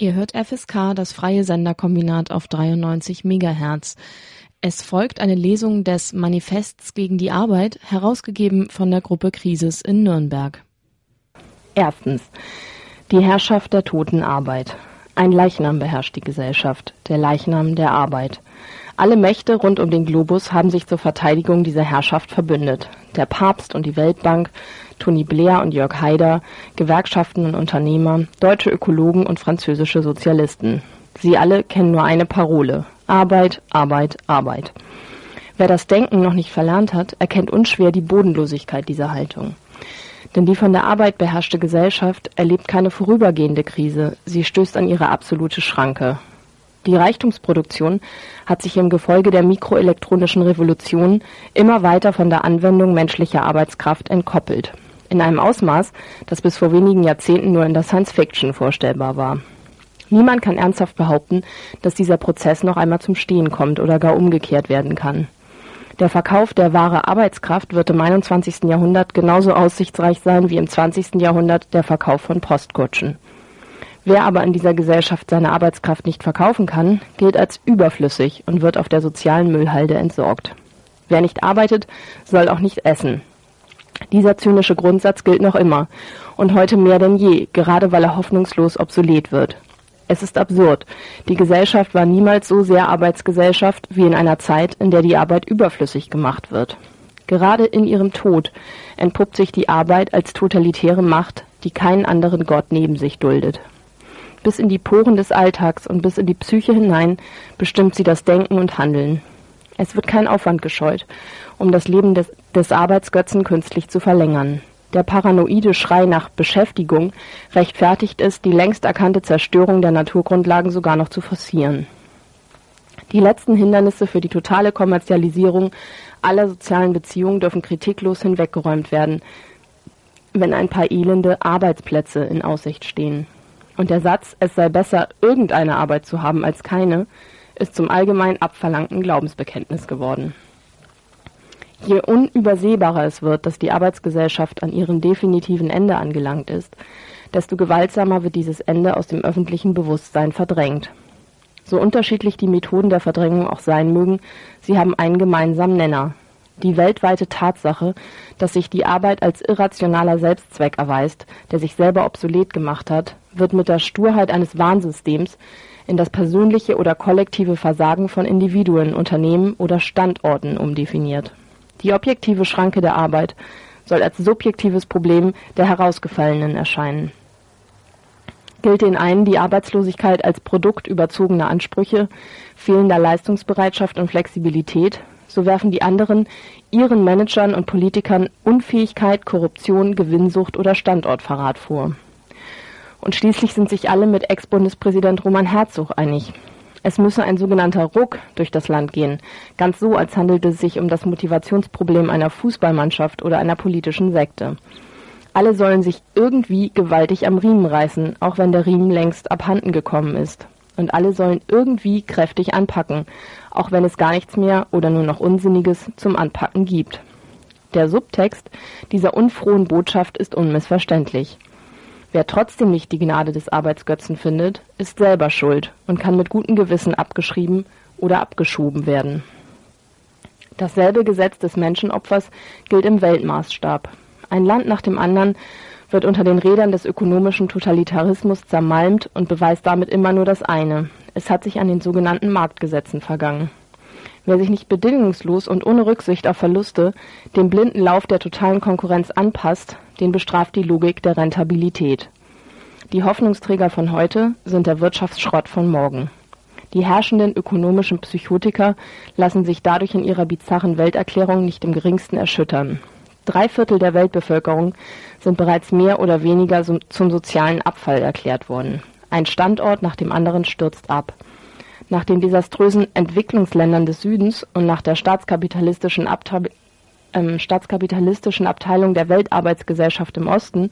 Ihr hört FSK, das freie Senderkombinat auf 93 Megahertz. Es folgt eine Lesung des Manifests gegen die Arbeit, herausgegeben von der Gruppe Krisis in Nürnberg. Erstens. Die Herrschaft der toten Arbeit. Ein Leichnam beherrscht die Gesellschaft, der Leichnam der Arbeit. Alle Mächte rund um den Globus haben sich zur Verteidigung dieser Herrschaft verbündet. Der Papst und die Weltbank, Tony Blair und Jörg Haider, Gewerkschaften und Unternehmer, deutsche Ökologen und französische Sozialisten. Sie alle kennen nur eine Parole. Arbeit, Arbeit, Arbeit. Wer das Denken noch nicht verlernt hat, erkennt unschwer die Bodenlosigkeit dieser Haltung. Denn die von der Arbeit beherrschte Gesellschaft erlebt keine vorübergehende Krise, sie stößt an ihre absolute Schranke. Die Reichtumsproduktion hat sich im Gefolge der mikroelektronischen Revolution immer weiter von der Anwendung menschlicher Arbeitskraft entkoppelt. In einem Ausmaß, das bis vor wenigen Jahrzehnten nur in der Science Fiction vorstellbar war. Niemand kann ernsthaft behaupten, dass dieser Prozess noch einmal zum Stehen kommt oder gar umgekehrt werden kann. Der Verkauf der wahre Arbeitskraft wird im 21. Jahrhundert genauso aussichtsreich sein wie im 20. Jahrhundert der Verkauf von Postkutschen. Wer aber in dieser Gesellschaft seine Arbeitskraft nicht verkaufen kann, gilt als überflüssig und wird auf der sozialen Müllhalde entsorgt. Wer nicht arbeitet, soll auch nicht essen. Dieser zynische Grundsatz gilt noch immer und heute mehr denn je, gerade weil er hoffnungslos obsolet wird. Es ist absurd. Die Gesellschaft war niemals so sehr Arbeitsgesellschaft wie in einer Zeit, in der die Arbeit überflüssig gemacht wird. Gerade in ihrem Tod entpuppt sich die Arbeit als totalitäre Macht, die keinen anderen Gott neben sich duldet bis in die Poren des Alltags und bis in die Psyche hinein bestimmt sie das Denken und Handeln. Es wird kein Aufwand gescheut, um das Leben des, des Arbeitsgötzen künstlich zu verlängern. Der paranoide Schrei nach Beschäftigung rechtfertigt es, die längst erkannte Zerstörung der Naturgrundlagen sogar noch zu forcieren. Die letzten Hindernisse für die totale Kommerzialisierung aller sozialen Beziehungen dürfen kritiklos hinweggeräumt werden, wenn ein paar elende Arbeitsplätze in Aussicht stehen. Und der Satz, es sei besser, irgendeine Arbeit zu haben als keine, ist zum allgemein abverlangten Glaubensbekenntnis geworden. Je unübersehbarer es wird, dass die Arbeitsgesellschaft an ihrem definitiven Ende angelangt ist, desto gewaltsamer wird dieses Ende aus dem öffentlichen Bewusstsein verdrängt. So unterschiedlich die Methoden der Verdrängung auch sein mögen, sie haben einen gemeinsamen Nenner. Die weltweite Tatsache, dass sich die Arbeit als irrationaler Selbstzweck erweist, der sich selber obsolet gemacht hat, wird mit der Sturheit eines Warnsystems in das persönliche oder kollektive Versagen von Individuen, Unternehmen oder Standorten umdefiniert. Die objektive Schranke der Arbeit soll als subjektives Problem der Herausgefallenen erscheinen. Gilt den einen die Arbeitslosigkeit als Produkt überzogener Ansprüche, fehlender Leistungsbereitschaft und Flexibilität, so werfen die anderen ihren Managern und Politikern Unfähigkeit, Korruption, Gewinnsucht oder Standortverrat vor. Und schließlich sind sich alle mit Ex-Bundespräsident Roman Herzog einig. Es müsse ein sogenannter Ruck durch das Land gehen, ganz so, als handelte es sich um das Motivationsproblem einer Fußballmannschaft oder einer politischen Sekte. Alle sollen sich irgendwie gewaltig am Riemen reißen, auch wenn der Riemen längst abhanden gekommen ist. Und alle sollen irgendwie kräftig anpacken, auch wenn es gar nichts mehr oder nur noch Unsinniges zum Anpacken gibt. Der Subtext dieser unfrohen Botschaft ist unmissverständlich. Wer trotzdem nicht die Gnade des Arbeitsgötzen findet, ist selber schuld und kann mit gutem Gewissen abgeschrieben oder abgeschoben werden. Dasselbe Gesetz des Menschenopfers gilt im Weltmaßstab. Ein Land nach dem anderen wird unter den Rädern des ökonomischen Totalitarismus zermalmt und beweist damit immer nur das eine. Es hat sich an den sogenannten Marktgesetzen vergangen. Wer sich nicht bedingungslos und ohne Rücksicht auf Verluste dem blinden Lauf der totalen Konkurrenz anpasst, den bestraft die Logik der Rentabilität. Die Hoffnungsträger von heute sind der Wirtschaftsschrott von morgen. Die herrschenden ökonomischen Psychotiker lassen sich dadurch in ihrer bizarren Welterklärung nicht im geringsten erschüttern. Drei Viertel der Weltbevölkerung sind bereits mehr oder weniger zum sozialen Abfall erklärt worden. Ein Standort nach dem anderen stürzt ab. Nach den desaströsen Entwicklungsländern des Südens und nach der staatskapitalistischen Abteilung ähm, staatskapitalistischen Abteilung der Weltarbeitsgesellschaft im Osten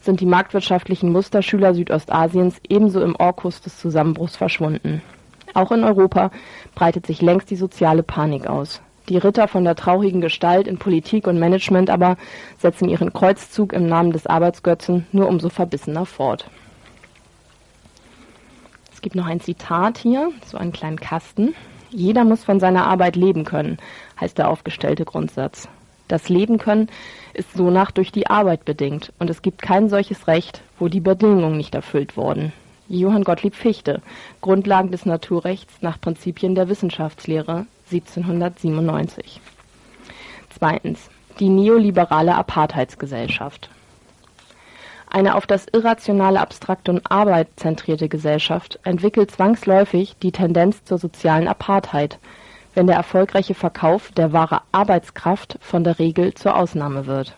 sind die marktwirtschaftlichen Musterschüler Südostasiens ebenso im Orkus des Zusammenbruchs verschwunden. Auch in Europa breitet sich längst die soziale Panik aus. Die Ritter von der traurigen Gestalt in Politik und Management aber setzen ihren Kreuzzug im Namen des Arbeitsgötzen nur umso verbissener fort. Gibt noch ein Zitat hier, so einen kleinen Kasten. Jeder muss von seiner Arbeit leben können, heißt der aufgestellte Grundsatz. Das Leben können ist sonach durch die Arbeit bedingt und es gibt kein solches Recht, wo die Bedingungen nicht erfüllt wurden. Johann Gottlieb Fichte, Grundlagen des Naturrechts nach Prinzipien der Wissenschaftslehre 1797. Zweitens. Die neoliberale Apartheidsgesellschaft. Eine auf das irrationale Abstrakt und Arbeit zentrierte Gesellschaft entwickelt zwangsläufig die Tendenz zur sozialen Apartheid, wenn der erfolgreiche Verkauf der wahre Arbeitskraft von der Regel zur Ausnahme wird.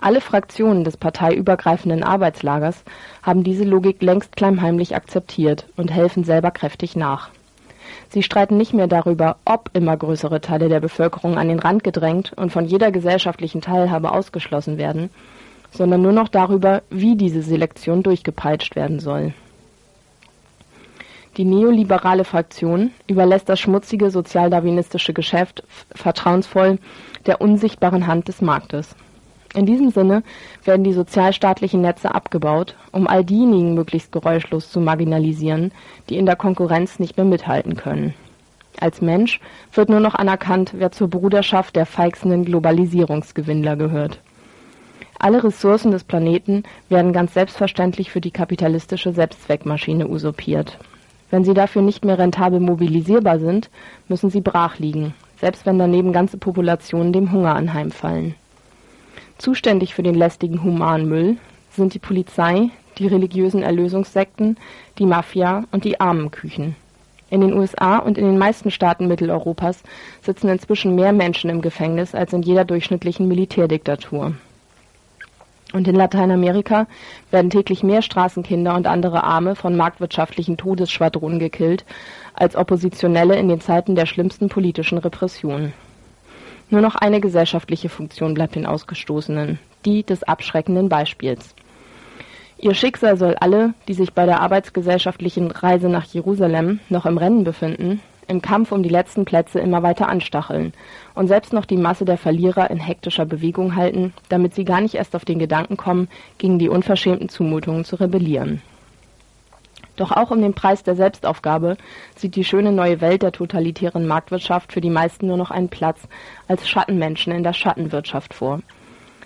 Alle Fraktionen des parteiübergreifenden Arbeitslagers haben diese Logik längst klammheimlich akzeptiert und helfen selber kräftig nach. Sie streiten nicht mehr darüber, ob immer größere Teile der Bevölkerung an den Rand gedrängt und von jeder gesellschaftlichen Teilhabe ausgeschlossen werden, sondern nur noch darüber, wie diese Selektion durchgepeitscht werden soll. Die neoliberale Fraktion überlässt das schmutzige sozialdarwinistische Geschäft vertrauensvoll der unsichtbaren Hand des Marktes. In diesem Sinne werden die sozialstaatlichen Netze abgebaut, um all diejenigen möglichst geräuschlos zu marginalisieren, die in der Konkurrenz nicht mehr mithalten können. Als Mensch wird nur noch anerkannt, wer zur Bruderschaft der feixenden Globalisierungsgewinnler gehört. Alle Ressourcen des Planeten werden ganz selbstverständlich für die kapitalistische Selbstzweckmaschine usurpiert. Wenn sie dafür nicht mehr rentabel mobilisierbar sind, müssen sie brach liegen, selbst wenn daneben ganze Populationen dem Hunger anheimfallen. Zuständig für den lästigen Humanmüll sind die Polizei, die religiösen Erlösungssekten, die Mafia und die Armenküchen. In den USA und in den meisten Staaten Mitteleuropas sitzen inzwischen mehr Menschen im Gefängnis als in jeder durchschnittlichen Militärdiktatur. Und in Lateinamerika werden täglich mehr Straßenkinder und andere Arme von marktwirtschaftlichen Todesschwadronen gekillt als Oppositionelle in den Zeiten der schlimmsten politischen Repression. Nur noch eine gesellschaftliche Funktion bleibt den Ausgestoßenen, die des abschreckenden Beispiels. Ihr Schicksal soll alle, die sich bei der arbeitsgesellschaftlichen Reise nach Jerusalem noch im Rennen befinden, im Kampf um die letzten Plätze immer weiter anstacheln und selbst noch die Masse der Verlierer in hektischer Bewegung halten, damit sie gar nicht erst auf den Gedanken kommen, gegen die unverschämten Zumutungen zu rebellieren. Doch auch um den Preis der Selbstaufgabe sieht die schöne neue Welt der totalitären Marktwirtschaft für die meisten nur noch einen Platz als Schattenmenschen in der Schattenwirtschaft vor.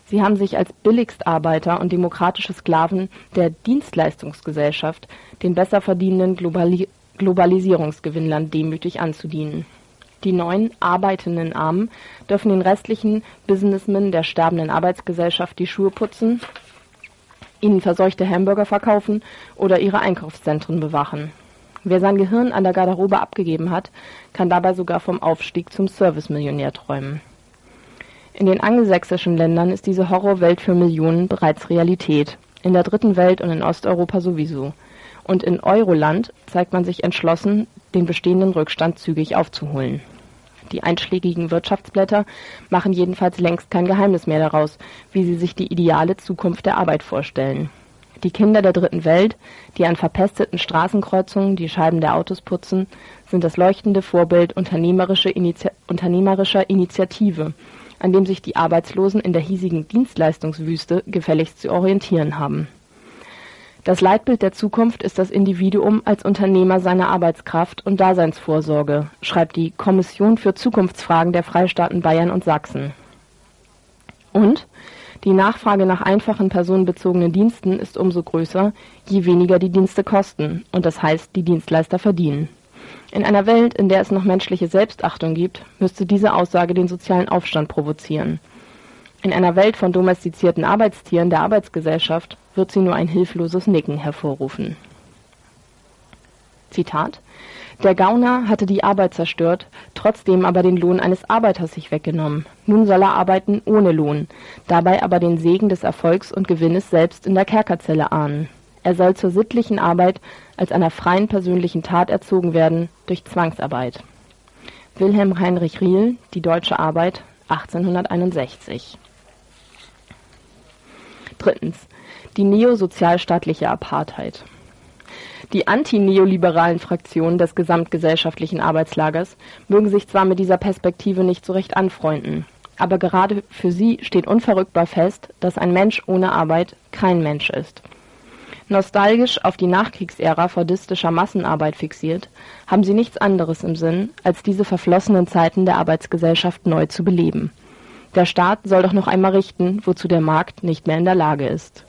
Sie haben sich als Billigstarbeiter und demokratische Sklaven der Dienstleistungsgesellschaft den besser verdienenden Globali Globalisierungsgewinnlern demütig anzudienen. Die neuen arbeitenden Armen dürfen den restlichen Businessmen der sterbenden Arbeitsgesellschaft die Schuhe putzen, ihnen verseuchte Hamburger verkaufen oder ihre Einkaufszentren bewachen. Wer sein Gehirn an der Garderobe abgegeben hat, kann dabei sogar vom Aufstieg zum Servicemillionär träumen. In den angelsächsischen Ländern ist diese Horrorwelt für Millionen bereits Realität, in der dritten Welt und in Osteuropa sowieso – und in Euroland zeigt man sich entschlossen, den bestehenden Rückstand zügig aufzuholen. Die einschlägigen Wirtschaftsblätter machen jedenfalls längst kein Geheimnis mehr daraus, wie sie sich die ideale Zukunft der Arbeit vorstellen. Die Kinder der dritten Welt, die an verpesteten Straßenkreuzungen die Scheiben der Autos putzen, sind das leuchtende Vorbild unternehmerische Initi unternehmerischer Initiative, an dem sich die Arbeitslosen in der hiesigen Dienstleistungswüste gefälligst zu orientieren haben. Das Leitbild der Zukunft ist das Individuum als Unternehmer seiner Arbeitskraft und Daseinsvorsorge, schreibt die Kommission für Zukunftsfragen der Freistaaten Bayern und Sachsen. Und die Nachfrage nach einfachen personenbezogenen Diensten ist umso größer, je weniger die Dienste kosten, und das heißt, die Dienstleister verdienen. In einer Welt, in der es noch menschliche Selbstachtung gibt, müsste diese Aussage den sozialen Aufstand provozieren. In einer Welt von domestizierten Arbeitstieren der Arbeitsgesellschaft wird sie nur ein hilfloses Nicken hervorrufen. Zitat Der Gauner hatte die Arbeit zerstört, trotzdem aber den Lohn eines Arbeiters sich weggenommen. Nun soll er arbeiten ohne Lohn, dabei aber den Segen des Erfolgs und Gewinnes selbst in der Kerkerzelle ahnen. Er soll zur sittlichen Arbeit als einer freien persönlichen Tat erzogen werden durch Zwangsarbeit. Wilhelm Heinrich Riehl, Die deutsche Arbeit, 1861 Drittens. Die neosozialstaatliche Apartheid. Die antineoliberalen Fraktionen des gesamtgesellschaftlichen Arbeitslagers mögen sich zwar mit dieser Perspektive nicht so recht anfreunden, aber gerade für sie steht unverrückbar fest, dass ein Mensch ohne Arbeit kein Mensch ist. Nostalgisch auf die Nachkriegsära fordistischer Massenarbeit fixiert, haben sie nichts anderes im Sinn, als diese verflossenen Zeiten der Arbeitsgesellschaft neu zu beleben. Der Staat soll doch noch einmal richten, wozu der Markt nicht mehr in der Lage ist.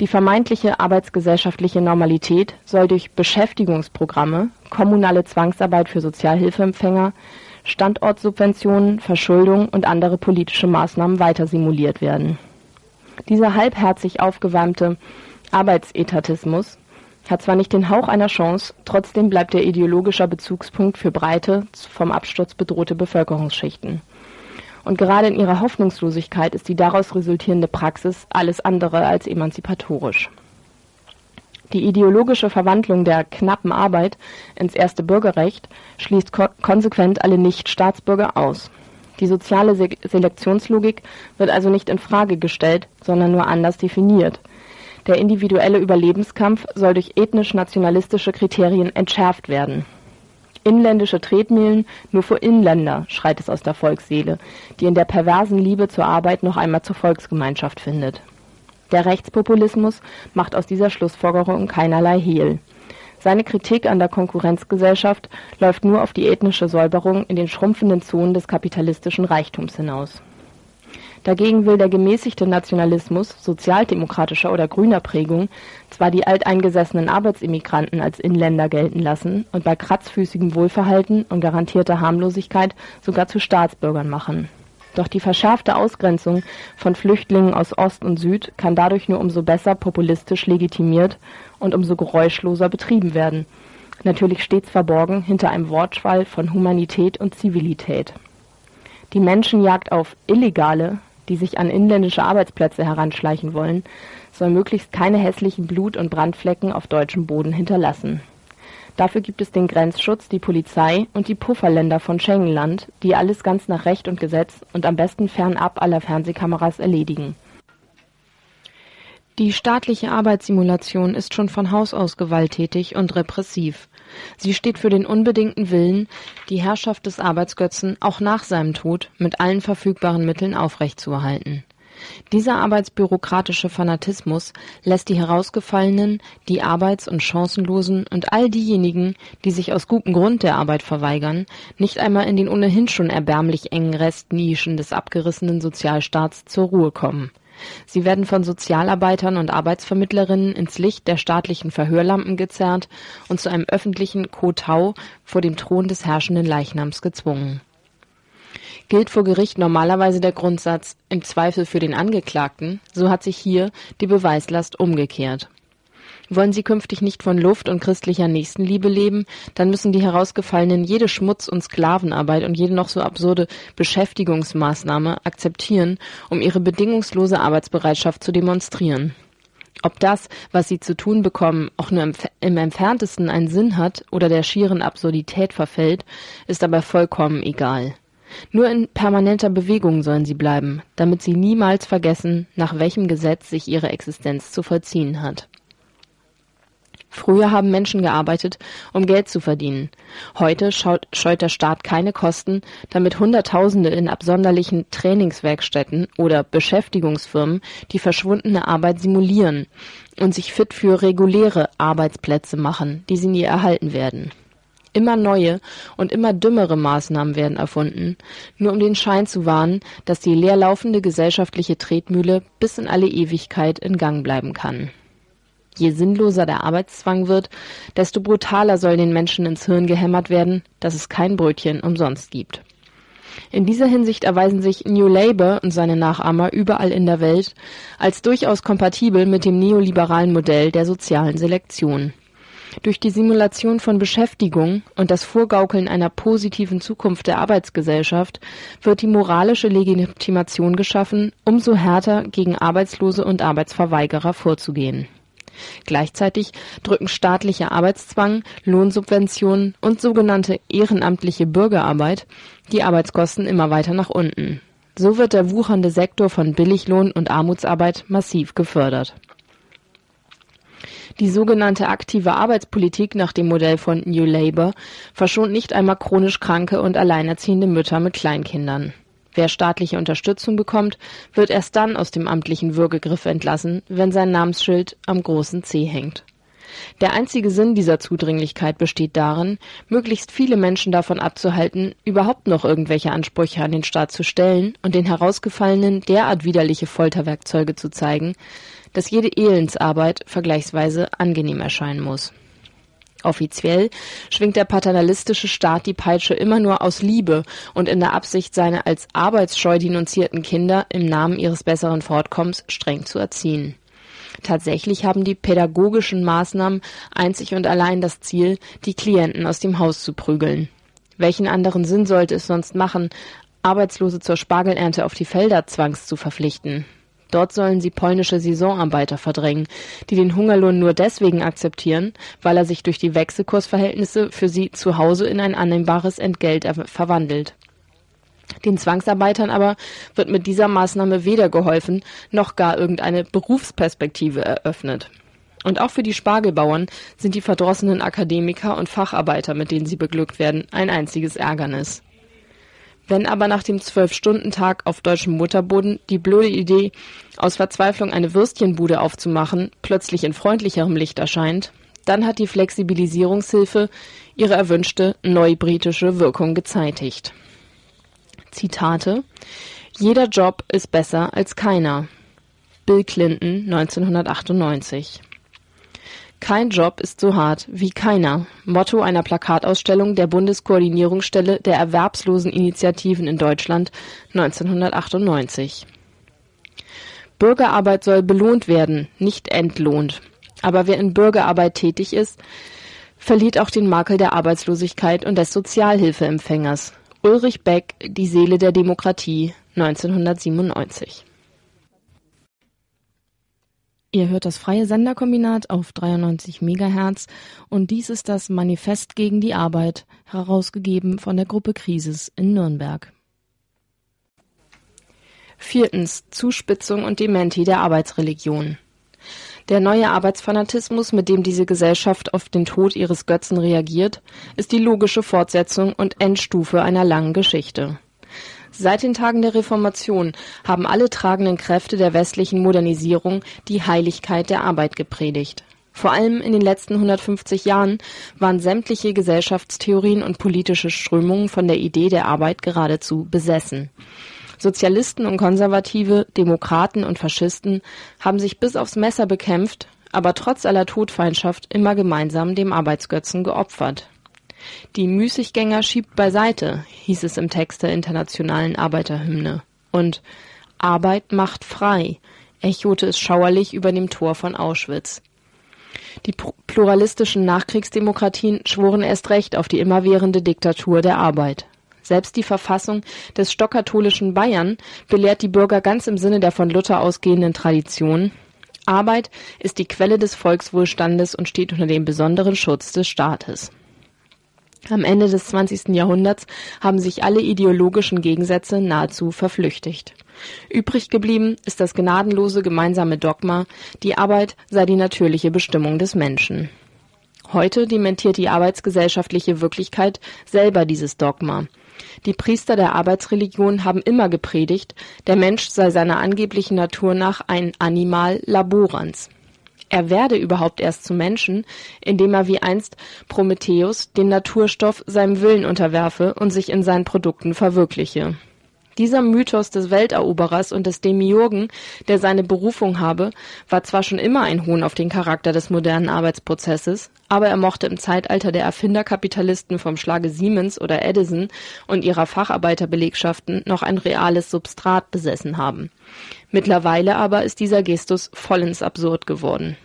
Die vermeintliche arbeitsgesellschaftliche Normalität soll durch Beschäftigungsprogramme, kommunale Zwangsarbeit für Sozialhilfeempfänger, Standortsubventionen, Verschuldung und andere politische Maßnahmen weiter simuliert werden. Dieser halbherzig aufgewärmte Arbeitsetatismus hat zwar nicht den Hauch einer Chance, trotzdem bleibt er ideologischer Bezugspunkt für breite, vom Absturz bedrohte Bevölkerungsschichten. Und gerade in ihrer Hoffnungslosigkeit ist die daraus resultierende Praxis alles andere als emanzipatorisch. Die ideologische Verwandlung der knappen Arbeit ins erste Bürgerrecht schließt ko konsequent alle Nichtstaatsbürger aus. Die soziale Se Selektionslogik wird also nicht in Frage gestellt, sondern nur anders definiert. Der individuelle Überlebenskampf soll durch ethnisch-nationalistische Kriterien entschärft werden. Inländische Tretmühlen nur für Inländer, schreit es aus der Volksseele, die in der perversen Liebe zur Arbeit noch einmal zur Volksgemeinschaft findet. Der Rechtspopulismus macht aus dieser Schlussfolgerung keinerlei Hehl. Seine Kritik an der Konkurrenzgesellschaft läuft nur auf die ethnische Säuberung in den schrumpfenden Zonen des kapitalistischen Reichtums hinaus. Dagegen will der gemäßigte Nationalismus sozialdemokratischer oder grüner Prägung zwar die alteingesessenen Arbeitsimmigranten als Inländer gelten lassen und bei kratzfüßigem Wohlverhalten und garantierter Harmlosigkeit sogar zu Staatsbürgern machen. Doch die verschärfte Ausgrenzung von Flüchtlingen aus Ost und Süd kann dadurch nur umso besser populistisch legitimiert und umso geräuschloser betrieben werden. Natürlich stets verborgen hinter einem Wortschwall von Humanität und Zivilität. Die Menschenjagd auf Illegale die sich an inländische Arbeitsplätze heranschleichen wollen, soll möglichst keine hässlichen Blut- und Brandflecken auf deutschem Boden hinterlassen. Dafür gibt es den Grenzschutz, die Polizei und die Pufferländer von Schengenland, die alles ganz nach Recht und Gesetz und am besten fernab aller Fernsehkameras erledigen. Die staatliche Arbeitssimulation ist schon von Haus aus gewalttätig und repressiv. Sie steht für den unbedingten Willen, die Herrschaft des Arbeitsgötzen auch nach seinem Tod mit allen verfügbaren Mitteln aufrechtzuerhalten. Dieser arbeitsbürokratische Fanatismus lässt die Herausgefallenen, die Arbeits- und Chancenlosen und all diejenigen, die sich aus gutem Grund der Arbeit verweigern, nicht einmal in den ohnehin schon erbärmlich engen Restnischen des abgerissenen Sozialstaats zur Ruhe kommen Sie werden von Sozialarbeitern und Arbeitsvermittlerinnen ins Licht der staatlichen Verhörlampen gezerrt und zu einem öffentlichen Kotau vor dem Thron des herrschenden Leichnams gezwungen. Gilt vor Gericht normalerweise der Grundsatz im Zweifel für den Angeklagten, so hat sich hier die Beweislast umgekehrt wollen sie künftig nicht von Luft und christlicher Nächstenliebe leben, dann müssen die Herausgefallenen jede Schmutz- und Sklavenarbeit und jede noch so absurde Beschäftigungsmaßnahme akzeptieren, um ihre bedingungslose Arbeitsbereitschaft zu demonstrieren. Ob das, was sie zu tun bekommen, auch nur im, entferntesten einen Sinn hat oder der schieren Absurdität verfällt, ist aber vollkommen egal. Nur in permanenter Bewegung sollen sie bleiben, damit sie niemals vergessen, nach welchem Gesetz sich ihre Existenz zu vollziehen hat. Früher haben Menschen gearbeitet, um Geld zu verdienen. Heute scheut der Staat keine Kosten, damit Hunderttausende in absonderlichen Trainingswerkstätten oder Beschäftigungsfirmen die verschwundene Arbeit simulieren und sich fit für reguläre Arbeitsplätze machen, die sie nie erhalten werden. Immer neue und immer dümmere Maßnahmen werden erfunden, nur um den Schein zu wahren, dass die leerlaufende gesellschaftliche Tretmühle bis in alle Ewigkeit in Gang bleiben kann. Je sinnloser der Arbeitszwang wird, desto brutaler soll den Menschen ins Hirn gehämmert werden, dass es kein Brötchen umsonst gibt. In dieser Hinsicht erweisen sich New Labour und seine Nachahmer überall in der Welt als durchaus kompatibel mit dem neoliberalen Modell der sozialen Selektion. Durch die Simulation von Beschäftigung und das Vorgaukeln einer positiven Zukunft der Arbeitsgesellschaft wird die moralische Legitimation geschaffen, umso härter gegen Arbeitslose und Arbeitsverweigerer vorzugehen Gleichzeitig drücken staatlicher Arbeitszwang, Lohnsubventionen und sogenannte ehrenamtliche Bürgerarbeit die Arbeitskosten immer weiter nach unten. So wird der wuchernde Sektor von Billiglohn und Armutsarbeit massiv gefördert. Die sogenannte aktive Arbeitspolitik nach dem Modell von New Labour verschont nicht einmal chronisch kranke und alleinerziehende Mütter mit Kleinkindern Wer staatliche Unterstützung bekommt, wird erst dann aus dem amtlichen Würgegriff entlassen, wenn sein Namensschild am großen C hängt. Der einzige Sinn dieser Zudringlichkeit besteht darin, möglichst viele Menschen davon abzuhalten, überhaupt noch irgendwelche Ansprüche an den Staat zu stellen und den Herausgefallenen derart widerliche Folterwerkzeuge zu zeigen, dass jede Elendsarbeit vergleichsweise angenehm erscheinen muss Offiziell schwingt der paternalistische Staat die Peitsche immer nur aus Liebe und in der Absicht, seine als arbeitsscheu denunzierten Kinder im Namen ihres besseren Fortkommens streng zu erziehen. Tatsächlich haben die pädagogischen Maßnahmen einzig und allein das Ziel, die Klienten aus dem Haus zu prügeln. Welchen anderen Sinn sollte es sonst machen, Arbeitslose zur Spargelernte auf die Felder zwangs zu verpflichten? Dort sollen sie polnische Saisonarbeiter verdrängen, die den Hungerlohn nur deswegen akzeptieren, weil er sich durch die Wechselkursverhältnisse für sie zu Hause in ein annehmbares Entgelt verwandelt. Den Zwangsarbeitern aber wird mit dieser Maßnahme weder geholfen, noch gar irgendeine Berufsperspektive eröffnet. Und auch für die Spargelbauern sind die verdrossenen Akademiker und Facharbeiter, mit denen sie beglückt werden, ein einziges Ärgernis. Wenn aber nach dem Zwölf-Stunden-Tag auf deutschem Mutterboden die blöde Idee, aus Verzweiflung eine Würstchenbude aufzumachen, plötzlich in freundlicherem Licht erscheint, dann hat die Flexibilisierungshilfe ihre erwünschte neubritische Wirkung gezeitigt. Zitate Jeder Job ist besser als keiner. Bill Clinton 1998 kein Job ist so hart wie keiner. Motto einer Plakatausstellung der Bundeskoordinierungsstelle der Erwerbsloseninitiativen in Deutschland 1998. Bürgerarbeit soll belohnt werden, nicht entlohnt. Aber wer in Bürgerarbeit tätig ist, verliert auch den Makel der Arbeitslosigkeit und des Sozialhilfeempfängers. Ulrich Beck, Die Seele der Demokratie, 1997 Ihr hört das freie Senderkombinat auf 93 MHz und dies ist das Manifest gegen die Arbeit, herausgegeben von der Gruppe Krisis in Nürnberg. Viertens. Zuspitzung und Dementi der Arbeitsreligion. Der neue Arbeitsfanatismus, mit dem diese Gesellschaft auf den Tod ihres Götzen reagiert, ist die logische Fortsetzung und Endstufe einer langen Geschichte. Seit den Tagen der Reformation haben alle tragenden Kräfte der westlichen Modernisierung die Heiligkeit der Arbeit gepredigt. Vor allem in den letzten 150 Jahren waren sämtliche Gesellschaftstheorien und politische Strömungen von der Idee der Arbeit geradezu besessen. Sozialisten und Konservative, Demokraten und Faschisten haben sich bis aufs Messer bekämpft, aber trotz aller Todfeindschaft immer gemeinsam dem Arbeitsgötzen geopfert die Müßiggänger schiebt beiseite, hieß es im Text der Internationalen Arbeiterhymne. Und Arbeit macht frei, echote es schauerlich über dem Tor von Auschwitz. Die pluralistischen Nachkriegsdemokratien schworen erst recht auf die immerwährende Diktatur der Arbeit. Selbst die Verfassung des stockkatholischen Bayern belehrt die Bürger ganz im Sinne der von Luther ausgehenden Tradition, Arbeit ist die Quelle des Volkswohlstandes und steht unter dem besonderen Schutz des Staates. Am Ende des 20. Jahrhunderts haben sich alle ideologischen Gegensätze nahezu verflüchtigt. Übrig geblieben ist das gnadenlose gemeinsame Dogma, die Arbeit sei die natürliche Bestimmung des Menschen. Heute dementiert die arbeitsgesellschaftliche Wirklichkeit selber dieses Dogma. Die Priester der Arbeitsreligion haben immer gepredigt, der Mensch sei seiner angeblichen Natur nach ein Animal laborans er werde überhaupt erst zum Menschen, indem er wie einst Prometheus den Naturstoff seinem Willen unterwerfe und sich in seinen Produkten verwirkliche. Dieser Mythos des Welteroberers und des Demiurgen, der seine Berufung habe, war zwar schon immer ein Hohn auf den Charakter des modernen Arbeitsprozesses, aber er mochte im Zeitalter der Erfinderkapitalisten vom Schlage Siemens oder Edison und ihrer Facharbeiterbelegschaften noch ein reales Substrat besessen haben. Mittlerweile aber ist dieser Gestus vollends absurd geworden.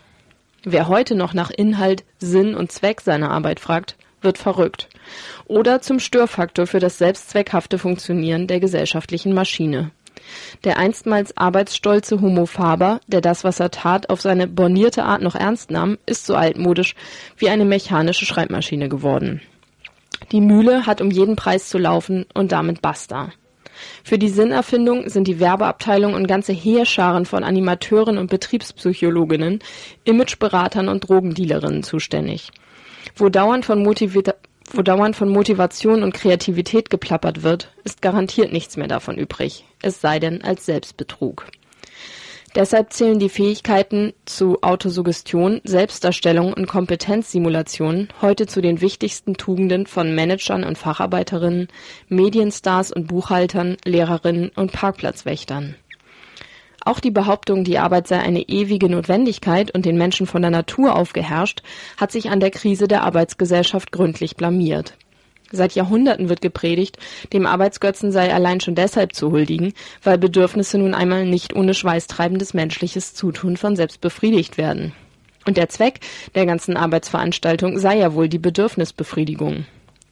Wer heute noch nach Inhalt, Sinn und Zweck seiner Arbeit fragt, wird verrückt. Oder zum Störfaktor für das selbstzweckhafte Funktionieren der gesellschaftlichen Maschine. Der einstmals arbeitsstolze Homo faber, der das, was er tat, auf seine bornierte Art noch ernst nahm, ist so altmodisch wie eine mechanische Schreibmaschine geworden. Die Mühle hat um jeden Preis zu laufen und damit basta. Für die Sinnerfindung sind die Werbeabteilung und ganze Heerscharen von Animateuren und Betriebspsychologinnen, Imageberatern und Drogendealerinnen zuständig. Wo dauernd von motivierter Wo dauernd von Motivation und Kreativität geplappert wird, ist garantiert nichts mehr davon übrig, es sei denn als Selbstbetrug. Deshalb zählen die Fähigkeiten zu Autosuggestion, Selbstdarstellung und Kompetenzsimulation heute zu den wichtigsten Tugenden von Managern und Facharbeiterinnen, Medienstars und Buchhaltern, Lehrerinnen und Parkplatzwächtern. Auch die Behauptung, die Arbeit sei eine ewige Notwendigkeit und den Menschen von der Natur aufgeherrscht, hat sich an der Krise der Arbeitsgesellschaft gründlich blamiert Seit Jahrhunderten wird gepredigt, dem Arbeitsgötzen sei allein schon deshalb zu huldigen, weil Bedürfnisse nun einmal nicht ohne schweißtreibendes menschliches Zutun von selbst befriedigt werden. Und der Zweck der ganzen Arbeitsveranstaltung sei ja wohl die Bedürfnisbefriedigung.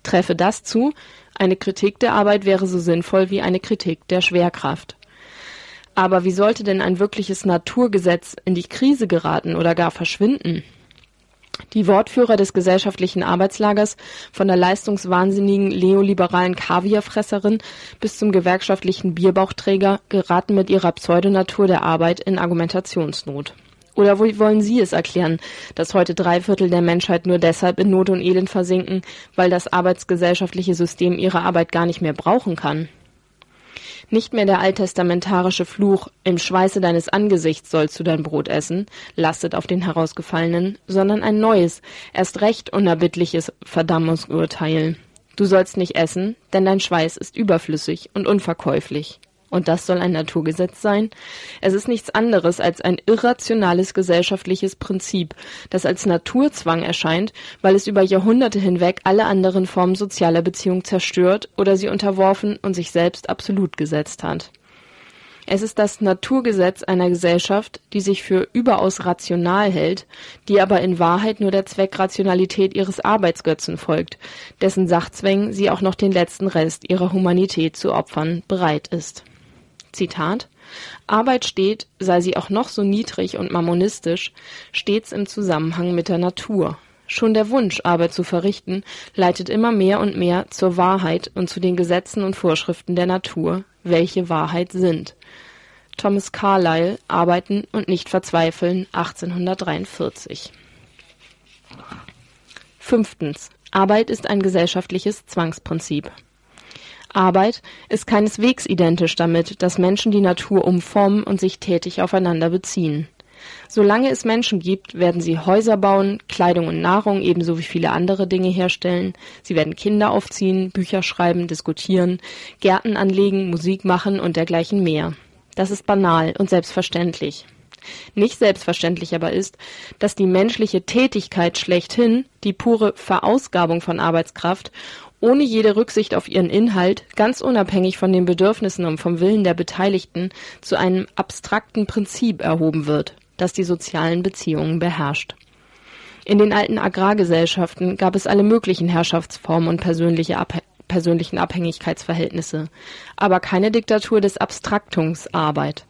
Treffe das zu, eine Kritik der Arbeit wäre so sinnvoll wie eine Kritik der Schwerkraft. Aber wie sollte denn ein wirkliches Naturgesetz in die Krise geraten oder gar verschwinden? Die Wortführer des gesellschaftlichen Arbeitslagers, von der leistungswahnsinnigen neoliberalen Kaviarfresserin bis zum gewerkschaftlichen Bierbauchträger, geraten mit ihrer Pseudonatur der Arbeit in Argumentationsnot. Oder wie wollen Sie es erklären, dass heute drei Viertel der Menschheit nur deshalb in Not und Elend versinken, weil das arbeitsgesellschaftliche System ihre Arbeit gar nicht mehr brauchen kann? Nicht mehr der alttestamentarische Fluch Im Schweiße deines Angesichts sollst du dein Brot essen lastet auf den Herausgefallenen, sondern ein neues, erst recht unerbittliches Verdammungsurteil. Du sollst nicht essen, denn dein Schweiß ist überflüssig und unverkäuflich und das soll ein Naturgesetz sein? Es ist nichts anderes als ein irrationales gesellschaftliches Prinzip, das als Naturzwang erscheint, weil es über Jahrhunderte hinweg alle anderen Formen sozialer Beziehung zerstört oder sie unterworfen und sich selbst absolut gesetzt hat. Es ist das Naturgesetz einer Gesellschaft, die sich für überaus rational hält, die aber in Wahrheit nur der Zweckrationalität ihres Arbeitsgötzen folgt, dessen Sachzwängen sie auch noch den letzten Rest ihrer Humanität zu opfern bereit ist Zitat Arbeit steht, sei sie auch noch so niedrig und mammonistisch, stets im Zusammenhang mit der Natur. Schon der Wunsch, Arbeit zu verrichten, leitet immer mehr und mehr zur Wahrheit und zu den Gesetzen und Vorschriften der Natur, welche Wahrheit sind. Thomas Carlyle, Arbeiten und nicht verzweifeln, 1843. Fünftens. Arbeit ist ein gesellschaftliches Zwangsprinzip. Arbeit ist keineswegs identisch damit, dass Menschen die Natur umformen und sich tätig aufeinander beziehen. Solange es Menschen gibt, werden sie Häuser bauen, Kleidung und Nahrung ebenso wie viele andere Dinge herstellen, sie werden Kinder aufziehen, Bücher schreiben, diskutieren, Gärten anlegen, Musik machen und dergleichen mehr. Das ist banal und selbstverständlich. Nicht selbstverständlich aber ist, dass die menschliche Tätigkeit schlechthin, die pure Verausgabung von Arbeitskraft ohne jede Rücksicht auf ihren Inhalt, ganz unabhängig von den Bedürfnissen und vom Willen der Beteiligten, zu einem abstrakten Prinzip erhoben wird, das die sozialen Beziehungen beherrscht. In den alten Agrargesellschaften gab es alle möglichen Herrschaftsformen und persönliche Abh persönlichen Abhängigkeitsverhältnisse, aber keine Diktatur des Abstraktungsarbeit.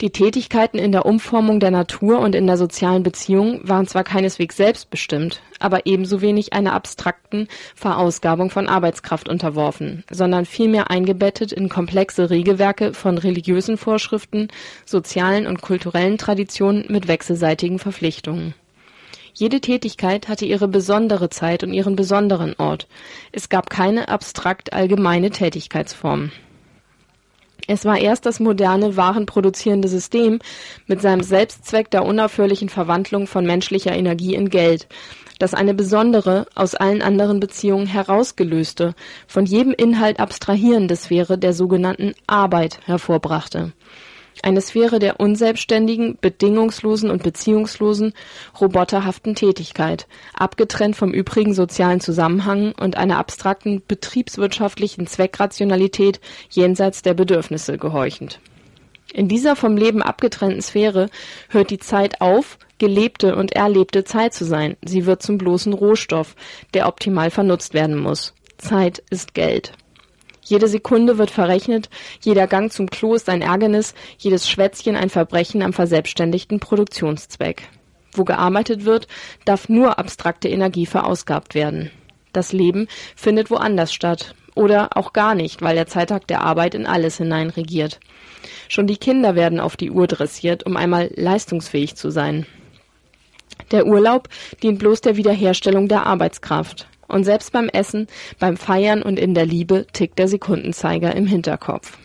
Die Tätigkeiten in der Umformung der Natur und in der sozialen Beziehung waren zwar keineswegs selbstbestimmt, aber ebenso wenig einer abstrakten Verausgabung von Arbeitskraft unterworfen, sondern vielmehr eingebettet in komplexe Regelwerke von religiösen Vorschriften, sozialen und kulturellen Traditionen mit wechselseitigen Verpflichtungen. Jede Tätigkeit hatte ihre besondere Zeit und ihren besonderen Ort. Es gab keine abstrakt allgemeine Tätigkeitsform es war erst das moderne warenproduzierende System mit seinem Selbstzweck der unaufhörlichen Verwandlung von menschlicher Energie in Geld, das eine besondere, aus allen anderen Beziehungen herausgelöste, von jedem Inhalt abstrahierende Sphäre der sogenannten Arbeit hervorbrachte eine Sphäre der unselbstständigen, bedingungslosen und beziehungslosen, roboterhaften Tätigkeit, abgetrennt vom übrigen sozialen Zusammenhang und einer abstrakten betriebswirtschaftlichen Zweckrationalität jenseits der Bedürfnisse gehorchend. In dieser vom Leben abgetrennten Sphäre hört die Zeit auf, gelebte und erlebte Zeit zu sein. Sie wird zum bloßen Rohstoff, der optimal vernutzt werden muss. Zeit ist Geld. Jede Sekunde wird verrechnet, jeder Gang zum Klo ist ein Ärgernis, jedes Schwätzchen ein Verbrechen am verselbstständigten Produktionszweck. Wo gearbeitet wird, darf nur abstrakte Energie verausgabt werden. Das Leben findet woanders statt. Oder auch gar nicht, weil der Zeittag der Arbeit in alles hinein regiert. Schon die Kinder werden auf die Uhr dressiert, um einmal leistungsfähig zu sein. Der Urlaub dient bloß der Wiederherstellung der Arbeitskraft. Und selbst beim Essen, beim Feiern und in der Liebe tickt der Sekundenzeiger im Hinterkopf.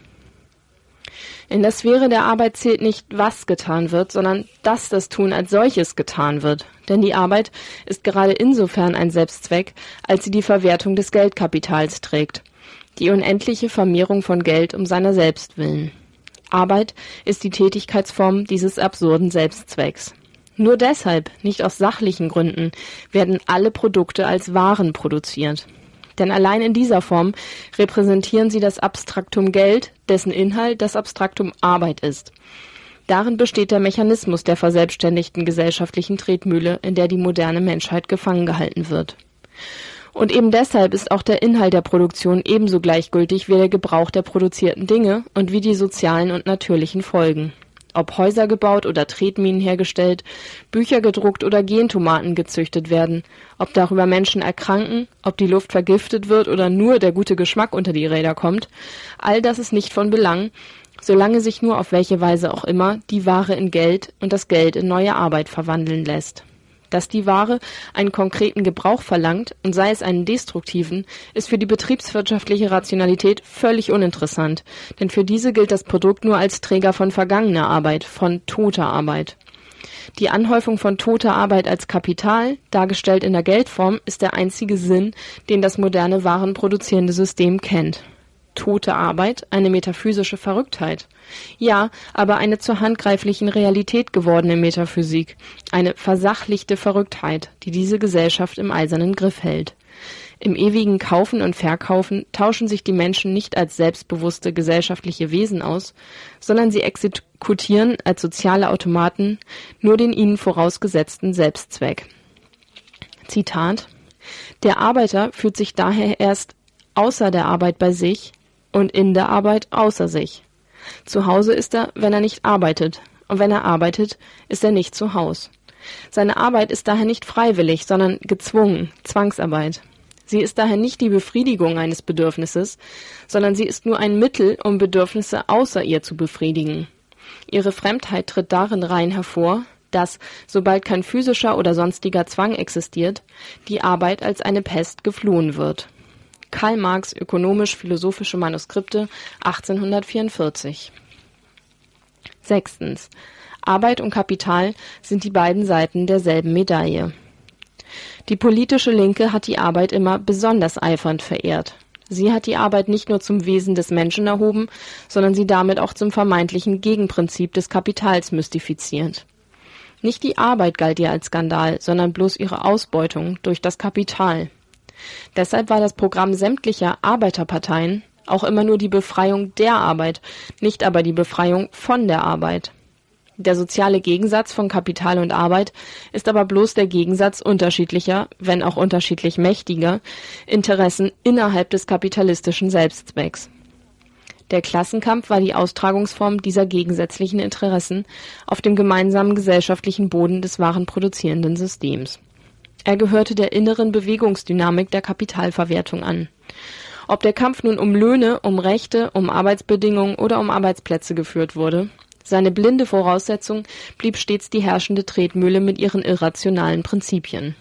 In der Sphäre der Arbeit zählt nicht, was getan wird, sondern dass das Tun als solches getan wird. Denn die Arbeit ist gerade insofern ein Selbstzweck, als sie die Verwertung des Geldkapitals trägt. Die unendliche Vermehrung von Geld um seiner selbst willen. Arbeit ist die Tätigkeitsform dieses absurden Selbstzwecks. Nur deshalb, nicht aus sachlichen Gründen, werden alle Produkte als Waren produziert. Denn allein in dieser Form repräsentieren sie das Abstraktum Geld, dessen Inhalt das Abstraktum Arbeit ist. Darin besteht der Mechanismus der verselbstständigten gesellschaftlichen Tretmühle, in der die moderne Menschheit gefangen gehalten wird. Und eben deshalb ist auch der Inhalt der Produktion ebenso gleichgültig wie der Gebrauch der produzierten Dinge und wie die sozialen und natürlichen Folgen ob Häuser gebaut oder Tretminen hergestellt, Bücher gedruckt oder Gentomaten gezüchtet werden, ob darüber Menschen erkranken, ob die Luft vergiftet wird oder nur der gute Geschmack unter die Räder kommt, all das ist nicht von Belang, solange sich nur auf welche Weise auch immer die Ware in Geld und das Geld in neue Arbeit verwandeln lässt dass die Ware einen konkreten Gebrauch verlangt und sei es einen destruktiven, ist für die betriebswirtschaftliche Rationalität völlig uninteressant, denn für diese gilt das Produkt nur als Träger von vergangener Arbeit, von toter Arbeit. Die Anhäufung von toter Arbeit als Kapital, dargestellt in der Geldform, ist der einzige Sinn, den das moderne warenproduzierende System kennt tote Arbeit eine metaphysische Verrücktheit. Ja, aber eine zur handgreiflichen Realität gewordene Metaphysik, eine versachlichte Verrücktheit, die diese Gesellschaft im eisernen Griff hält. Im ewigen Kaufen und Verkaufen tauschen sich die Menschen nicht als selbstbewusste gesellschaftliche Wesen aus, sondern sie exekutieren als soziale Automaten nur den ihnen vorausgesetzten Selbstzweck. Zitat Der Arbeiter fühlt sich daher erst außer der Arbeit bei sich, und in der Arbeit außer sich. Zu Hause ist er, wenn er nicht arbeitet, und wenn er arbeitet, ist er nicht zu Haus. Seine Arbeit ist daher nicht freiwillig, sondern gezwungen, Zwangsarbeit. Sie ist daher nicht die Befriedigung eines Bedürfnisses, sondern sie ist nur ein Mittel, um Bedürfnisse außer ihr zu befriedigen. Ihre Fremdheit tritt darin rein hervor, dass, sobald kein physischer oder sonstiger Zwang existiert, die Arbeit als eine Pest geflohen wird. Karl Marx Ökonomisch-philosophische Manuskripte 1844 Sechstens. Arbeit und Kapital sind die beiden Seiten derselben Medaille. Die politische Linke hat die Arbeit immer besonders eifernd verehrt. Sie hat die Arbeit nicht nur zum Wesen des Menschen erhoben, sondern sie damit auch zum vermeintlichen Gegenprinzip des Kapitals mystifiziert. Nicht die Arbeit galt ihr als Skandal, sondern bloß ihre Ausbeutung durch das Kapital. Deshalb war das Programm sämtlicher Arbeiterparteien auch immer nur die Befreiung der Arbeit, nicht aber die Befreiung von der Arbeit. Der soziale Gegensatz von Kapital und Arbeit ist aber bloß der Gegensatz unterschiedlicher, wenn auch unterschiedlich mächtiger, Interessen innerhalb des kapitalistischen Selbstzwecks. Der Klassenkampf war die Austragungsform dieser gegensätzlichen Interessen auf dem gemeinsamen gesellschaftlichen Boden des wahren produzierenden Systems. Er gehörte der inneren Bewegungsdynamik der Kapitalverwertung an. Ob der Kampf nun um Löhne, um Rechte, um Arbeitsbedingungen oder um Arbeitsplätze geführt wurde, seine blinde Voraussetzung blieb stets die herrschende Tretmühle mit ihren irrationalen Prinzipien.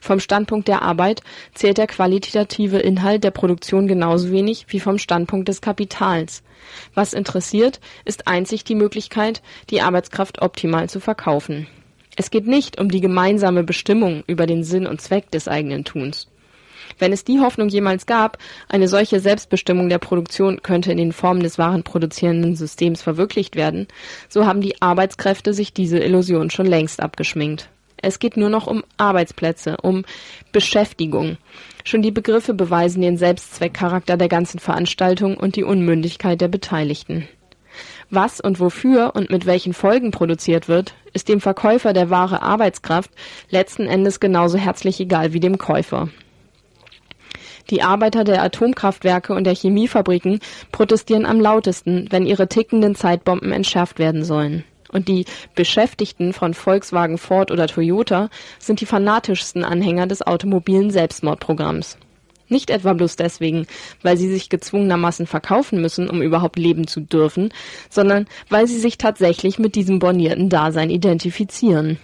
Vom Standpunkt der Arbeit zählt der qualitative Inhalt der Produktion genauso wenig wie vom Standpunkt des Kapitals. Was interessiert, ist einzig die Möglichkeit, die Arbeitskraft optimal zu verkaufen es geht nicht um die gemeinsame Bestimmung über den Sinn und Zweck des eigenen Tuns. Wenn es die Hoffnung jemals gab, eine solche Selbstbestimmung der Produktion könnte in den Formen des wahren produzierenden Systems verwirklicht werden, so haben die Arbeitskräfte sich diese Illusion schon längst abgeschminkt. Es geht nur noch um Arbeitsplätze, um Beschäftigung. Schon die Begriffe beweisen den Selbstzweckcharakter der ganzen Veranstaltung und die Unmündigkeit der Beteiligten. Was und wofür und mit welchen Folgen produziert wird, ist dem Verkäufer der wahre Arbeitskraft letzten Endes genauso herzlich egal wie dem Käufer. Die Arbeiter der Atomkraftwerke und der Chemiefabriken protestieren am lautesten, wenn ihre tickenden Zeitbomben entschärft werden sollen. Und die Beschäftigten von Volkswagen, Ford oder Toyota sind die fanatischsten Anhänger des automobilen Selbstmordprogramms. Nicht etwa bloß deswegen, weil sie sich gezwungenermaßen verkaufen müssen, um überhaupt leben zu dürfen, sondern weil sie sich tatsächlich mit diesem bornierten Dasein identifizieren.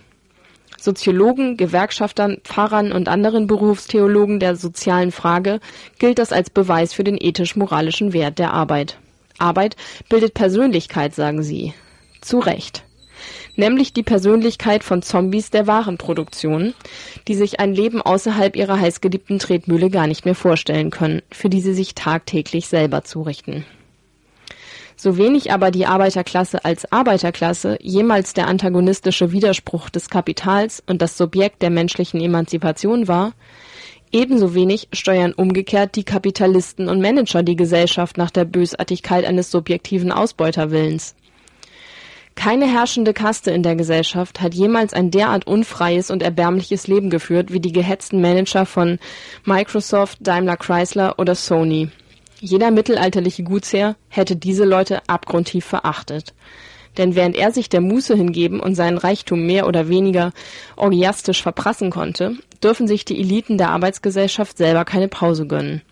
Soziologen, Gewerkschaftern, Pfarrern und anderen Berufstheologen der sozialen Frage gilt das als Beweis für den ethisch-moralischen Wert der Arbeit. Arbeit bildet Persönlichkeit, sagen sie. Zu Recht. Nämlich die Persönlichkeit von Zombies der Warenproduktion, die sich ein Leben außerhalb ihrer heißgeliebten Tretmühle gar nicht mehr vorstellen können, für die sie sich tagtäglich selber zurichten. So wenig aber die Arbeiterklasse als Arbeiterklasse jemals der antagonistische Widerspruch des Kapitals und das Subjekt der menschlichen Emanzipation war, ebenso wenig steuern umgekehrt die Kapitalisten und Manager die Gesellschaft nach der Bösartigkeit eines subjektiven Ausbeuterwillens. Keine herrschende Kaste in der Gesellschaft hat jemals ein derart unfreies und erbärmliches Leben geführt wie die gehetzten Manager von Microsoft, Daimler Chrysler oder Sony. Jeder mittelalterliche Gutsherr hätte diese Leute abgrundtief verachtet. Denn während er sich der Muße hingeben und seinen Reichtum mehr oder weniger orgiastisch verprassen konnte, dürfen sich die Eliten der Arbeitsgesellschaft selber keine Pause gönnen.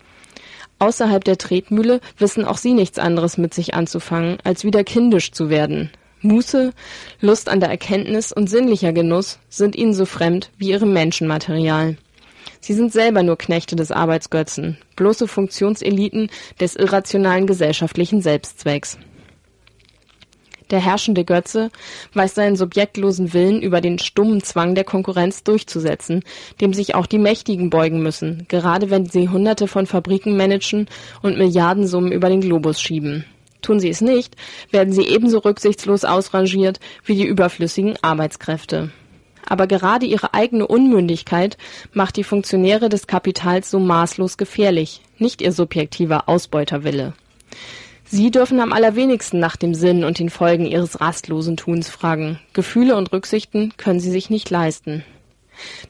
Außerhalb der Tretmühle wissen auch sie nichts anderes mit sich anzufangen, als wieder kindisch zu werden. Muße, Lust an der Erkenntnis und sinnlicher Genuss sind ihnen so fremd wie ihrem Menschenmaterial. Sie sind selber nur Knechte des Arbeitsgötzen, bloße Funktionseliten des irrationalen gesellschaftlichen Selbstzwecks. Der herrschende Götze weiß seinen subjektlosen Willen über den stummen Zwang der Konkurrenz durchzusetzen, dem sich auch die Mächtigen beugen müssen, gerade wenn sie Hunderte von Fabriken managen und Milliardensummen über den Globus schieben. Tun sie es nicht, werden sie ebenso rücksichtslos ausrangiert wie die überflüssigen Arbeitskräfte aber gerade ihre eigene Unmündigkeit macht die Funktionäre des Kapitals so maßlos gefährlich, nicht ihr subjektiver Ausbeuterwille. Sie dürfen am allerwenigsten nach dem Sinn und den Folgen ihres rastlosen Tuns fragen. Gefühle und Rücksichten können sie sich nicht leisten.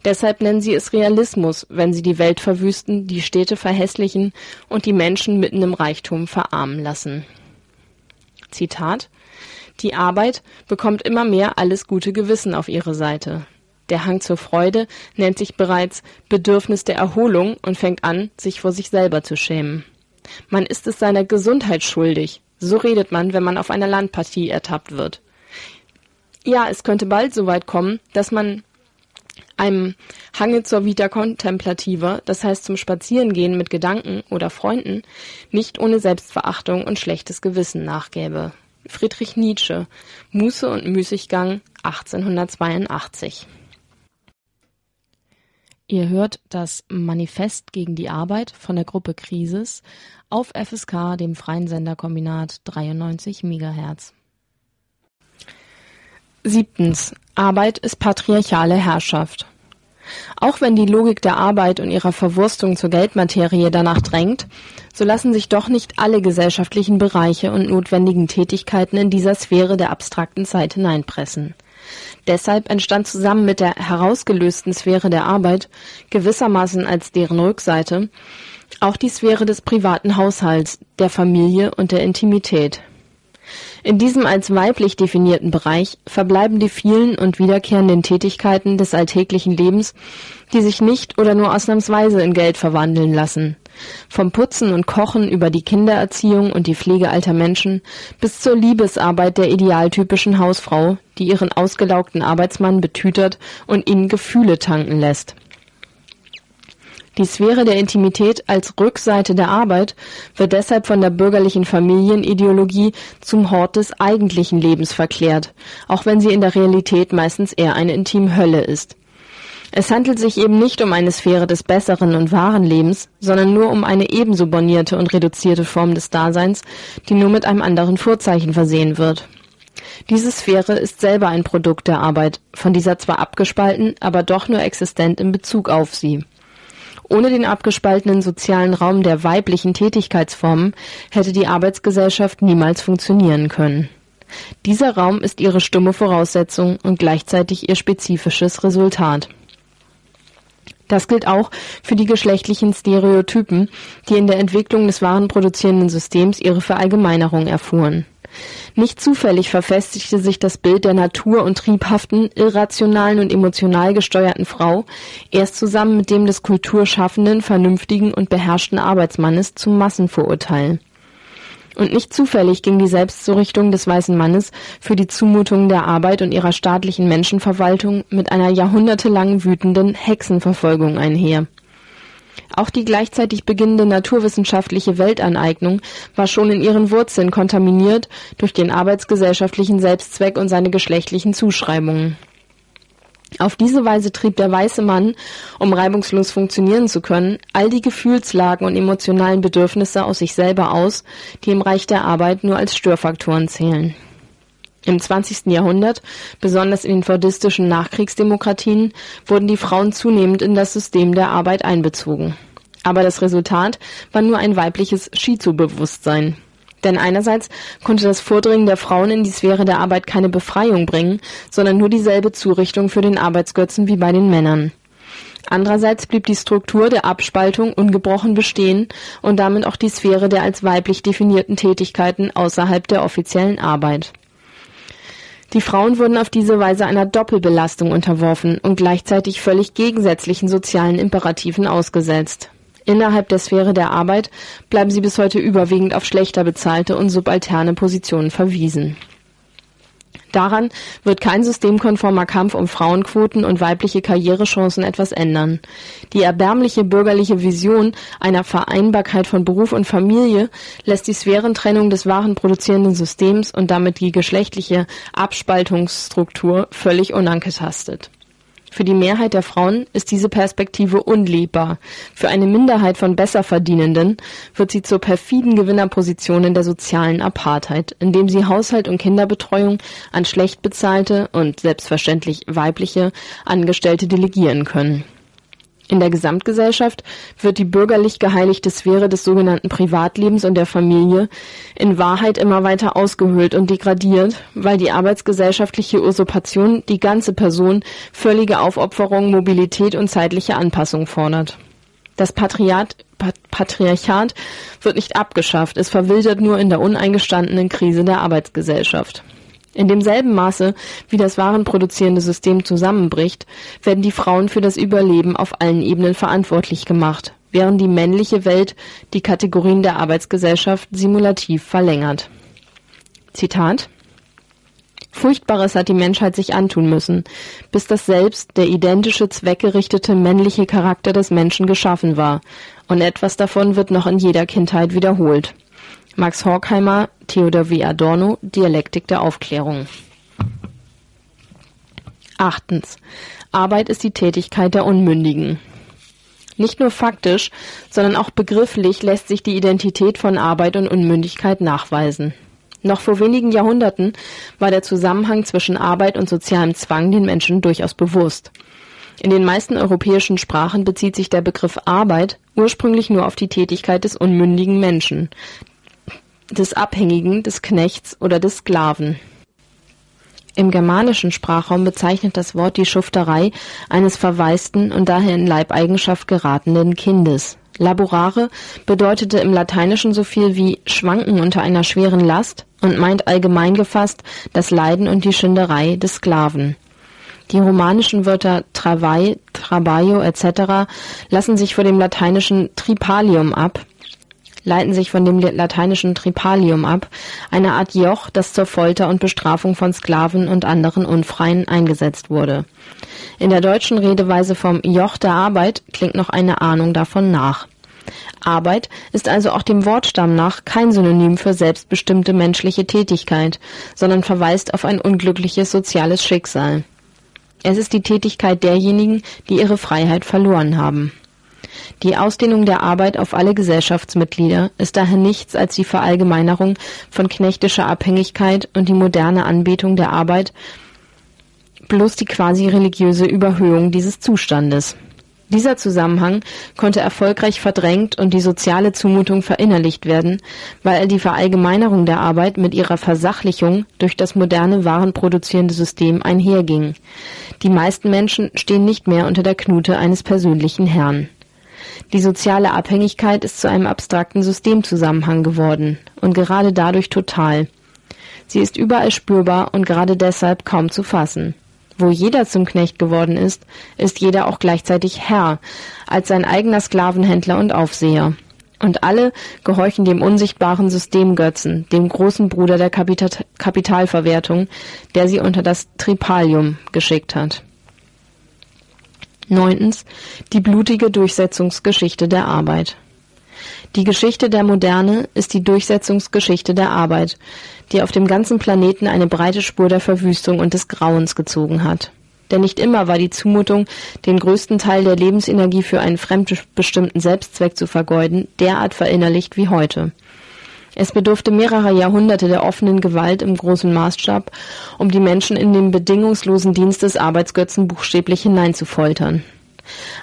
Deshalb nennen sie es Realismus, wenn sie die Welt verwüsten, die Städte verhässlichen und die Menschen mitten im Reichtum verarmen lassen. Zitat die Arbeit bekommt immer mehr alles gute Gewissen auf ihre Seite. Der Hang zur Freude nennt sich bereits Bedürfnis der Erholung und fängt an, sich vor sich selber zu schämen. Man ist es seiner Gesundheit schuldig. So redet man, wenn man auf einer Landpartie ertappt wird. Ja, es könnte bald so weit kommen, dass man einem Hange zur Vita Contemplativa, das heißt zum Spazierengehen mit Gedanken oder Freunden, nicht ohne Selbstverachtung und schlechtes Gewissen nachgäbe. Friedrich Nietzsche, Muße und Müßiggang 1882. Ihr hört das Manifest gegen die Arbeit von der Gruppe Krisis auf FSK, dem freien Senderkombinat 93 MHz. Siebtens. Arbeit ist patriarchale Herrschaft. Auch wenn die Logik der Arbeit und ihrer Verwurstung zur Geldmaterie danach drängt, so lassen sich doch nicht alle gesellschaftlichen Bereiche und notwendigen Tätigkeiten in dieser Sphäre der abstrakten Zeit hineinpressen. Deshalb entstand zusammen mit der herausgelösten Sphäre der Arbeit, gewissermaßen als deren Rückseite, auch die Sphäre des privaten Haushalts, der Familie und der Intimität. In diesem als weiblich definierten Bereich verbleiben die vielen und wiederkehrenden Tätigkeiten des alltäglichen Lebens, die sich nicht oder nur ausnahmsweise in Geld verwandeln lassen. Vom Putzen und Kochen über die Kindererziehung und die Pflege alter Menschen bis zur Liebesarbeit der idealtypischen Hausfrau, die ihren ausgelaugten Arbeitsmann betütert und ihn Gefühle tanken lässt. Die Sphäre der Intimität als Rückseite der Arbeit wird deshalb von der bürgerlichen Familienideologie zum Hort des eigentlichen Lebens verklärt, auch wenn sie in der Realität meistens eher eine Intimhölle ist. Es handelt sich eben nicht um eine Sphäre des besseren und wahren Lebens, sondern nur um eine ebenso bornierte und reduzierte Form des Daseins, die nur mit einem anderen Vorzeichen versehen wird. Diese Sphäre ist selber ein Produkt der Arbeit, von dieser zwar abgespalten, aber doch nur existent in Bezug auf sie. Ohne den abgespaltenen sozialen Raum der weiblichen Tätigkeitsformen hätte die Arbeitsgesellschaft niemals funktionieren können. Dieser Raum ist ihre stumme Voraussetzung und gleichzeitig ihr spezifisches Resultat. Das gilt auch für die geschlechtlichen Stereotypen, die in der Entwicklung des warenproduzierenden Systems ihre Verallgemeinerung erfuhren. Nicht zufällig verfestigte sich das Bild der natur- und triebhaften, irrationalen und emotional gesteuerten Frau erst zusammen mit dem des kulturschaffenden, vernünftigen und beherrschten Arbeitsmannes zum Massenvorurteil. Und nicht zufällig ging die Selbstzurichtung des weißen Mannes für die Zumutungen der Arbeit und ihrer staatlichen Menschenverwaltung mit einer jahrhundertelang wütenden Hexenverfolgung einher. Auch die gleichzeitig beginnende naturwissenschaftliche Weltaneignung war schon in ihren Wurzeln kontaminiert durch den arbeitsgesellschaftlichen Selbstzweck und seine geschlechtlichen Zuschreibungen. Auf diese Weise trieb der weiße Mann, um reibungslos funktionieren zu können, all die Gefühlslagen und emotionalen Bedürfnisse aus sich selber aus, die im Reich der Arbeit nur als Störfaktoren zählen. Im 20. Jahrhundert, besonders in den fordistischen Nachkriegsdemokratien, wurden die Frauen zunehmend in das System der Arbeit einbezogen. Aber das Resultat war nur ein weibliches Shizu-Bewusstsein. Denn einerseits konnte das Vordringen der Frauen in die Sphäre der Arbeit keine Befreiung bringen, sondern nur dieselbe Zurichtung für den Arbeitsgötzen wie bei den Männern. Andererseits blieb die Struktur der Abspaltung ungebrochen bestehen und damit auch die Sphäre der als weiblich definierten Tätigkeiten außerhalb der offiziellen Arbeit. Die Frauen wurden auf diese Weise einer Doppelbelastung unterworfen und gleichzeitig völlig gegensätzlichen sozialen Imperativen ausgesetzt. Innerhalb der Sphäre der Arbeit bleiben sie bis heute überwiegend auf schlechter bezahlte und subalterne Positionen verwiesen. Daran wird kein systemkonformer Kampf um Frauenquoten und weibliche Karrierechancen etwas ändern. Die erbärmliche bürgerliche Vision einer Vereinbarkeit von Beruf und Familie lässt die Sphärentrennung des wahren produzierenden Systems und damit die geschlechtliche Abspaltungsstruktur völlig unangetastet. Für die Mehrheit der Frauen ist diese Perspektive unlebbar. Für eine Minderheit von Besserverdienenden wird sie zur perfiden Gewinnerposition in der sozialen Apartheid, indem sie Haushalt und Kinderbetreuung an schlecht bezahlte und selbstverständlich weibliche Angestellte delegieren können. In der Gesamtgesellschaft wird die bürgerlich geheiligte Sphäre des sogenannten Privatlebens und der Familie in Wahrheit immer weiter ausgehöhlt und degradiert, weil die arbeitsgesellschaftliche Usurpation die ganze Person völlige Aufopferung, Mobilität und zeitliche Anpassung fordert. Das Patriat, Patriarchat wird nicht abgeschafft, es verwildert nur in der uneingestandenen Krise der Arbeitsgesellschaft. In demselben Maße, wie das warenproduzierende System zusammenbricht, werden die Frauen für das Überleben auf allen Ebenen verantwortlich gemacht, während die männliche Welt die Kategorien der Arbeitsgesellschaft simulativ verlängert. Zitat Furchtbares hat die Menschheit sich antun müssen, bis das Selbst, der identische, zweckgerichtete männliche Charakter des Menschen geschaffen war, und etwas davon wird noch in jeder Kindheit wiederholt. Max Horkheimer, Theodor W. Adorno, Dialektik der Aufklärung. Achtens. Arbeit ist die Tätigkeit der Unmündigen. Nicht nur faktisch, sondern auch begrifflich lässt sich die Identität von Arbeit und Unmündigkeit nachweisen. Noch vor wenigen Jahrhunderten war der Zusammenhang zwischen Arbeit und sozialem Zwang den Menschen durchaus bewusst. In den meisten europäischen Sprachen bezieht sich der Begriff Arbeit ursprünglich nur auf die Tätigkeit des unmündigen Menschen, des Abhängigen, des Knechts oder des Sklaven. Im germanischen Sprachraum bezeichnet das Wort die Schufterei eines verwaisten und daher in Leibeigenschaft geratenen Kindes. Laborare bedeutete im Lateinischen so viel wie schwanken unter einer schweren Last und meint allgemein gefasst das Leiden und die Schinderei des Sklaven. Die romanischen Wörter travai, traballo etc. lassen sich vor dem lateinischen tripalium ab, leiten sich von dem lateinischen Tripalium ab, eine Art Joch, das zur Folter und Bestrafung von Sklaven und anderen Unfreien eingesetzt wurde. In der deutschen Redeweise vom Joch der Arbeit klingt noch eine Ahnung davon nach. Arbeit ist also auch dem Wortstamm nach kein Synonym für selbstbestimmte menschliche Tätigkeit, sondern verweist auf ein unglückliches soziales Schicksal. Es ist die Tätigkeit derjenigen, die ihre Freiheit verloren haben. Die Ausdehnung der Arbeit auf alle Gesellschaftsmitglieder ist daher nichts als die Verallgemeinerung von knechtischer Abhängigkeit und die moderne Anbetung der Arbeit bloß die quasi religiöse Überhöhung dieses Zustandes. Dieser Zusammenhang konnte erfolgreich verdrängt und die soziale Zumutung verinnerlicht werden, weil die Verallgemeinerung der Arbeit mit ihrer Versachlichung durch das moderne warenproduzierende System einherging. Die meisten Menschen stehen nicht mehr unter der Knute eines persönlichen Herrn. Die soziale Abhängigkeit ist zu einem abstrakten Systemzusammenhang geworden und gerade dadurch total. Sie ist überall spürbar und gerade deshalb kaum zu fassen. Wo jeder zum Knecht geworden ist, ist jeder auch gleichzeitig Herr, als sein eigener Sklavenhändler und Aufseher. Und alle gehorchen dem unsichtbaren Systemgötzen, dem großen Bruder der Kapita Kapitalverwertung, der sie unter das Tripalium geschickt hat. Neuntens. Die blutige Durchsetzungsgeschichte der Arbeit. Die Geschichte der Moderne ist die Durchsetzungsgeschichte der Arbeit, die auf dem ganzen Planeten eine breite Spur der Verwüstung und des Grauens gezogen hat. Denn nicht immer war die Zumutung, den größten Teil der Lebensenergie für einen fremdbestimmten Selbstzweck zu vergeuden, derart verinnerlicht wie heute. Es bedurfte mehrerer Jahrhunderte der offenen Gewalt im großen Maßstab, um die Menschen in den bedingungslosen Dienst des Arbeitsgötzen buchstäblich hineinzufoltern.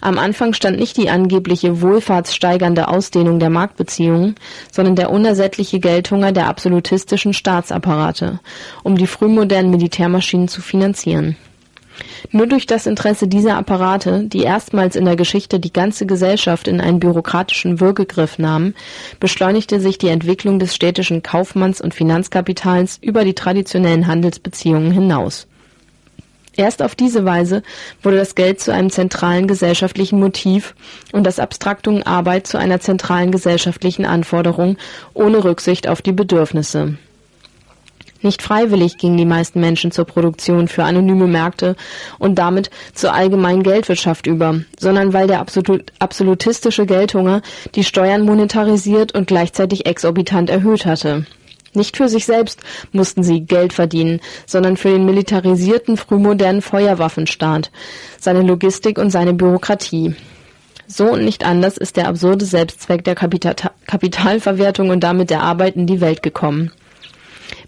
Am Anfang stand nicht die angebliche wohlfahrtssteigernde Ausdehnung der Marktbeziehungen, sondern der unersättliche Geldhunger der absolutistischen Staatsapparate, um die frühmodernen Militärmaschinen zu finanzieren. Nur durch das Interesse dieser Apparate, die erstmals in der Geschichte die ganze Gesellschaft in einen bürokratischen Würgegriff nahmen, beschleunigte sich die Entwicklung des städtischen Kaufmanns- und Finanzkapitals über die traditionellen Handelsbeziehungen hinaus. Erst auf diese Weise wurde das Geld zu einem zentralen gesellschaftlichen Motiv und das Abstraktum Arbeit zu einer zentralen gesellschaftlichen Anforderung ohne Rücksicht auf die Bedürfnisse. Nicht freiwillig gingen die meisten Menschen zur Produktion für anonyme Märkte und damit zur allgemeinen Geldwirtschaft über, sondern weil der absolut, absolutistische Geldhunger die Steuern monetarisiert und gleichzeitig exorbitant erhöht hatte. Nicht für sich selbst mussten sie Geld verdienen, sondern für den militarisierten frühmodernen Feuerwaffenstaat, seine Logistik und seine Bürokratie. So und nicht anders ist der absurde Selbstzweck der Kapital Kapitalverwertung und damit der Arbeit in die Welt gekommen.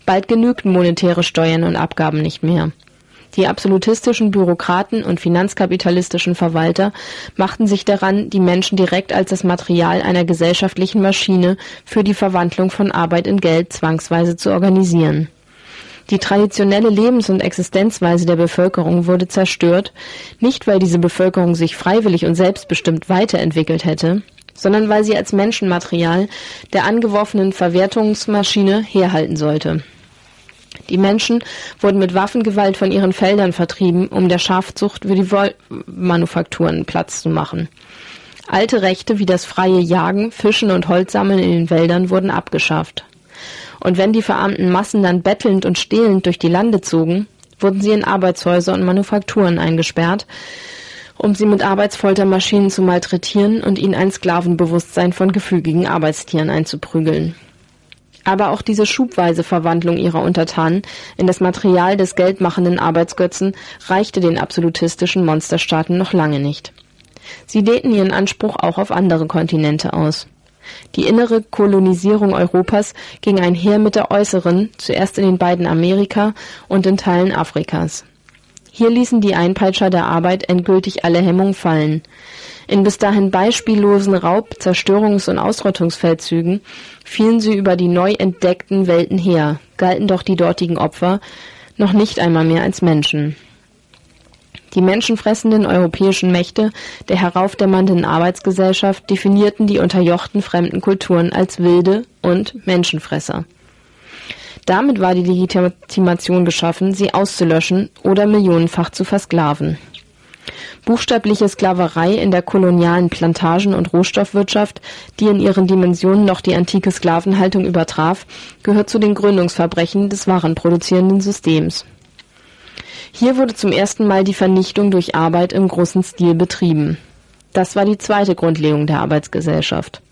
Bald genügten monetäre Steuern und Abgaben nicht mehr. Die absolutistischen Bürokraten und finanzkapitalistischen Verwalter machten sich daran, die Menschen direkt als das Material einer gesellschaftlichen Maschine für die Verwandlung von Arbeit in Geld zwangsweise zu organisieren. Die traditionelle Lebens- und Existenzweise der Bevölkerung wurde zerstört, nicht weil diese Bevölkerung sich freiwillig und selbstbestimmt weiterentwickelt hätte, sondern weil sie als Menschenmaterial der angeworfenen Verwertungsmaschine herhalten sollte. Die Menschen wurden mit Waffengewalt von ihren Feldern vertrieben, um der Schafzucht für die Wollmanufakturen Platz zu machen. Alte Rechte wie das freie Jagen, Fischen und Holzsammeln in den Wäldern wurden abgeschafft. Und wenn die verarmten Massen dann bettelnd und stehlend durch die Lande zogen, wurden sie in Arbeitshäuser und Manufakturen eingesperrt, um sie mit Arbeitsfoltermaschinen zu malträtieren und ihnen ein Sklavenbewusstsein von gefügigen Arbeitstieren einzuprügeln. Aber auch diese schubweise Verwandlung ihrer Untertanen in das Material des geldmachenden Arbeitsgötzen reichte den absolutistischen Monsterstaaten noch lange nicht. Sie dehnten ihren Anspruch auch auf andere Kontinente aus. Die innere Kolonisierung Europas ging einher mit der äußeren, zuerst in den beiden Amerika und in Teilen Afrikas. Hier ließen die Einpeitscher der Arbeit endgültig alle Hemmungen fallen. In bis dahin beispiellosen Raub-, Zerstörungs- und Ausrottungsfeldzügen fielen sie über die neu entdeckten Welten her, galten doch die dortigen Opfer noch nicht einmal mehr als Menschen. Die menschenfressenden europäischen Mächte der heraufdämmernden Arbeitsgesellschaft definierten die unterjochten fremden Kulturen als wilde und Menschenfresser. Damit war die Legitimation geschaffen, sie auszulöschen oder millionenfach zu versklaven. Buchstäbliche Sklaverei in der kolonialen Plantagen- und Rohstoffwirtschaft, die in ihren Dimensionen noch die antike Sklavenhaltung übertraf, gehört zu den Gründungsverbrechen des warenproduzierenden Systems. Hier wurde zum ersten Mal die Vernichtung durch Arbeit im großen Stil betrieben. Das war die zweite Grundlegung der Arbeitsgesellschaft.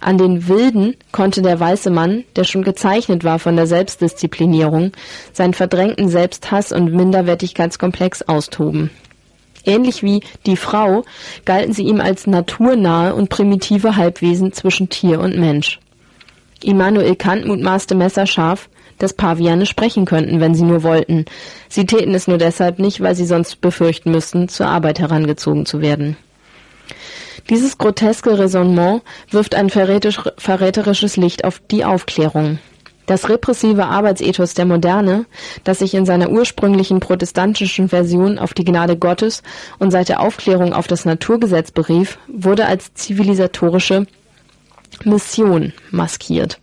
An den Wilden konnte der weiße Mann, der schon gezeichnet war von der Selbstdisziplinierung, seinen verdrängten Selbsthass und Minderwertigkeitskomplex austoben. Ähnlich wie die Frau galten sie ihm als naturnahe und primitive Halbwesen zwischen Tier und Mensch. Immanuel Kant mutmaßte messerscharf, dass Paviane sprechen könnten, wenn sie nur wollten. Sie täten es nur deshalb nicht, weil sie sonst befürchten müssten, zur Arbeit herangezogen zu werden. Dieses groteske Raisonnement wirft ein verräterisches Licht auf die Aufklärung. Das repressive Arbeitsethos der Moderne, das sich in seiner ursprünglichen protestantischen Version auf die Gnade Gottes und seit der Aufklärung auf das Naturgesetz berief, wurde als zivilisatorische Mission maskiert.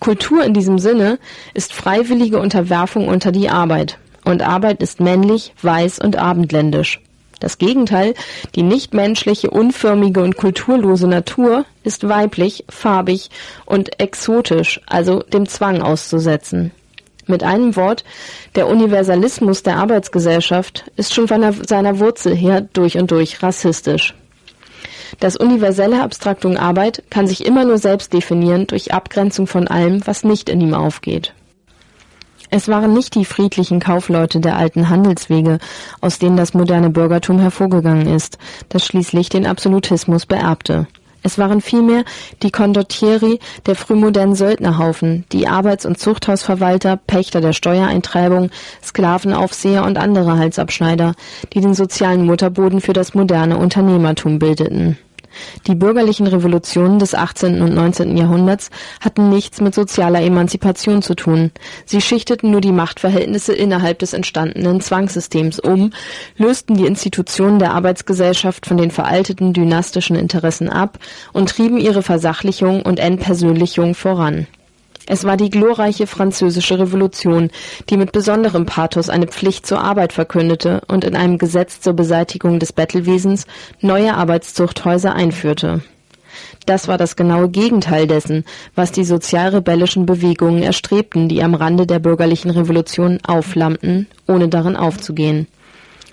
Kultur in diesem Sinne ist freiwillige Unterwerfung unter die Arbeit. Und Arbeit ist männlich, weiß und abendländisch. Das Gegenteil, die nichtmenschliche, unförmige und kulturlose Natur, ist weiblich, farbig und exotisch, also dem Zwang auszusetzen. Mit einem Wort, der Universalismus der Arbeitsgesellschaft ist schon von seiner Wurzel her durch und durch rassistisch. Das universelle Abstraktum Arbeit kann sich immer nur selbst definieren durch Abgrenzung von allem, was nicht in ihm aufgeht. Es waren nicht die friedlichen Kaufleute der alten Handelswege, aus denen das moderne Bürgertum hervorgegangen ist, das schließlich den Absolutismus beerbte. Es waren vielmehr die Condottieri der frühmodernen Söldnerhaufen, die Arbeits- und Zuchthausverwalter, Pächter der Steuereintreibung, Sklavenaufseher und andere Halsabschneider, die den sozialen Mutterboden für das moderne Unternehmertum bildeten. Die bürgerlichen Revolutionen des 18. und 19. Jahrhunderts hatten nichts mit sozialer Emanzipation zu tun. Sie schichteten nur die Machtverhältnisse innerhalb des entstandenen Zwangssystems um, lösten die Institutionen der Arbeitsgesellschaft von den veralteten dynastischen Interessen ab und trieben ihre Versachlichung und Entpersönlichung voran es war die glorreiche französische Revolution, die mit besonderem Pathos eine Pflicht zur Arbeit verkündete und in einem Gesetz zur Beseitigung des Bettelwesens neue Arbeitszuchthäuser einführte. Das war das genaue Gegenteil dessen, was die sozialrebellischen Bewegungen erstrebten, die am Rande der bürgerlichen Revolution aufflammten, ohne darin aufzugehen.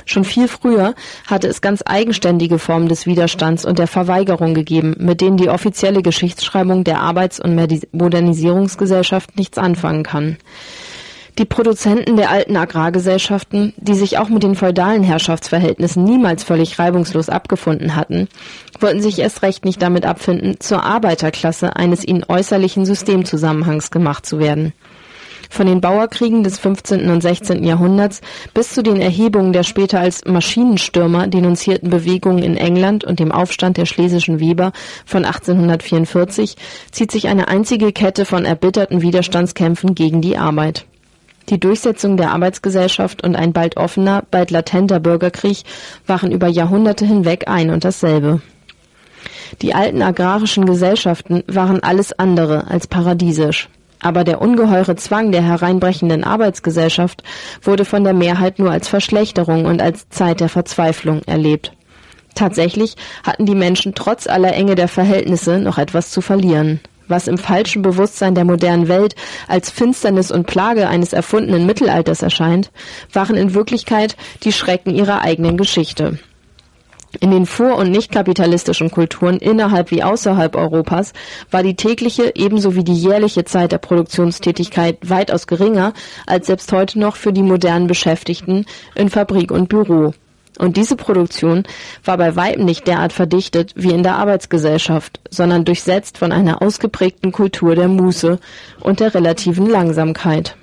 Schon viel früher hatte es ganz eigenständige Formen des Widerstands und der Verweigerung gegeben, mit denen die offizielle Geschichtsschreibung der Arbeits- und Modernisierungsgesellschaft nichts anfangen kann. Die Produzenten der alten Agrargesellschaften, die sich auch mit den feudalen Herrschaftsverhältnissen niemals völlig reibungslos abgefunden hatten, wollten sich erst recht nicht damit abfinden, zur Arbeiterklasse eines ihnen äußerlichen Systemzusammenhangs gemacht zu werden. Von den Bauerkriegen des 15. und 16. Jahrhunderts bis zu den Erhebungen der später als Maschinenstürmer denunzierten Bewegungen in England und dem Aufstand der schlesischen Weber von 1844 zieht sich eine einzige Kette von erbitterten Widerstandskämpfen gegen die Arbeit. Die Durchsetzung der Arbeitsgesellschaft und ein bald offener, bald latenter Bürgerkrieg waren über Jahrhunderte hinweg ein und dasselbe. Die alten agrarischen Gesellschaften waren alles andere als paradiesisch. Aber der ungeheure Zwang der hereinbrechenden Arbeitsgesellschaft wurde von der Mehrheit nur als Verschlechterung und als Zeit der Verzweiflung erlebt. Tatsächlich hatten die Menschen trotz aller Enge der Verhältnisse noch etwas zu verlieren. Was im falschen Bewusstsein der modernen Welt als Finsternis und Plage eines erfundenen Mittelalters erscheint, waren in Wirklichkeit die Schrecken ihrer eigenen Geschichte. In den vor- und nichtkapitalistischen Kulturen innerhalb wie außerhalb Europas war die tägliche ebenso wie die jährliche Zeit der Produktionstätigkeit weitaus geringer als selbst heute noch für die modernen Beschäftigten in Fabrik und Büro. Und diese Produktion war bei weitem nicht derart verdichtet wie in der Arbeitsgesellschaft, sondern durchsetzt von einer ausgeprägten Kultur der Muße und der relativen Langsamkeit.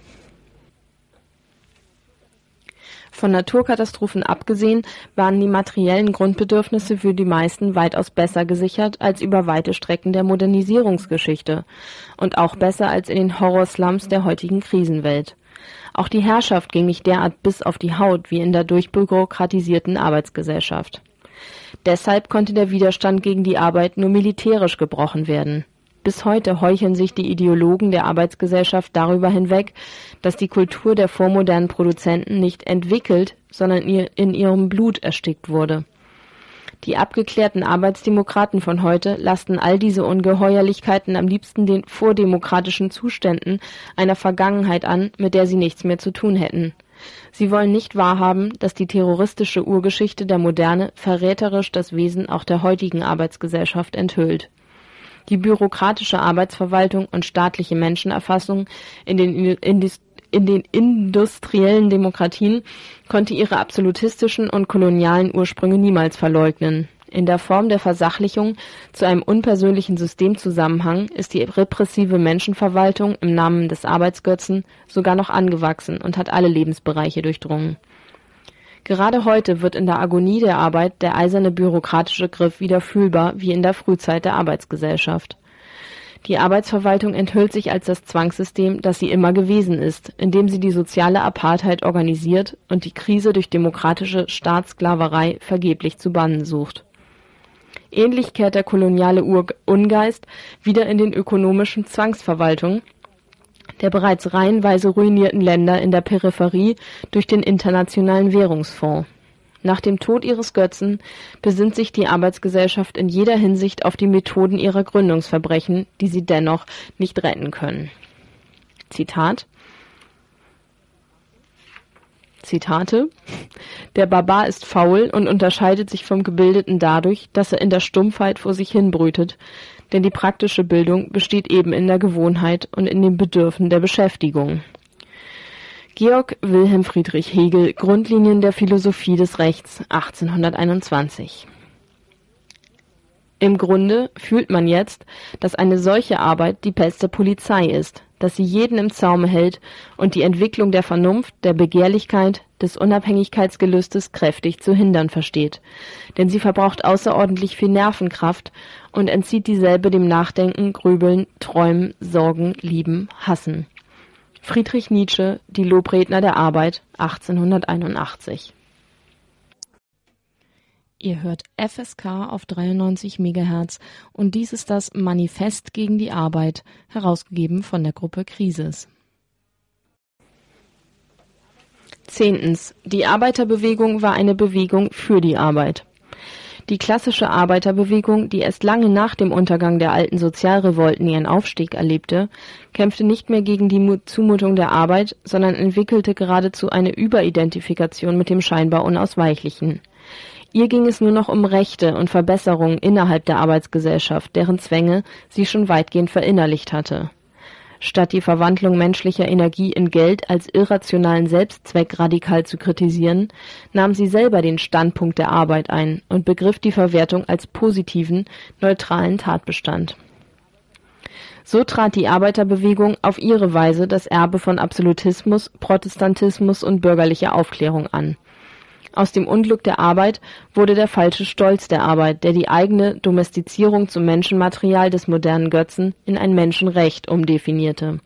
Von Naturkatastrophen abgesehen waren die materiellen Grundbedürfnisse für die meisten weitaus besser gesichert als über weite Strecken der Modernisierungsgeschichte und auch besser als in den Horrorslums der heutigen Krisenwelt. Auch die Herrschaft ging nicht derart bis auf die Haut wie in der durchbürokratisierten Arbeitsgesellschaft. Deshalb konnte der Widerstand gegen die Arbeit nur militärisch gebrochen werden bis heute heucheln sich die Ideologen der Arbeitsgesellschaft darüber hinweg, dass die Kultur der vormodernen Produzenten nicht entwickelt, sondern in ihrem Blut erstickt wurde. Die abgeklärten Arbeitsdemokraten von heute lasten all diese Ungeheuerlichkeiten am liebsten den vordemokratischen Zuständen einer Vergangenheit an, mit der sie nichts mehr zu tun hätten. Sie wollen nicht wahrhaben, dass die terroristische Urgeschichte der Moderne verräterisch das Wesen auch der heutigen Arbeitsgesellschaft enthüllt die bürokratische Arbeitsverwaltung und staatliche Menschenerfassung in den, in den industriellen Demokratien konnte ihre absolutistischen und kolonialen Ursprünge niemals verleugnen. In der Form der Versachlichung zu einem unpersönlichen Systemzusammenhang ist die repressive Menschenverwaltung im Namen des Arbeitsgötzen sogar noch angewachsen und hat alle Lebensbereiche durchdrungen. Gerade heute wird in der Agonie der Arbeit der eiserne bürokratische Griff wieder fühlbar wie in der Frühzeit der Arbeitsgesellschaft. Die Arbeitsverwaltung enthüllt sich als das Zwangssystem, das sie immer gewesen ist, indem sie die soziale Apartheid organisiert und die Krise durch demokratische Staatssklaverei vergeblich zu bannen sucht. Ähnlich kehrt der koloniale Ungeist wieder in den ökonomischen Zwangsverwaltungen, der bereits reihenweise ruinierten Länder in der Peripherie durch den Internationalen Währungsfonds. Nach dem Tod ihres Götzen besinnt sich die Arbeitsgesellschaft in jeder Hinsicht auf die Methoden ihrer Gründungsverbrechen, die sie dennoch nicht retten können. Zitat Zitate Der Barbar ist faul und unterscheidet sich vom Gebildeten dadurch, dass er in der Stumpfheit vor sich hin brütet, denn die praktische Bildung besteht eben in der Gewohnheit und in dem Bedürfen der Beschäftigung. Georg Wilhelm Friedrich Hegel Grundlinien der Philosophie des Rechts 1821 Im Grunde fühlt man jetzt, dass eine solche Arbeit die Pest der Polizei ist, dass sie jeden im Zaume hält und die Entwicklung der Vernunft, der Begehrlichkeit, des Unabhängigkeitsgelüstes kräftig zu hindern versteht. Denn sie verbraucht außerordentlich viel Nervenkraft und entzieht dieselbe dem Nachdenken, Grübeln, Träumen, Sorgen, Lieben, Hassen. Friedrich Nietzsche, Die Lobredner der Arbeit, 1881 Ihr hört FSK auf 93 MHz und dies ist das Manifest gegen die Arbeit, herausgegeben von der Gruppe Krisis. Zehntens. Die Arbeiterbewegung war eine Bewegung für die Arbeit. Die klassische Arbeiterbewegung, die erst lange nach dem Untergang der alten Sozialrevolten ihren Aufstieg erlebte, kämpfte nicht mehr gegen die Zumutung der Arbeit, sondern entwickelte geradezu eine Überidentifikation mit dem scheinbar Unausweichlichen. Ihr ging es nur noch um Rechte und Verbesserungen innerhalb der Arbeitsgesellschaft, deren Zwänge sie schon weitgehend verinnerlicht hatte. Statt die Verwandlung menschlicher Energie in Geld als irrationalen Selbstzweck radikal zu kritisieren, nahm sie selber den Standpunkt der Arbeit ein und begriff die Verwertung als positiven, neutralen Tatbestand. So trat die Arbeiterbewegung auf ihre Weise das Erbe von Absolutismus, Protestantismus und bürgerlicher Aufklärung an aus dem Unglück der Arbeit wurde der falsche Stolz der Arbeit, der die eigene Domestizierung zum Menschenmaterial des modernen Götzen in ein Menschenrecht umdefinierte.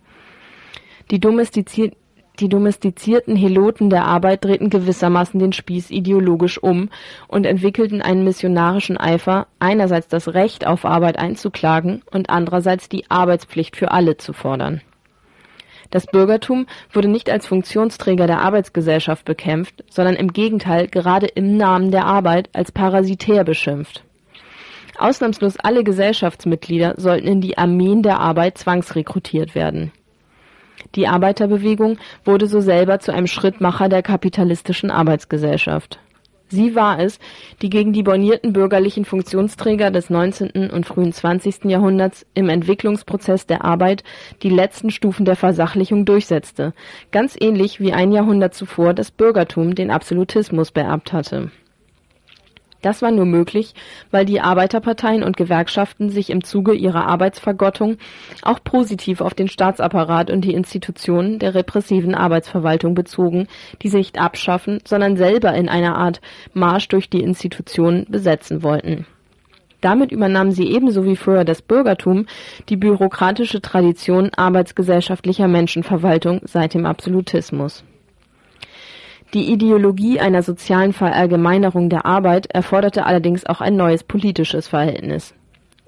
Die, domestizier die domestizierten Heloten der Arbeit drehten gewissermaßen den Spieß ideologisch um und entwickelten einen missionarischen Eifer, einerseits das Recht auf Arbeit einzuklagen und andererseits die Arbeitspflicht für alle zu fordern das Bürgertum wurde nicht als Funktionsträger der Arbeitsgesellschaft bekämpft, sondern im Gegenteil gerade im Namen der Arbeit als parasitär beschimpft. Ausnahmslos alle Gesellschaftsmitglieder sollten in die Armeen der Arbeit zwangsrekrutiert werden. Die Arbeiterbewegung wurde so selber zu einem Schrittmacher der kapitalistischen Arbeitsgesellschaft Sie war es, die gegen die bornierten bürgerlichen Funktionsträger des 19. und frühen 20. Jahrhunderts im Entwicklungsprozess der Arbeit die letzten Stufen der Versachlichung durchsetzte, ganz ähnlich wie ein Jahrhundert zuvor das Bürgertum den Absolutismus beerbt hatte das war nur möglich, weil die Arbeiterparteien und Gewerkschaften sich im Zuge ihrer Arbeitsvergottung auch positiv auf den Staatsapparat und die Institutionen der repressiven Arbeitsverwaltung bezogen, die sie nicht abschaffen, sondern selber in einer Art Marsch durch die Institutionen besetzen wollten. Damit übernahmen sie ebenso wie früher das Bürgertum die bürokratische Tradition arbeitsgesellschaftlicher Menschenverwaltung seit dem Absolutismus die Ideologie einer sozialen Verallgemeinerung der Arbeit erforderte allerdings auch ein neues politisches Verhältnis.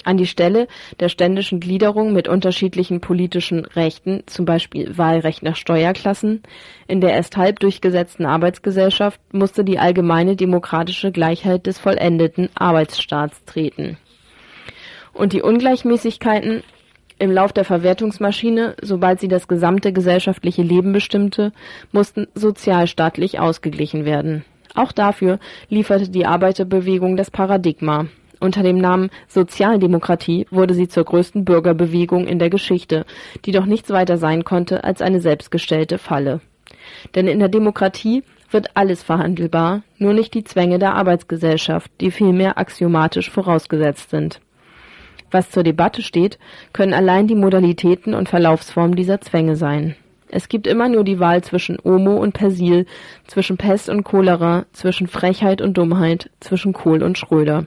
An die Stelle der ständischen Gliederung mit unterschiedlichen politischen Rechten, zum Beispiel Wahlrecht nach Steuerklassen, in der erst halb durchgesetzten Arbeitsgesellschaft musste die allgemeine demokratische Gleichheit des vollendeten Arbeitsstaats treten. Und die Ungleichmäßigkeiten im Lauf der Verwertungsmaschine, sobald sie das gesamte gesellschaftliche Leben bestimmte, mussten sozialstaatlich ausgeglichen werden. Auch dafür lieferte die Arbeiterbewegung das Paradigma. Unter dem Namen Sozialdemokratie wurde sie zur größten Bürgerbewegung in der Geschichte, die doch nichts weiter sein konnte als eine selbstgestellte Falle. Denn in der Demokratie wird alles verhandelbar, nur nicht die Zwänge der Arbeitsgesellschaft, die vielmehr axiomatisch vorausgesetzt sind. Was zur Debatte steht, können allein die Modalitäten und Verlaufsformen dieser Zwänge sein. Es gibt immer nur die Wahl zwischen Omo und Persil, zwischen Pest und Cholera, zwischen Frechheit und Dummheit, zwischen Kohl und Schröder.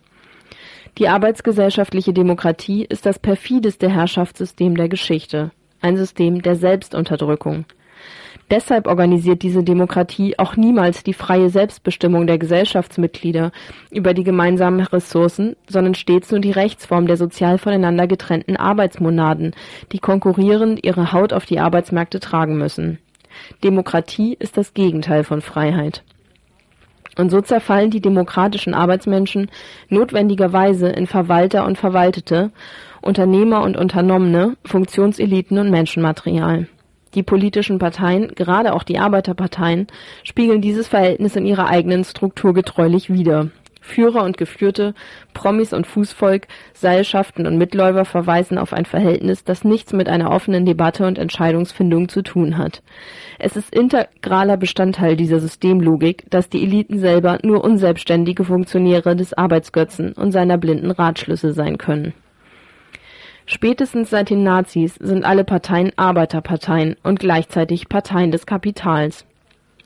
Die arbeitsgesellschaftliche Demokratie ist das perfideste Herrschaftssystem der Geschichte, ein System der Selbstunterdrückung. Deshalb organisiert diese Demokratie auch niemals die freie Selbstbestimmung der Gesellschaftsmitglieder über die gemeinsamen Ressourcen, sondern stets nur die Rechtsform der sozial voneinander getrennten Arbeitsmonaden, die konkurrierend ihre Haut auf die Arbeitsmärkte tragen müssen. Demokratie ist das Gegenteil von Freiheit. Und so zerfallen die demokratischen Arbeitsmenschen notwendigerweise in Verwalter und Verwaltete, Unternehmer und Unternommene, Funktionseliten und Menschenmaterial. Die politischen Parteien, gerade auch die Arbeiterparteien, spiegeln dieses Verhältnis in ihrer eigenen Struktur getreulich wider. Führer und Geführte, Promis und Fußvolk, Seilschaften und Mitläufer verweisen auf ein Verhältnis, das nichts mit einer offenen Debatte und Entscheidungsfindung zu tun hat. Es ist integraler Bestandteil dieser Systemlogik, dass die Eliten selber nur unselbstständige Funktionäre des Arbeitsgötzen und seiner blinden Ratschlüsse sein können. Spätestens seit den Nazis sind alle Parteien Arbeiterparteien und gleichzeitig Parteien des Kapitals.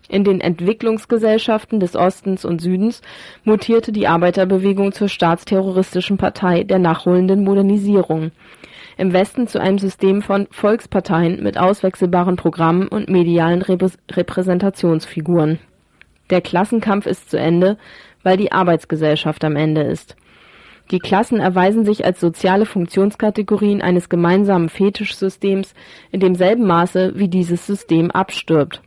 In den Entwicklungsgesellschaften des Ostens und Südens mutierte die Arbeiterbewegung zur staatsterroristischen Partei der nachholenden Modernisierung, im Westen zu einem System von Volksparteien mit auswechselbaren Programmen und medialen Repräsentationsfiguren. Der Klassenkampf ist zu Ende, weil die Arbeitsgesellschaft am Ende ist. Die Klassen erweisen sich als soziale Funktionskategorien eines gemeinsamen Fetischsystems in demselben Maße, wie dieses System abstirbt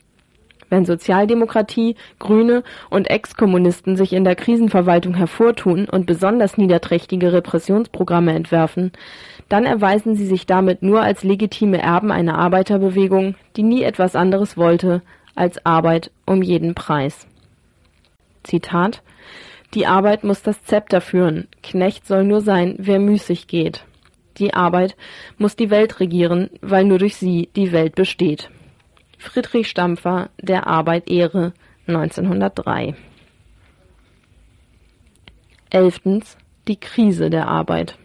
wenn Sozialdemokratie, Grüne und Ex-Kommunisten sich in der Krisenverwaltung hervortun und besonders niederträchtige Repressionsprogramme entwerfen, dann erweisen sie sich damit nur als legitime Erben einer Arbeiterbewegung, die nie etwas anderes wollte als Arbeit um jeden Preis. Zitat Die Arbeit muss das Zepter führen, Knecht soll nur sein, wer müßig geht. Die Arbeit muss die Welt regieren, weil nur durch sie die Welt besteht. Friedrich Stampfer Der Arbeit Ehre 1903 Elftens Die Krise der Arbeit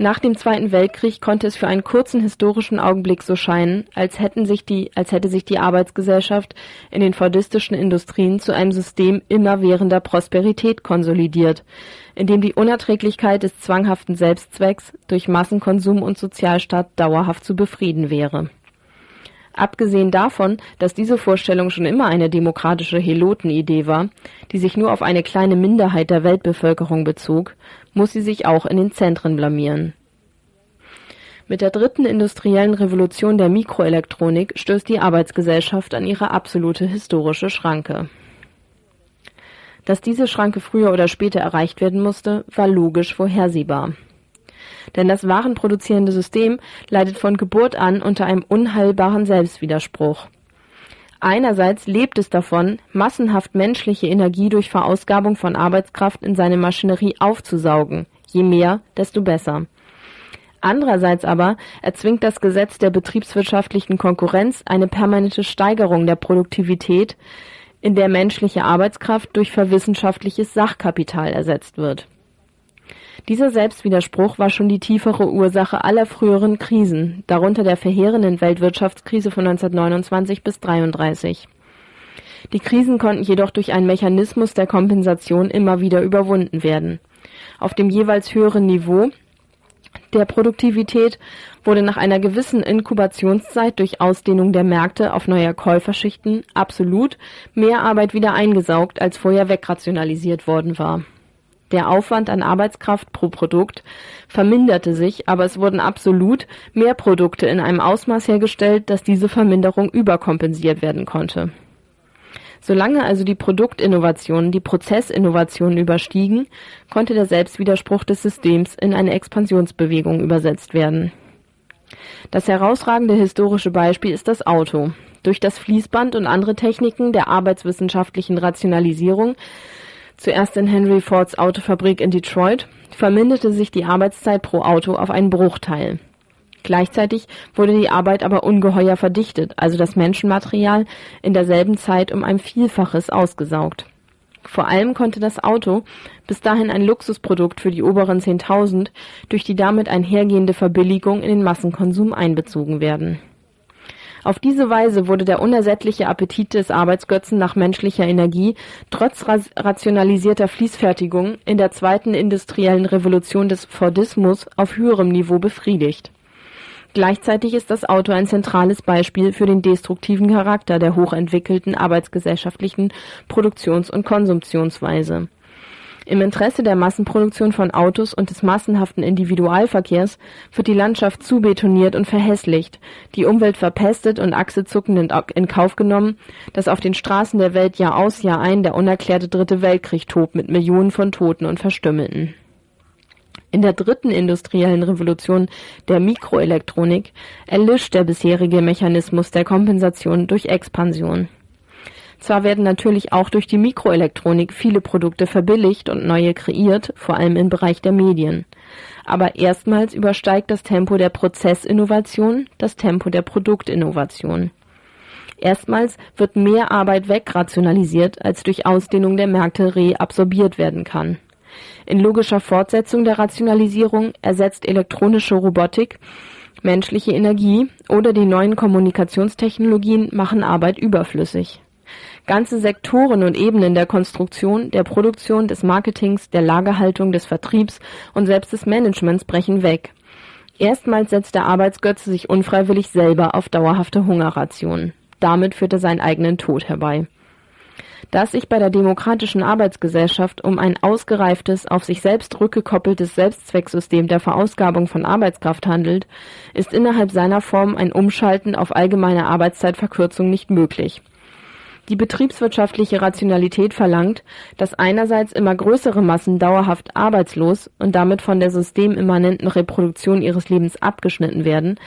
nach dem Zweiten Weltkrieg konnte es für einen kurzen historischen Augenblick so scheinen, als, hätten sich die, als hätte sich die Arbeitsgesellschaft in den fordistischen Industrien zu einem System immerwährender Prosperität konsolidiert, in dem die Unerträglichkeit des zwanghaften Selbstzwecks durch Massenkonsum und Sozialstaat dauerhaft zu befrieden wäre. Abgesehen davon, dass diese Vorstellung schon immer eine demokratische Helotenidee war, die sich nur auf eine kleine Minderheit der Weltbevölkerung bezog, muss sie sich auch in den Zentren blamieren. Mit der dritten industriellen Revolution der Mikroelektronik stößt die Arbeitsgesellschaft an ihre absolute historische Schranke. Dass diese Schranke früher oder später erreicht werden musste, war logisch vorhersehbar denn das warenproduzierende System leidet von Geburt an unter einem unheilbaren Selbstwiderspruch. Einerseits lebt es davon, massenhaft menschliche Energie durch Verausgabung von Arbeitskraft in seine Maschinerie aufzusaugen. Je mehr, desto besser. Andererseits aber erzwingt das Gesetz der betriebswirtschaftlichen Konkurrenz eine permanente Steigerung der Produktivität, in der menschliche Arbeitskraft durch verwissenschaftliches Sachkapital ersetzt wird dieser Selbstwiderspruch war schon die tiefere Ursache aller früheren Krisen, darunter der verheerenden Weltwirtschaftskrise von 1929 bis 1933. Die Krisen konnten jedoch durch einen Mechanismus der Kompensation immer wieder überwunden werden. Auf dem jeweils höheren Niveau der Produktivität wurde nach einer gewissen Inkubationszeit durch Ausdehnung der Märkte auf neue Käuferschichten absolut mehr Arbeit wieder eingesaugt, als vorher wegrationalisiert worden war der Aufwand an Arbeitskraft pro Produkt verminderte sich, aber es wurden absolut mehr Produkte in einem Ausmaß hergestellt, dass diese Verminderung überkompensiert werden konnte. Solange also die Produktinnovationen die Prozessinnovationen überstiegen, konnte der Selbstwiderspruch des Systems in eine Expansionsbewegung übersetzt werden. Das herausragende historische Beispiel ist das Auto. Durch das Fließband und andere Techniken der arbeitswissenschaftlichen Rationalisierung zuerst in Henry Fords Autofabrik in Detroit, verminderte sich die Arbeitszeit pro Auto auf einen Bruchteil. Gleichzeitig wurde die Arbeit aber ungeheuer verdichtet, also das Menschenmaterial in derselben Zeit um ein Vielfaches ausgesaugt. Vor allem konnte das Auto, bis dahin ein Luxusprodukt für die oberen 10.000, durch die damit einhergehende Verbilligung in den Massenkonsum einbezogen werden auf diese Weise wurde der unersättliche Appetit des Arbeitsgötzen nach menschlicher Energie trotz rationalisierter Fließfertigung in der zweiten industriellen Revolution des Fordismus auf höherem Niveau befriedigt. Gleichzeitig ist das Auto ein zentrales Beispiel für den destruktiven Charakter der hochentwickelten arbeitsgesellschaftlichen Produktions- und Konsumtionsweise. Im Interesse der Massenproduktion von Autos und des massenhaften Individualverkehrs wird die Landschaft zubetoniert und verhässlicht, die Umwelt verpestet und achselzuckend in Kauf genommen, dass auf den Straßen der Welt Jahr aus Jahr ein der unerklärte Dritte Weltkrieg tobt mit Millionen von Toten und Verstümmelten. In der dritten industriellen Revolution, der Mikroelektronik, erlischt der bisherige Mechanismus der Kompensation durch Expansion. Zwar werden natürlich auch durch die Mikroelektronik viele Produkte verbilligt und neue kreiert, vor allem im Bereich der Medien. Aber erstmals übersteigt das Tempo der Prozessinnovation das Tempo der Produktinnovation. Erstmals wird mehr Arbeit wegrationalisiert, als durch Ausdehnung der Märkte reabsorbiert werden kann. In logischer Fortsetzung der Rationalisierung ersetzt elektronische Robotik menschliche Energie oder die neuen Kommunikationstechnologien machen Arbeit überflüssig. Ganze Sektoren und Ebenen der Konstruktion, der Produktion, des Marketings, der Lagerhaltung, des Vertriebs und selbst des Managements brechen weg. Erstmals setzt der Arbeitsgötze sich unfreiwillig selber auf dauerhafte Hungerrationen. Damit führt er seinen eigenen Tod herbei. Da es sich bei der demokratischen Arbeitsgesellschaft um ein ausgereiftes, auf sich selbst rückgekoppeltes Selbstzwecksystem der Verausgabung von Arbeitskraft handelt, ist innerhalb seiner Form ein Umschalten auf allgemeine Arbeitszeitverkürzung nicht möglich. Die betriebswirtschaftliche Rationalität verlangt, dass einerseits immer größere Massen dauerhaft arbeitslos und damit von der systemimmanenten Reproduktion ihres Lebens abgeschnitten werden,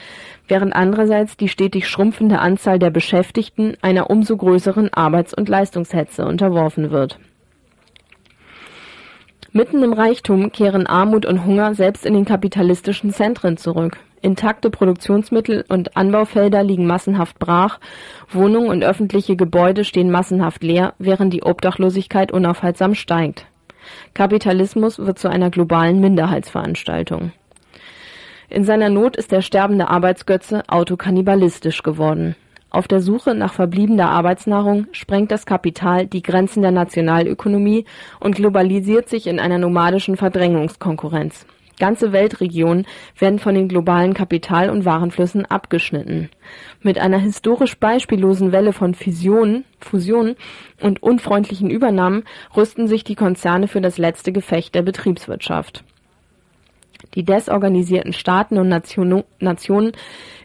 während andererseits die stetig schrumpfende Anzahl der Beschäftigten einer umso größeren Arbeits- und Leistungshetze unterworfen wird. Mitten im Reichtum kehren Armut und Hunger selbst in den kapitalistischen Zentren zurück Intakte Produktionsmittel und Anbaufelder liegen massenhaft brach, Wohnungen und öffentliche Gebäude stehen massenhaft leer, während die Obdachlosigkeit unaufhaltsam steigt. Kapitalismus wird zu einer globalen Minderheitsveranstaltung. In seiner Not ist der sterbende Arbeitsgötze autokannibalistisch geworden. Auf der Suche nach verbliebener Arbeitsnahrung sprengt das Kapital die Grenzen der Nationalökonomie und globalisiert sich in einer nomadischen Verdrängungskonkurrenz Ganze Weltregionen werden von den globalen Kapital und Warenflüssen abgeschnitten. Mit einer historisch beispiellosen Welle von Fusionen und unfreundlichen Übernahmen rüsten sich die Konzerne für das letzte Gefecht der Betriebswirtschaft. Die desorganisierten Staaten und Nationen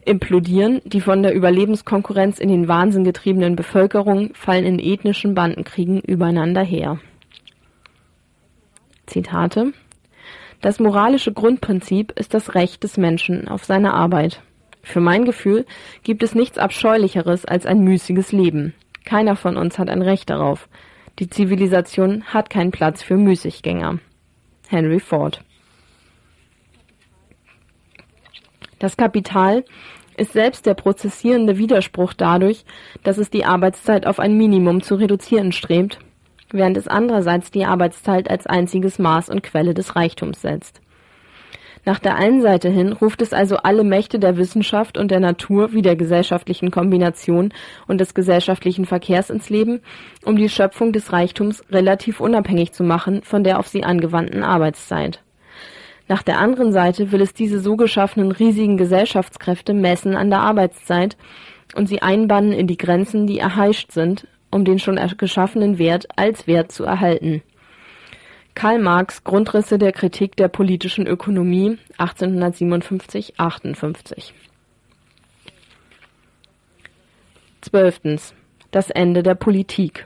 implodieren, die von der Überlebenskonkurrenz in den Wahnsinn getriebenen Bevölkerungen fallen in ethnischen Bandenkriegen übereinander her. Zitate das moralische Grundprinzip ist das Recht des Menschen auf seine Arbeit. Für mein Gefühl gibt es nichts Abscheulicheres als ein müßiges Leben. Keiner von uns hat ein Recht darauf. Die Zivilisation hat keinen Platz für Müßiggänger. Henry Ford Das Kapital ist selbst der prozessierende Widerspruch dadurch, dass es die Arbeitszeit auf ein Minimum zu reduzieren strebt während es andererseits die Arbeitszeit als einziges Maß und Quelle des Reichtums setzt. Nach der einen Seite hin ruft es also alle Mächte der Wissenschaft und der Natur wie der gesellschaftlichen Kombination und des gesellschaftlichen Verkehrs ins Leben, um die Schöpfung des Reichtums relativ unabhängig zu machen von der auf sie angewandten Arbeitszeit. Nach der anderen Seite will es diese so geschaffenen riesigen Gesellschaftskräfte messen an der Arbeitszeit und sie einbannen in die Grenzen, die erheischt sind, um den schon geschaffenen Wert als Wert zu erhalten. Karl Marx Grundrisse der Kritik der politischen Ökonomie 1857-58 Zwölftens. Das Ende der Politik.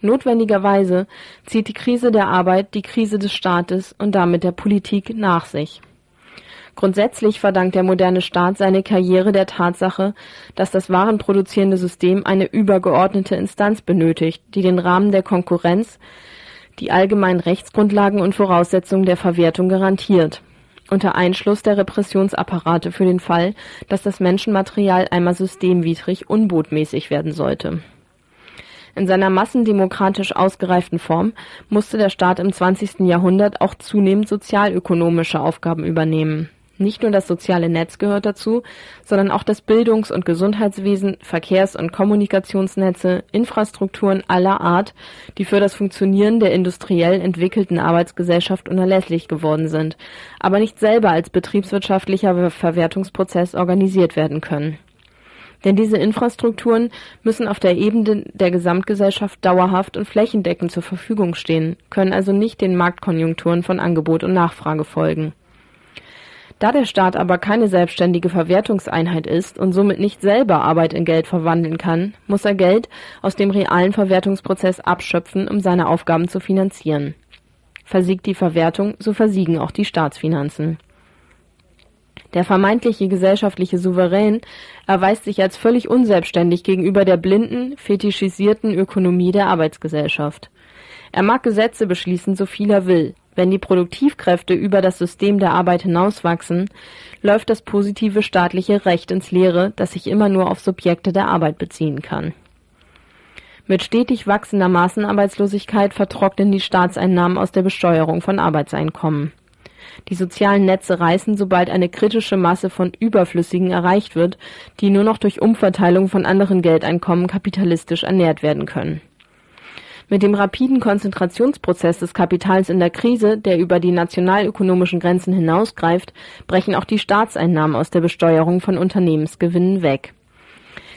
Notwendigerweise zieht die Krise der Arbeit die Krise des Staates und damit der Politik nach sich. Grundsätzlich verdankt der moderne Staat seine Karriere der Tatsache, dass das warenproduzierende System eine übergeordnete Instanz benötigt, die den Rahmen der Konkurrenz, die allgemeinen Rechtsgrundlagen und Voraussetzungen der Verwertung garantiert, unter Einschluss der Repressionsapparate für den Fall, dass das Menschenmaterial einmal systemwidrig unbotmäßig werden sollte. In seiner massendemokratisch ausgereiften Form musste der Staat im 20. Jahrhundert auch zunehmend sozialökonomische Aufgaben übernehmen nicht nur das soziale Netz gehört dazu, sondern auch das Bildungs- und Gesundheitswesen, Verkehrs- und Kommunikationsnetze, Infrastrukturen aller Art, die für das Funktionieren der industriell entwickelten Arbeitsgesellschaft unerlässlich geworden sind, aber nicht selber als betriebswirtschaftlicher Verwertungsprozess organisiert werden können. Denn diese Infrastrukturen müssen auf der Ebene der Gesamtgesellschaft dauerhaft und flächendeckend zur Verfügung stehen, können also nicht den Marktkonjunkturen von Angebot und Nachfrage folgen. Da der Staat aber keine selbstständige Verwertungseinheit ist und somit nicht selber Arbeit in Geld verwandeln kann, muss er Geld aus dem realen Verwertungsprozess abschöpfen, um seine Aufgaben zu finanzieren. Versiegt die Verwertung, so versiegen auch die Staatsfinanzen. Der vermeintliche gesellschaftliche Souverän erweist sich als völlig unselbstständig gegenüber der blinden, fetischisierten Ökonomie der Arbeitsgesellschaft. Er mag Gesetze beschließen, so viel er will. Wenn die Produktivkräfte über das System der Arbeit hinauswachsen, läuft das positive staatliche Recht ins Leere, das sich immer nur auf Subjekte der Arbeit beziehen kann. Mit stetig wachsender Massenarbeitslosigkeit vertrocknen die Staatseinnahmen aus der Besteuerung von Arbeitseinkommen. Die sozialen Netze reißen, sobald eine kritische Masse von Überflüssigen erreicht wird, die nur noch durch Umverteilung von anderen Geldeinkommen kapitalistisch ernährt werden können. Mit dem rapiden Konzentrationsprozess des Kapitals in der Krise, der über die nationalökonomischen Grenzen hinausgreift, brechen auch die Staatseinnahmen aus der Besteuerung von Unternehmensgewinnen weg.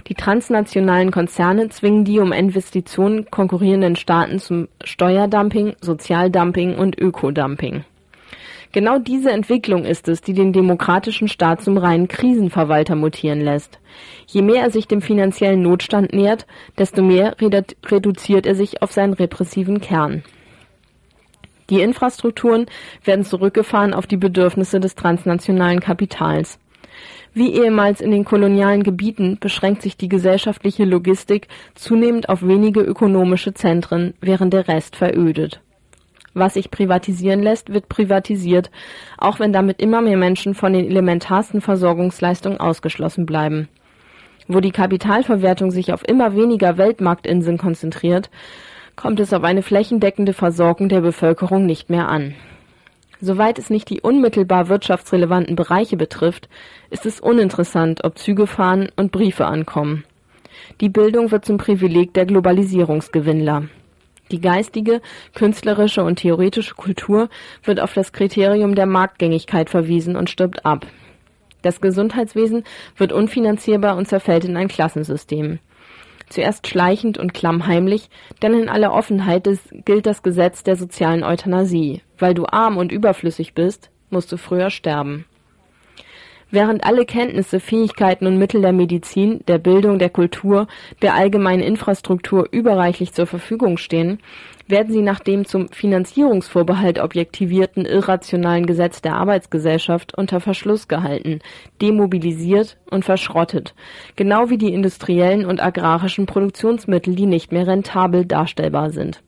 Die transnationalen Konzerne zwingen die um Investitionen konkurrierenden Staaten zum Steuerdumping, Sozialdumping und Ökodumping. Genau diese Entwicklung ist es, die den demokratischen Staat zum reinen Krisenverwalter mutieren lässt. Je mehr er sich dem finanziellen Notstand nähert, desto mehr reduziert er sich auf seinen repressiven Kern. Die Infrastrukturen werden zurückgefahren auf die Bedürfnisse des transnationalen Kapitals. Wie ehemals in den kolonialen Gebieten beschränkt sich die gesellschaftliche Logistik zunehmend auf wenige ökonomische Zentren, während der Rest verödet. Was sich privatisieren lässt, wird privatisiert, auch wenn damit immer mehr Menschen von den elementarsten Versorgungsleistungen ausgeschlossen bleiben. Wo die Kapitalverwertung sich auf immer weniger Weltmarktinseln konzentriert, kommt es auf eine flächendeckende Versorgung der Bevölkerung nicht mehr an. Soweit es nicht die unmittelbar wirtschaftsrelevanten Bereiche betrifft, ist es uninteressant, ob Züge fahren und Briefe ankommen. Die Bildung wird zum Privileg der Globalisierungsgewinnler. Die geistige, künstlerische und theoretische Kultur wird auf das Kriterium der Marktgängigkeit verwiesen und stirbt ab. Das Gesundheitswesen wird unfinanzierbar und zerfällt in ein Klassensystem. Zuerst schleichend und klammheimlich, denn in aller Offenheit des, gilt das Gesetz der sozialen Euthanasie. Weil du arm und überflüssig bist, musst du früher sterben. Während alle Kenntnisse, Fähigkeiten und Mittel der Medizin, der Bildung, der Kultur, der allgemeinen Infrastruktur überreichlich zur Verfügung stehen, werden sie nach dem zum Finanzierungsvorbehalt objektivierten irrationalen Gesetz der Arbeitsgesellschaft unter Verschluss gehalten, demobilisiert und verschrottet, genau wie die industriellen und agrarischen Produktionsmittel, die nicht mehr rentabel darstellbar sind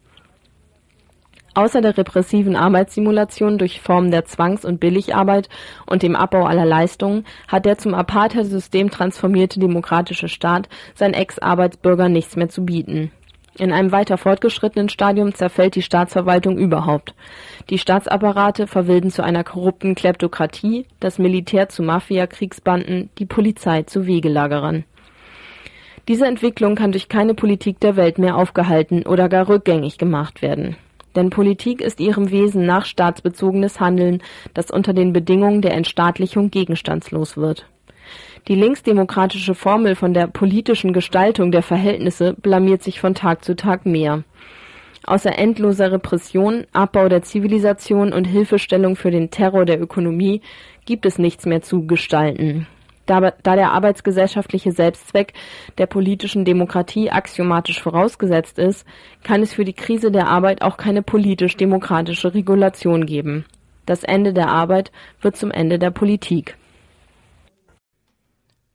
Außer der repressiven Arbeitssimulation durch Formen der Zwangs und Billigarbeit und dem Abbau aller Leistungen hat der zum Apartheidsystem transformierte demokratische Staat seinen Ex-Arbeitsbürgern nichts mehr zu bieten. In einem weiter fortgeschrittenen Stadium zerfällt die Staatsverwaltung überhaupt. Die Staatsapparate verwilden zu einer korrupten Kleptokratie, das Militär zu Mafia-Kriegsbanden, die Polizei zu Wegelagerern. Diese Entwicklung kann durch keine Politik der Welt mehr aufgehalten oder gar rückgängig gemacht werden denn Politik ist ihrem Wesen nach staatsbezogenes Handeln, das unter den Bedingungen der Entstaatlichung gegenstandslos wird. Die linksdemokratische Formel von der politischen Gestaltung der Verhältnisse blamiert sich von Tag zu Tag mehr. Außer endloser Repression, Abbau der Zivilisation und Hilfestellung für den Terror der Ökonomie gibt es nichts mehr zu gestalten da, da der arbeitsgesellschaftliche Selbstzweck der politischen Demokratie axiomatisch vorausgesetzt ist, kann es für die Krise der Arbeit auch keine politisch-demokratische Regulation geben. Das Ende der Arbeit wird zum Ende der Politik.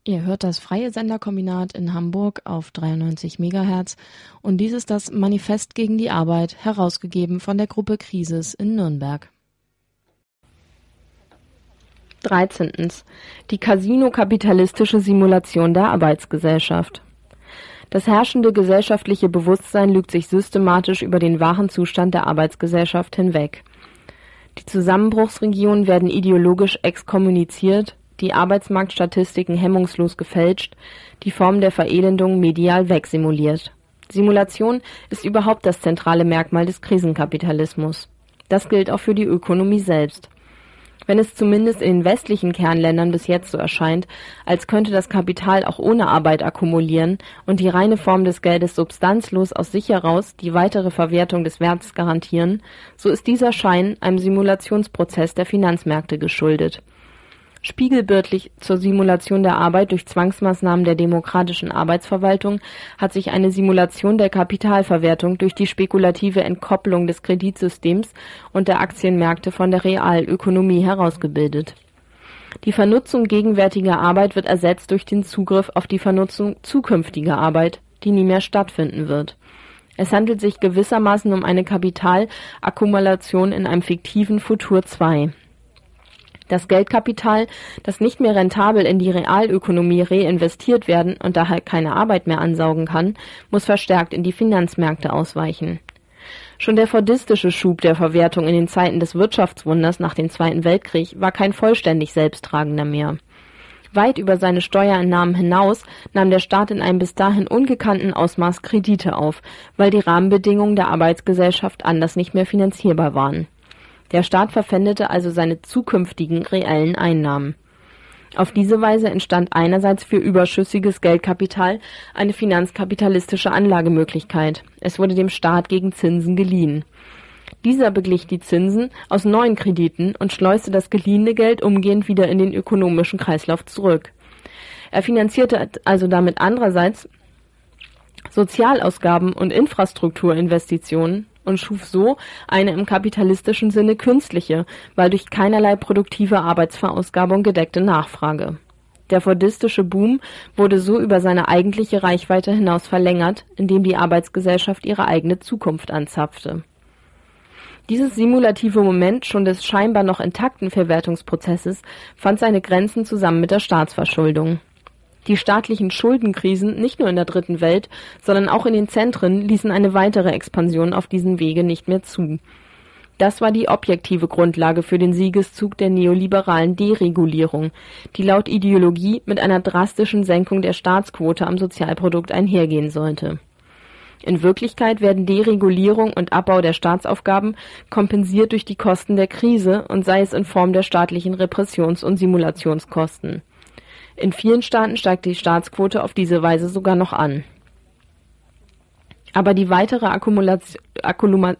Ihr hört das freie Senderkombinat in Hamburg auf 93 MHz und dies ist das Manifest gegen die Arbeit, herausgegeben von der Gruppe Krisis in Nürnberg. 13. Die Casino-kapitalistische Simulation der Arbeitsgesellschaft. Das herrschende gesellschaftliche Bewusstsein lügt sich systematisch über den wahren Zustand der Arbeitsgesellschaft hinweg. Die Zusammenbruchsregionen werden ideologisch exkommuniziert, die Arbeitsmarktstatistiken hemmungslos gefälscht, die Form der Verelendung medial wegsimuliert. Simulation ist überhaupt das zentrale Merkmal des Krisenkapitalismus. Das gilt auch für die Ökonomie selbst. Wenn es zumindest in den westlichen Kernländern bis jetzt so erscheint, als könnte das Kapital auch ohne Arbeit akkumulieren und die reine Form des Geldes substanzlos aus sich heraus die weitere Verwertung des Wertes garantieren, so ist dieser Schein einem Simulationsprozess der Finanzmärkte geschuldet Spiegelbildlich zur Simulation der Arbeit durch Zwangsmaßnahmen der demokratischen Arbeitsverwaltung hat sich eine Simulation der Kapitalverwertung durch die spekulative Entkopplung des Kreditsystems und der Aktienmärkte von der Realökonomie herausgebildet. Die Vernutzung gegenwärtiger Arbeit wird ersetzt durch den Zugriff auf die Vernutzung zukünftiger Arbeit, die nie mehr stattfinden wird. Es handelt sich gewissermaßen um eine Kapitalakkumulation in einem fiktiven Futur 2 das Geldkapital, das nicht mehr rentabel in die Realökonomie reinvestiert werden und daher keine Arbeit mehr ansaugen kann, muss verstärkt in die Finanzmärkte ausweichen. Schon der fordistische Schub der Verwertung in den Zeiten des Wirtschaftswunders nach dem Zweiten Weltkrieg war kein vollständig selbsttragender mehr. Weit über seine Steuereinnahmen hinaus nahm der Staat in einem bis dahin ungekannten Ausmaß Kredite auf, weil die Rahmenbedingungen der Arbeitsgesellschaft anders nicht mehr finanzierbar waren der Staat verpfändete also seine zukünftigen reellen Einnahmen. Auf diese Weise entstand einerseits für überschüssiges Geldkapital eine finanzkapitalistische Anlagemöglichkeit. Es wurde dem Staat gegen Zinsen geliehen. Dieser beglich die Zinsen aus neuen Krediten und schleuste das geliehene Geld umgehend wieder in den ökonomischen Kreislauf zurück. Er finanzierte also damit andererseits Sozialausgaben und Infrastrukturinvestitionen und schuf so eine im kapitalistischen Sinne künstliche, weil durch keinerlei produktive Arbeitsverausgabung gedeckte Nachfrage. Der fordistische Boom wurde so über seine eigentliche Reichweite hinaus verlängert, indem die Arbeitsgesellschaft ihre eigene Zukunft anzapfte. Dieses simulative Moment schon des scheinbar noch intakten Verwertungsprozesses fand seine Grenzen zusammen mit der Staatsverschuldung die staatlichen Schuldenkrisen nicht nur in der Dritten Welt, sondern auch in den Zentren ließen eine weitere Expansion auf diesem Wege nicht mehr zu. Das war die objektive Grundlage für den Siegeszug der neoliberalen Deregulierung, die laut Ideologie mit einer drastischen Senkung der Staatsquote am Sozialprodukt einhergehen sollte. In Wirklichkeit werden Deregulierung und Abbau der Staatsaufgaben kompensiert durch die Kosten der Krise und sei es in Form der staatlichen Repressions- und Simulationskosten in vielen Staaten steigt die Staatsquote auf diese Weise sogar noch an. Aber die weitere Akkumulation, Akkuluma,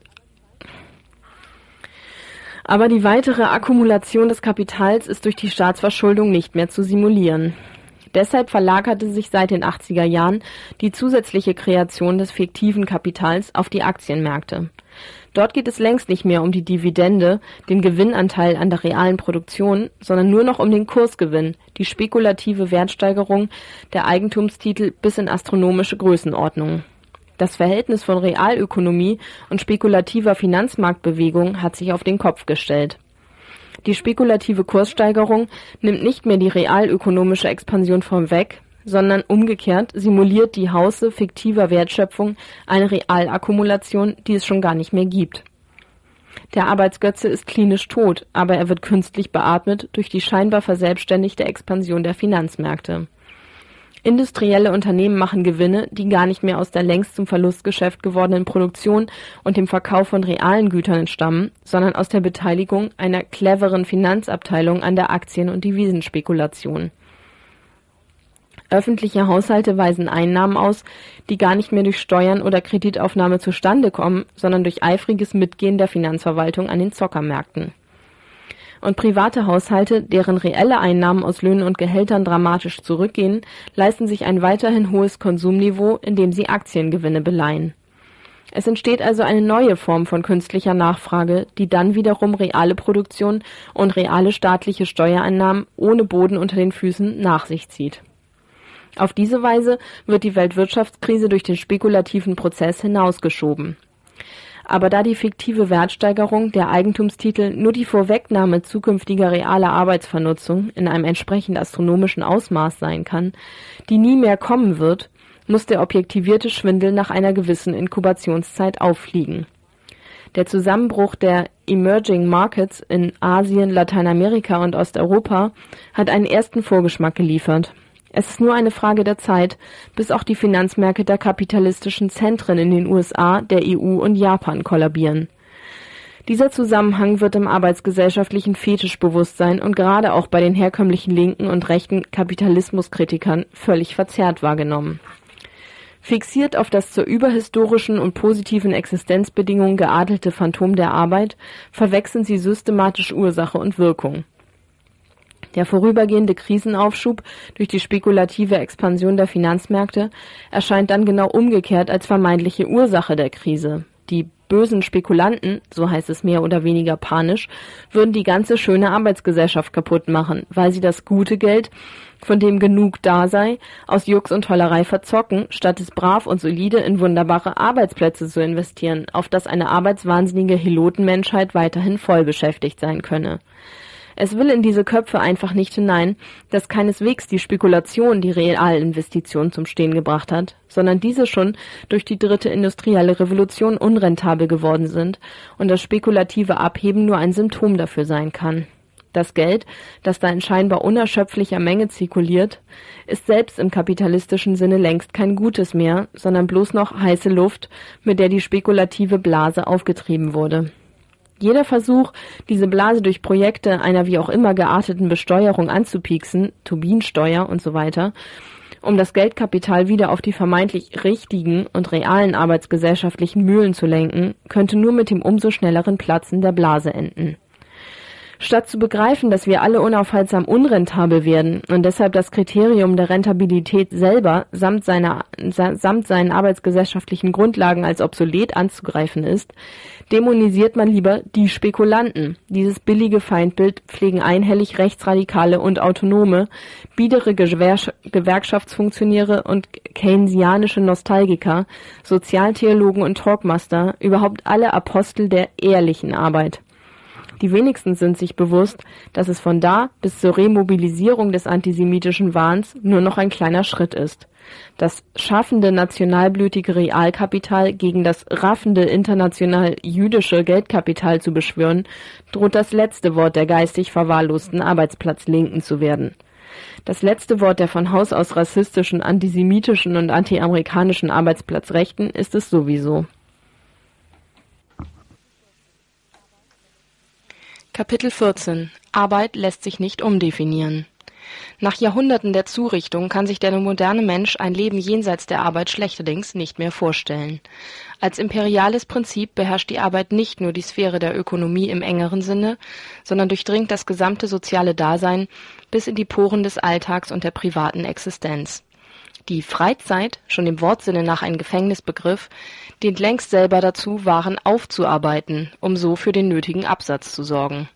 aber die weitere Akkumulation des Kapitals ist durch die Staatsverschuldung nicht mehr zu simulieren. Deshalb verlagerte sich seit den 80er Jahren die zusätzliche Kreation des fiktiven Kapitals auf die Aktienmärkte. Dort geht es längst nicht mehr um die Dividende, den Gewinnanteil an der realen Produktion, sondern nur noch um den Kursgewinn, die spekulative Wertsteigerung der Eigentumstitel bis in astronomische Größenordnungen. Das Verhältnis von Realökonomie und spekulativer Finanzmarktbewegung hat sich auf den Kopf gestellt. Die spekulative Kurssteigerung nimmt nicht mehr die realökonomische Expansion vorweg, sondern umgekehrt simuliert die Hausse fiktiver Wertschöpfung eine Realakkumulation, die es schon gar nicht mehr gibt. Der Arbeitsgötze ist klinisch tot, aber er wird künstlich beatmet durch die scheinbar verselbstständigte Expansion der Finanzmärkte. Industrielle Unternehmen machen Gewinne, die gar nicht mehr aus der längst zum Verlustgeschäft gewordenen Produktion und dem Verkauf von realen Gütern entstammen, sondern aus der Beteiligung einer cleveren Finanzabteilung an der Aktien- und Devisenspekulation Öffentliche Haushalte weisen Einnahmen aus, die gar nicht mehr durch Steuern oder Kreditaufnahme zustande kommen, sondern durch eifriges Mitgehen der Finanzverwaltung an den Zockermärkten. Und private Haushalte, deren reelle Einnahmen aus Löhnen und Gehältern dramatisch zurückgehen, leisten sich ein weiterhin hohes Konsumniveau, indem sie Aktiengewinne beleihen. Es entsteht also eine neue Form von künstlicher Nachfrage, die dann wiederum reale Produktion und reale staatliche Steuereinnahmen ohne Boden unter den Füßen nach sich zieht auf diese Weise wird die Weltwirtschaftskrise durch den spekulativen Prozess hinausgeschoben. Aber da die fiktive Wertsteigerung der Eigentumstitel nur die Vorwegnahme zukünftiger realer Arbeitsvernutzung in einem entsprechend astronomischen Ausmaß sein kann, die nie mehr kommen wird, muss der objektivierte Schwindel nach einer gewissen Inkubationszeit auffliegen. Der Zusammenbruch der Emerging Markets in Asien, Lateinamerika und Osteuropa hat einen ersten Vorgeschmack geliefert es ist nur eine Frage der Zeit, bis auch die Finanzmärkte der kapitalistischen Zentren in den USA, der EU und Japan kollabieren. Dieser Zusammenhang wird im arbeitsgesellschaftlichen Fetischbewusstsein und gerade auch bei den herkömmlichen linken und rechten Kapitalismuskritikern völlig verzerrt wahrgenommen. Fixiert auf das zur überhistorischen und positiven Existenzbedingung geadelte Phantom der Arbeit, verwechseln sie systematisch Ursache und Wirkung. Der vorübergehende Krisenaufschub durch die spekulative Expansion der Finanzmärkte erscheint dann genau umgekehrt als vermeintliche Ursache der Krise. Die bösen Spekulanten, so heißt es mehr oder weniger panisch, würden die ganze schöne Arbeitsgesellschaft kaputt machen, weil sie das gute Geld, von dem genug da sei, aus Jux und Tollerei verzocken, statt es brav und solide in wunderbare Arbeitsplätze zu investieren, auf das eine arbeitswahnsinnige Helotenmenschheit weiterhin voll beschäftigt sein könne. Es will in diese Köpfe einfach nicht hinein, dass keineswegs die Spekulation die Realinvestition zum Stehen gebracht hat, sondern diese schon durch die dritte industrielle Revolution unrentabel geworden sind und das spekulative Abheben nur ein Symptom dafür sein kann. Das Geld, das da in scheinbar unerschöpflicher Menge zirkuliert, ist selbst im kapitalistischen Sinne längst kein Gutes mehr, sondern bloß noch heiße Luft, mit der die spekulative Blase aufgetrieben wurde. Jeder Versuch, diese Blase durch Projekte einer wie auch immer gearteten Besteuerung anzupieksen, Turbinensteuer und so weiter, um das Geldkapital wieder auf die vermeintlich richtigen und realen arbeitsgesellschaftlichen Mühlen zu lenken, könnte nur mit dem umso schnelleren Platzen der Blase enden. Statt zu begreifen, dass wir alle unaufhaltsam unrentabel werden und deshalb das Kriterium der Rentabilität selber samt, seiner, samt seinen arbeitsgesellschaftlichen Grundlagen als obsolet anzugreifen ist, dämonisiert man lieber die Spekulanten. Dieses billige Feindbild pflegen einhellig Rechtsradikale und Autonome, biedere Gewerkschaftsfunktionäre und keynesianische Nostalgiker, Sozialtheologen und Talkmaster, überhaupt alle Apostel der ehrlichen Arbeit. Die wenigsten sind sich bewusst, dass es von da bis zur Remobilisierung des antisemitischen Wahns nur noch ein kleiner Schritt ist. Das schaffende nationalblütige Realkapital gegen das raffende international jüdische Geldkapital zu beschwören, droht das letzte Wort der geistig verwahrlosten Arbeitsplatzlinken zu werden. Das letzte Wort der von Haus aus rassistischen, antisemitischen und antiamerikanischen Arbeitsplatzrechten ist es sowieso. Kapitel 14 Arbeit lässt sich nicht umdefinieren. Nach Jahrhunderten der Zurichtung kann sich der moderne Mensch ein Leben jenseits der Arbeit schlechterdings nicht mehr vorstellen. Als imperiales Prinzip beherrscht die Arbeit nicht nur die Sphäre der Ökonomie im engeren Sinne, sondern durchdringt das gesamte soziale Dasein bis in die Poren des Alltags und der privaten Existenz. Die Freizeit, schon im Wortsinne nach ein Gefängnisbegriff, dient längst selber dazu, Waren aufzuarbeiten, um so für den nötigen Absatz zu sorgen.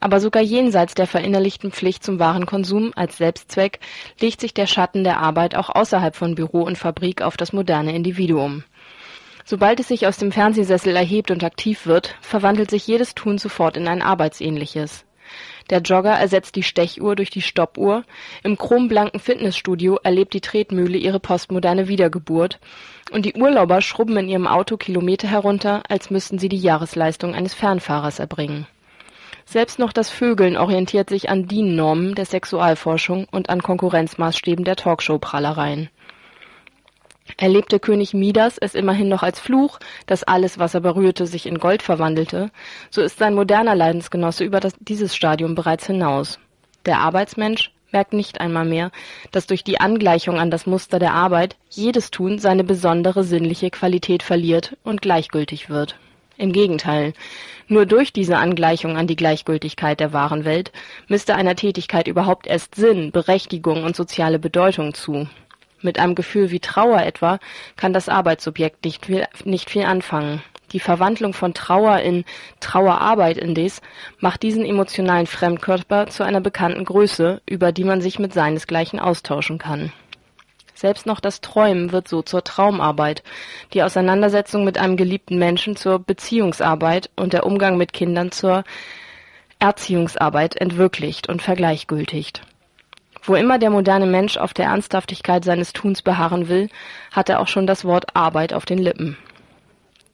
Aber sogar jenseits der verinnerlichten Pflicht zum Warenkonsum als Selbstzweck legt sich der Schatten der Arbeit auch außerhalb von Büro und Fabrik auf das moderne Individuum. Sobald es sich aus dem Fernsehsessel erhebt und aktiv wird, verwandelt sich jedes Tun sofort in ein arbeitsähnliches. Der Jogger ersetzt die Stechuhr durch die Stoppuhr, im chromblanken Fitnessstudio erlebt die Tretmühle ihre postmoderne Wiedergeburt und die Urlauber schrubben in ihrem Auto Kilometer herunter, als müssten sie die Jahresleistung eines Fernfahrers erbringen. Selbst noch das Vögeln orientiert sich an DIN-Normen der Sexualforschung und an Konkurrenzmaßstäben der Talkshow-Prahlereien. Erlebte König Midas es immerhin noch als Fluch, dass alles, was er berührte, sich in Gold verwandelte, so ist sein moderner Leidensgenosse über das, dieses Stadium bereits hinaus. Der Arbeitsmensch merkt nicht einmal mehr, dass durch die Angleichung an das Muster der Arbeit jedes Tun seine besondere sinnliche Qualität verliert und gleichgültig wird. Im Gegenteil, nur durch diese Angleichung an die Gleichgültigkeit der wahren Welt misst er einer Tätigkeit überhaupt erst Sinn, Berechtigung und soziale Bedeutung zu. Mit einem Gefühl wie Trauer etwa kann das Arbeitsobjekt nicht viel, nicht viel anfangen. Die Verwandlung von Trauer in Trauerarbeit indes macht diesen emotionalen Fremdkörper zu einer bekannten Größe, über die man sich mit seinesgleichen austauschen kann. Selbst noch das Träumen wird so zur Traumarbeit, die Auseinandersetzung mit einem geliebten Menschen zur Beziehungsarbeit und der Umgang mit Kindern zur Erziehungsarbeit entwirklicht und vergleichgültigt. Wo immer der moderne Mensch auf der Ernsthaftigkeit seines Tuns beharren will, hat er auch schon das Wort Arbeit auf den Lippen.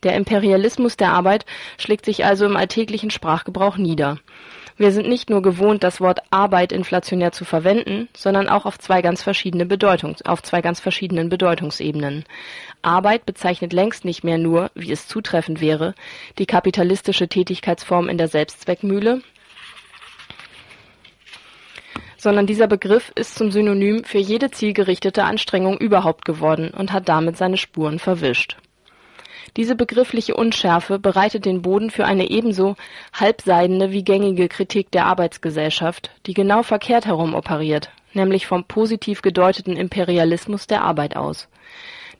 Der Imperialismus der Arbeit schlägt sich also im alltäglichen Sprachgebrauch nieder. Wir sind nicht nur gewohnt, das Wort Arbeit inflationär zu verwenden, sondern auch auf zwei ganz verschiedenen Bedeutungsebenen. Arbeit bezeichnet längst nicht mehr nur, wie es zutreffend wäre, die kapitalistische Tätigkeitsform in der Selbstzweckmühle, sondern dieser Begriff ist zum Synonym für jede zielgerichtete Anstrengung überhaupt geworden und hat damit seine Spuren verwischt diese begriffliche Unschärfe bereitet den Boden für eine ebenso halbseidene wie gängige Kritik der Arbeitsgesellschaft, die genau verkehrt herum operiert, nämlich vom positiv gedeuteten Imperialismus der Arbeit aus.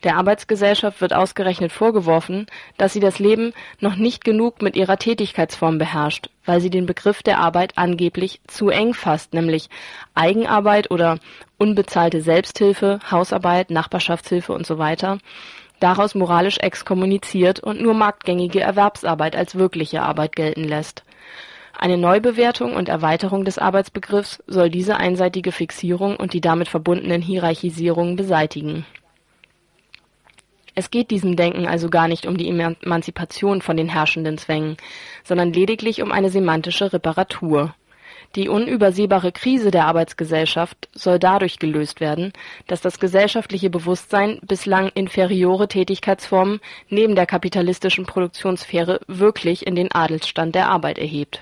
Der Arbeitsgesellschaft wird ausgerechnet vorgeworfen, dass sie das Leben noch nicht genug mit ihrer Tätigkeitsform beherrscht, weil sie den Begriff der Arbeit angeblich zu eng fasst, nämlich Eigenarbeit oder unbezahlte Selbsthilfe, Hausarbeit, Nachbarschaftshilfe und so weiter daraus moralisch exkommuniziert und nur marktgängige Erwerbsarbeit als wirkliche Arbeit gelten lässt. Eine Neubewertung und Erweiterung des Arbeitsbegriffs soll diese einseitige Fixierung und die damit verbundenen Hierarchisierungen beseitigen. Es geht diesem Denken also gar nicht um die Emanzipation von den herrschenden Zwängen, sondern lediglich um eine semantische Reparatur die unübersehbare Krise der Arbeitsgesellschaft soll dadurch gelöst werden, dass das gesellschaftliche Bewusstsein bislang inferiore Tätigkeitsformen neben der kapitalistischen Produktionssphäre wirklich in den Adelsstand der Arbeit erhebt.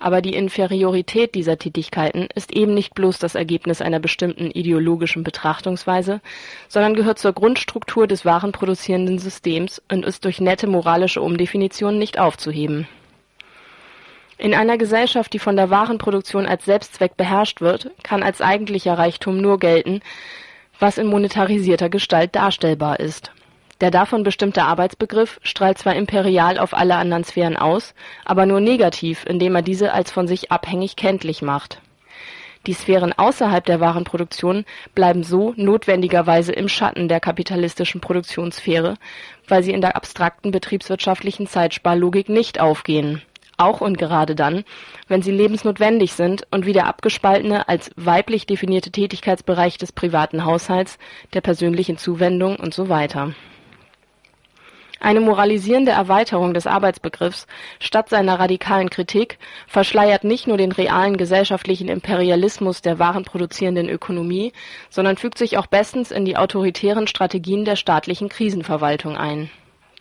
Aber die Inferiorität dieser Tätigkeiten ist eben nicht bloß das Ergebnis einer bestimmten ideologischen Betrachtungsweise, sondern gehört zur Grundstruktur des warenproduzierenden Systems und ist durch nette moralische Umdefinition nicht aufzuheben in einer Gesellschaft, die von der Warenproduktion als Selbstzweck beherrscht wird, kann als eigentlicher Reichtum nur gelten, was in monetarisierter Gestalt darstellbar ist. Der davon bestimmte Arbeitsbegriff strahlt zwar imperial auf alle anderen Sphären aus, aber nur negativ, indem er diese als von sich abhängig kenntlich macht. Die Sphären außerhalb der Warenproduktion bleiben so notwendigerweise im Schatten der kapitalistischen Produktionssphäre, weil sie in der abstrakten betriebswirtschaftlichen Zeitsparlogik nicht aufgehen auch und gerade dann, wenn sie lebensnotwendig sind und wie der abgespaltene, als weiblich definierte Tätigkeitsbereich des privaten Haushalts, der persönlichen Zuwendung und so weiter. Eine moralisierende Erweiterung des Arbeitsbegriffs statt seiner radikalen Kritik verschleiert nicht nur den realen gesellschaftlichen Imperialismus der warenproduzierenden Ökonomie, sondern fügt sich auch bestens in die autoritären Strategien der staatlichen Krisenverwaltung ein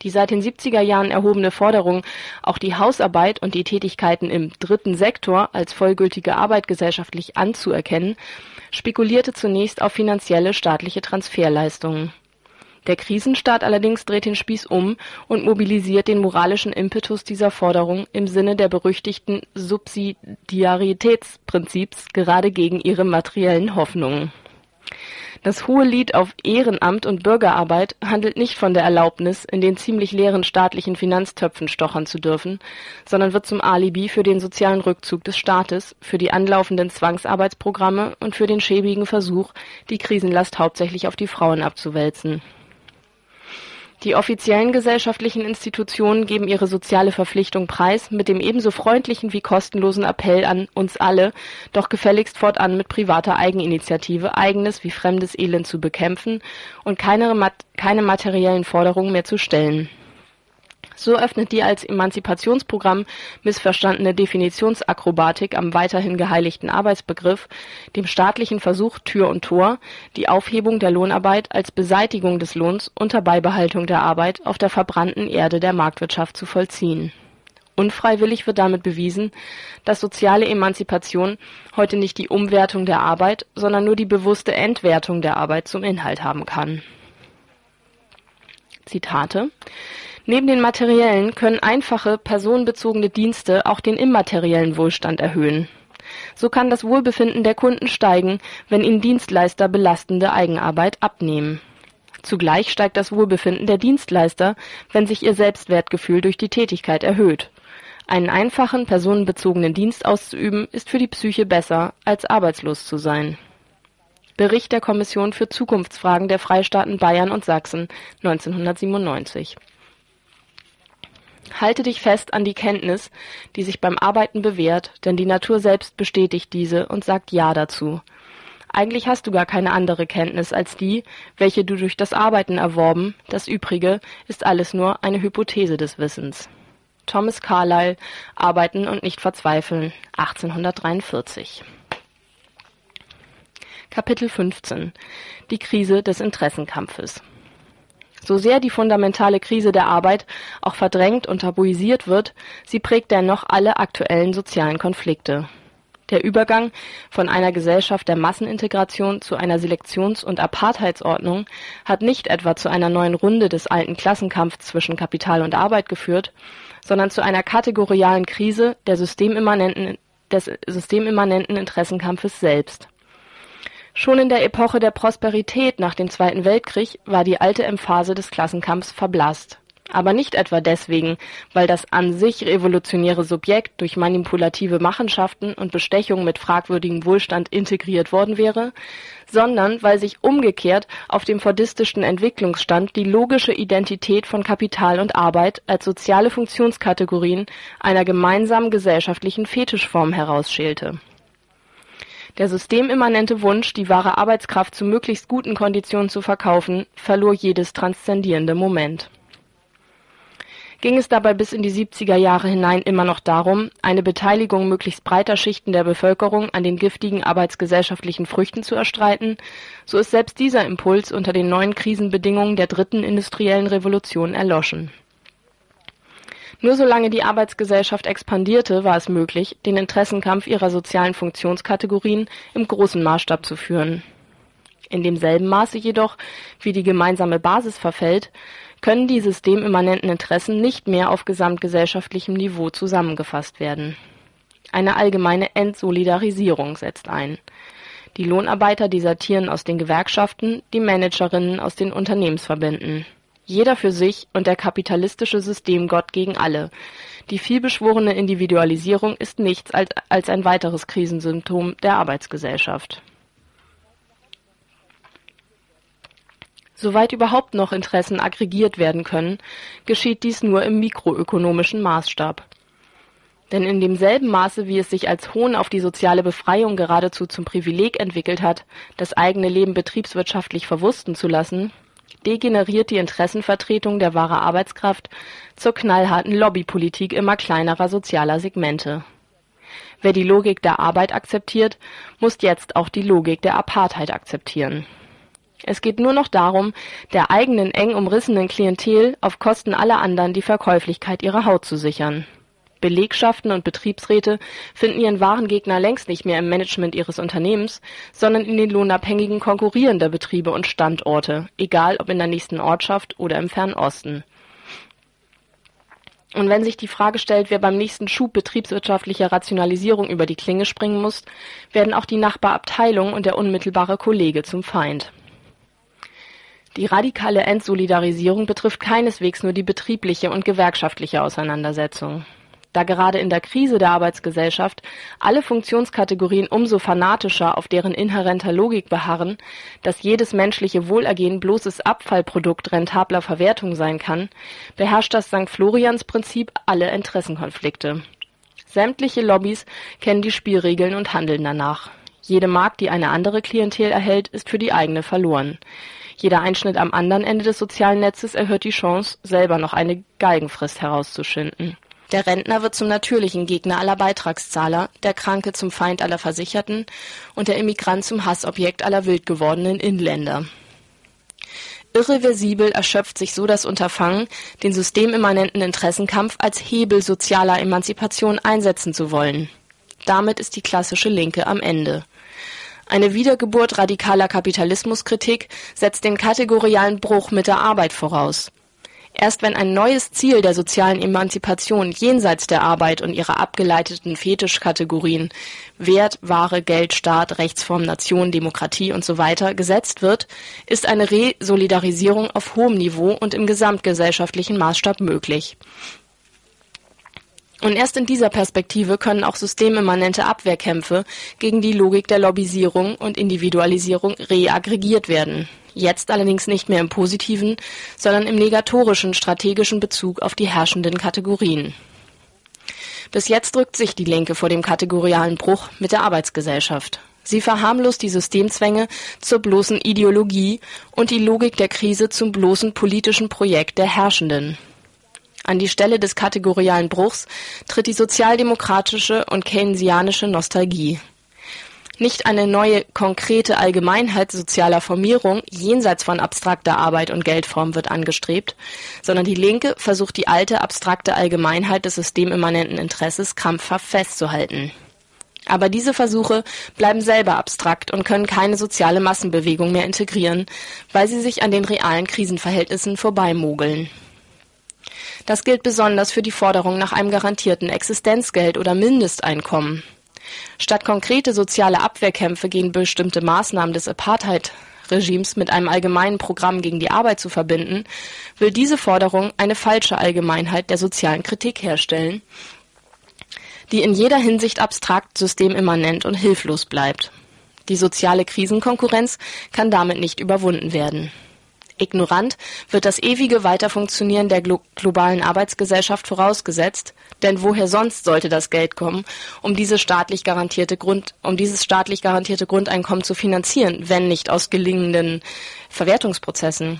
die seit den 70er Jahren erhobene Forderung, auch die Hausarbeit und die Tätigkeiten im dritten Sektor als vollgültige Arbeit gesellschaftlich anzuerkennen, spekulierte zunächst auf finanzielle staatliche Transferleistungen. Der Krisenstaat allerdings dreht den Spieß um und mobilisiert den moralischen Impetus dieser Forderung im Sinne der berüchtigten Subsidiaritätsprinzips gerade gegen ihre materiellen Hoffnungen das Hohelied auf Ehrenamt und Bürgerarbeit handelt nicht von der Erlaubnis, in den ziemlich leeren staatlichen Finanztöpfen stochern zu dürfen, sondern wird zum Alibi für den sozialen Rückzug des Staates, für die anlaufenden Zwangsarbeitsprogramme und für den schäbigen Versuch, die Krisenlast hauptsächlich auf die Frauen abzuwälzen die offiziellen gesellschaftlichen Institutionen geben ihre soziale Verpflichtung preis mit dem ebenso freundlichen wie kostenlosen Appell an uns alle, doch gefälligst fortan mit privater Eigeninitiative eigenes wie fremdes Elend zu bekämpfen und keine, keine materiellen Forderungen mehr zu stellen so öffnet die als Emanzipationsprogramm missverstandene Definitionsakrobatik am weiterhin geheiligten Arbeitsbegriff dem staatlichen Versuch Tür und Tor, die Aufhebung der Lohnarbeit als Beseitigung des Lohns unter Beibehaltung der Arbeit auf der verbrannten Erde der Marktwirtschaft zu vollziehen. Unfreiwillig wird damit bewiesen, dass soziale Emanzipation heute nicht die Umwertung der Arbeit, sondern nur die bewusste Entwertung der Arbeit zum Inhalt haben kann. Zitate Neben den materiellen können einfache, personenbezogene Dienste auch den immateriellen Wohlstand erhöhen. So kann das Wohlbefinden der Kunden steigen, wenn ihnen Dienstleister belastende Eigenarbeit abnehmen. Zugleich steigt das Wohlbefinden der Dienstleister, wenn sich ihr Selbstwertgefühl durch die Tätigkeit erhöht. Einen einfachen, personenbezogenen Dienst auszuüben, ist für die Psyche besser, als arbeitslos zu sein. Bericht der Kommission für Zukunftsfragen der Freistaaten Bayern und Sachsen 1997 Halte dich fest an die Kenntnis, die sich beim Arbeiten bewährt, denn die Natur selbst bestätigt diese und sagt Ja dazu. Eigentlich hast du gar keine andere Kenntnis als die, welche du durch das Arbeiten erworben, das Übrige ist alles nur eine Hypothese des Wissens. Thomas Carlyle, Arbeiten und nicht verzweifeln, 1843. Kapitel 15 Die Krise des Interessenkampfes So sehr die fundamentale Krise der Arbeit auch verdrängt und tabuisiert wird, sie prägt dennoch alle aktuellen sozialen Konflikte. Der Übergang von einer Gesellschaft der Massenintegration zu einer Selektions- und Apartheidsordnung hat nicht etwa zu einer neuen Runde des alten Klassenkampfs zwischen Kapital und Arbeit geführt, sondern zu einer kategorialen Krise der systemimmanenten, des systemimmanenten Interessenkampfes selbst. Schon in der Epoche der Prosperität nach dem Zweiten Weltkrieg war die alte Emphase des Klassenkampfs verblasst aber nicht etwa deswegen, weil das an sich revolutionäre Subjekt durch manipulative Machenschaften und Bestechung mit fragwürdigem Wohlstand integriert worden wäre, sondern weil sich umgekehrt auf dem fordistischen Entwicklungsstand die logische Identität von Kapital und Arbeit als soziale Funktionskategorien einer gemeinsamen gesellschaftlichen Fetischform herausschälte. Der systemimmanente Wunsch, die wahre Arbeitskraft zu möglichst guten Konditionen zu verkaufen, verlor jedes transzendierende Moment ging es dabei bis in die 70er Jahre hinein immer noch darum, eine Beteiligung möglichst breiter Schichten der Bevölkerung an den giftigen arbeitsgesellschaftlichen Früchten zu erstreiten, so ist selbst dieser Impuls unter den neuen Krisenbedingungen der dritten industriellen Revolution erloschen. Nur solange die Arbeitsgesellschaft expandierte, war es möglich, den Interessenkampf ihrer sozialen Funktionskategorien im großen Maßstab zu führen. In demselben Maße jedoch, wie die gemeinsame Basis verfällt, können die systemimmanenten Interessen nicht mehr auf gesamtgesellschaftlichem Niveau zusammengefasst werden. Eine allgemeine Entsolidarisierung setzt ein. Die Lohnarbeiter desertieren aus den Gewerkschaften, die Managerinnen aus den Unternehmensverbänden. Jeder für sich und der kapitalistische Systemgott gegen alle. Die vielbeschworene Individualisierung ist nichts als ein weiteres Krisensymptom der Arbeitsgesellschaft. Soweit überhaupt noch Interessen aggregiert werden können, geschieht dies nur im mikroökonomischen Maßstab. Denn in demselben Maße, wie es sich als Hohn auf die soziale Befreiung geradezu zum Privileg entwickelt hat, das eigene Leben betriebswirtschaftlich verwusten zu lassen, degeneriert die Interessenvertretung der wahre Arbeitskraft zur knallharten Lobbypolitik immer kleinerer sozialer Segmente. Wer die Logik der Arbeit akzeptiert, muss jetzt auch die Logik der Apartheid akzeptieren. Es geht nur noch darum, der eigenen eng umrissenen Klientel auf Kosten aller anderen die Verkäuflichkeit ihrer Haut zu sichern. Belegschaften und Betriebsräte finden ihren wahren Gegner längst nicht mehr im Management ihres Unternehmens, sondern in den lohnabhängigen konkurrierender Betriebe und Standorte, egal ob in der nächsten Ortschaft oder im Fernen Osten. Und wenn sich die Frage stellt, wer beim nächsten Schub betriebswirtschaftlicher Rationalisierung über die Klinge springen muss, werden auch die Nachbarabteilung und der unmittelbare Kollege zum Feind. Die radikale Entsolidarisierung betrifft keineswegs nur die betriebliche und gewerkschaftliche Auseinandersetzung. Da gerade in der Krise der Arbeitsgesellschaft alle Funktionskategorien umso fanatischer auf deren inhärenter Logik beharren, dass jedes menschliche Wohlergehen bloßes Abfallprodukt rentabler Verwertung sein kann, beherrscht das St. Florians Prinzip alle Interessenkonflikte. Sämtliche Lobbys kennen die Spielregeln und handeln danach. Jede Markt, die eine andere Klientel erhält, ist für die eigene verloren. Jeder Einschnitt am anderen Ende des sozialen Netzes erhöht die Chance, selber noch eine Galgenfrist herauszuschinden. Der Rentner wird zum natürlichen Gegner aller Beitragszahler, der Kranke zum Feind aller Versicherten und der Immigrant zum Hassobjekt aller wild gewordenen Inländer. Irreversibel erschöpft sich so das Unterfangen, den systemimmanenten Interessenkampf als Hebel sozialer Emanzipation einsetzen zu wollen. Damit ist die klassische Linke am Ende. Eine Wiedergeburt radikaler Kapitalismuskritik setzt den kategorialen Bruch mit der Arbeit voraus. Erst wenn ein neues Ziel der sozialen Emanzipation jenseits der Arbeit und ihrer abgeleiteten Fetischkategorien Wert, Ware, Geld, Staat, Rechtsform, Nation, Demokratie usw. gesetzt wird, ist eine Resolidarisierung auf hohem Niveau und im gesamtgesellschaftlichen Maßstab möglich. Und erst in dieser Perspektive können auch systemimmanente Abwehrkämpfe gegen die Logik der Lobbyisierung und Individualisierung reaggregiert werden. Jetzt allerdings nicht mehr im positiven, sondern im negatorischen strategischen Bezug auf die herrschenden Kategorien. Bis jetzt drückt sich die Linke vor dem kategorialen Bruch mit der Arbeitsgesellschaft. Sie verharmlost die Systemzwänge zur bloßen Ideologie und die Logik der Krise zum bloßen politischen Projekt der Herrschenden. An die Stelle des kategorialen Bruchs tritt die sozialdemokratische und keynesianische Nostalgie. Nicht eine neue konkrete Allgemeinheit sozialer Formierung jenseits von abstrakter Arbeit und Geldform wird angestrebt, sondern die Linke versucht die alte abstrakte Allgemeinheit des systemimmanenten Interesses krampfhaft festzuhalten. Aber diese Versuche bleiben selber abstrakt und können keine soziale Massenbewegung mehr integrieren, weil sie sich an den realen Krisenverhältnissen vorbeimogeln. Das gilt besonders für die Forderung nach einem garantierten Existenzgeld oder Mindesteinkommen. Statt konkrete soziale Abwehrkämpfe gegen bestimmte Maßnahmen des Apartheid-Regimes mit einem allgemeinen Programm gegen die Arbeit zu verbinden, will diese Forderung eine falsche Allgemeinheit der sozialen Kritik herstellen, die in jeder Hinsicht abstrakt, systemimmanent und hilflos bleibt. Die soziale Krisenkonkurrenz kann damit nicht überwunden werden Ignorant wird das ewige Weiterfunktionieren der glo globalen Arbeitsgesellschaft vorausgesetzt, denn woher sonst sollte das Geld kommen, um, um dieses staatlich garantierte Grundeinkommen zu finanzieren, wenn nicht aus gelingenden Verwertungsprozessen?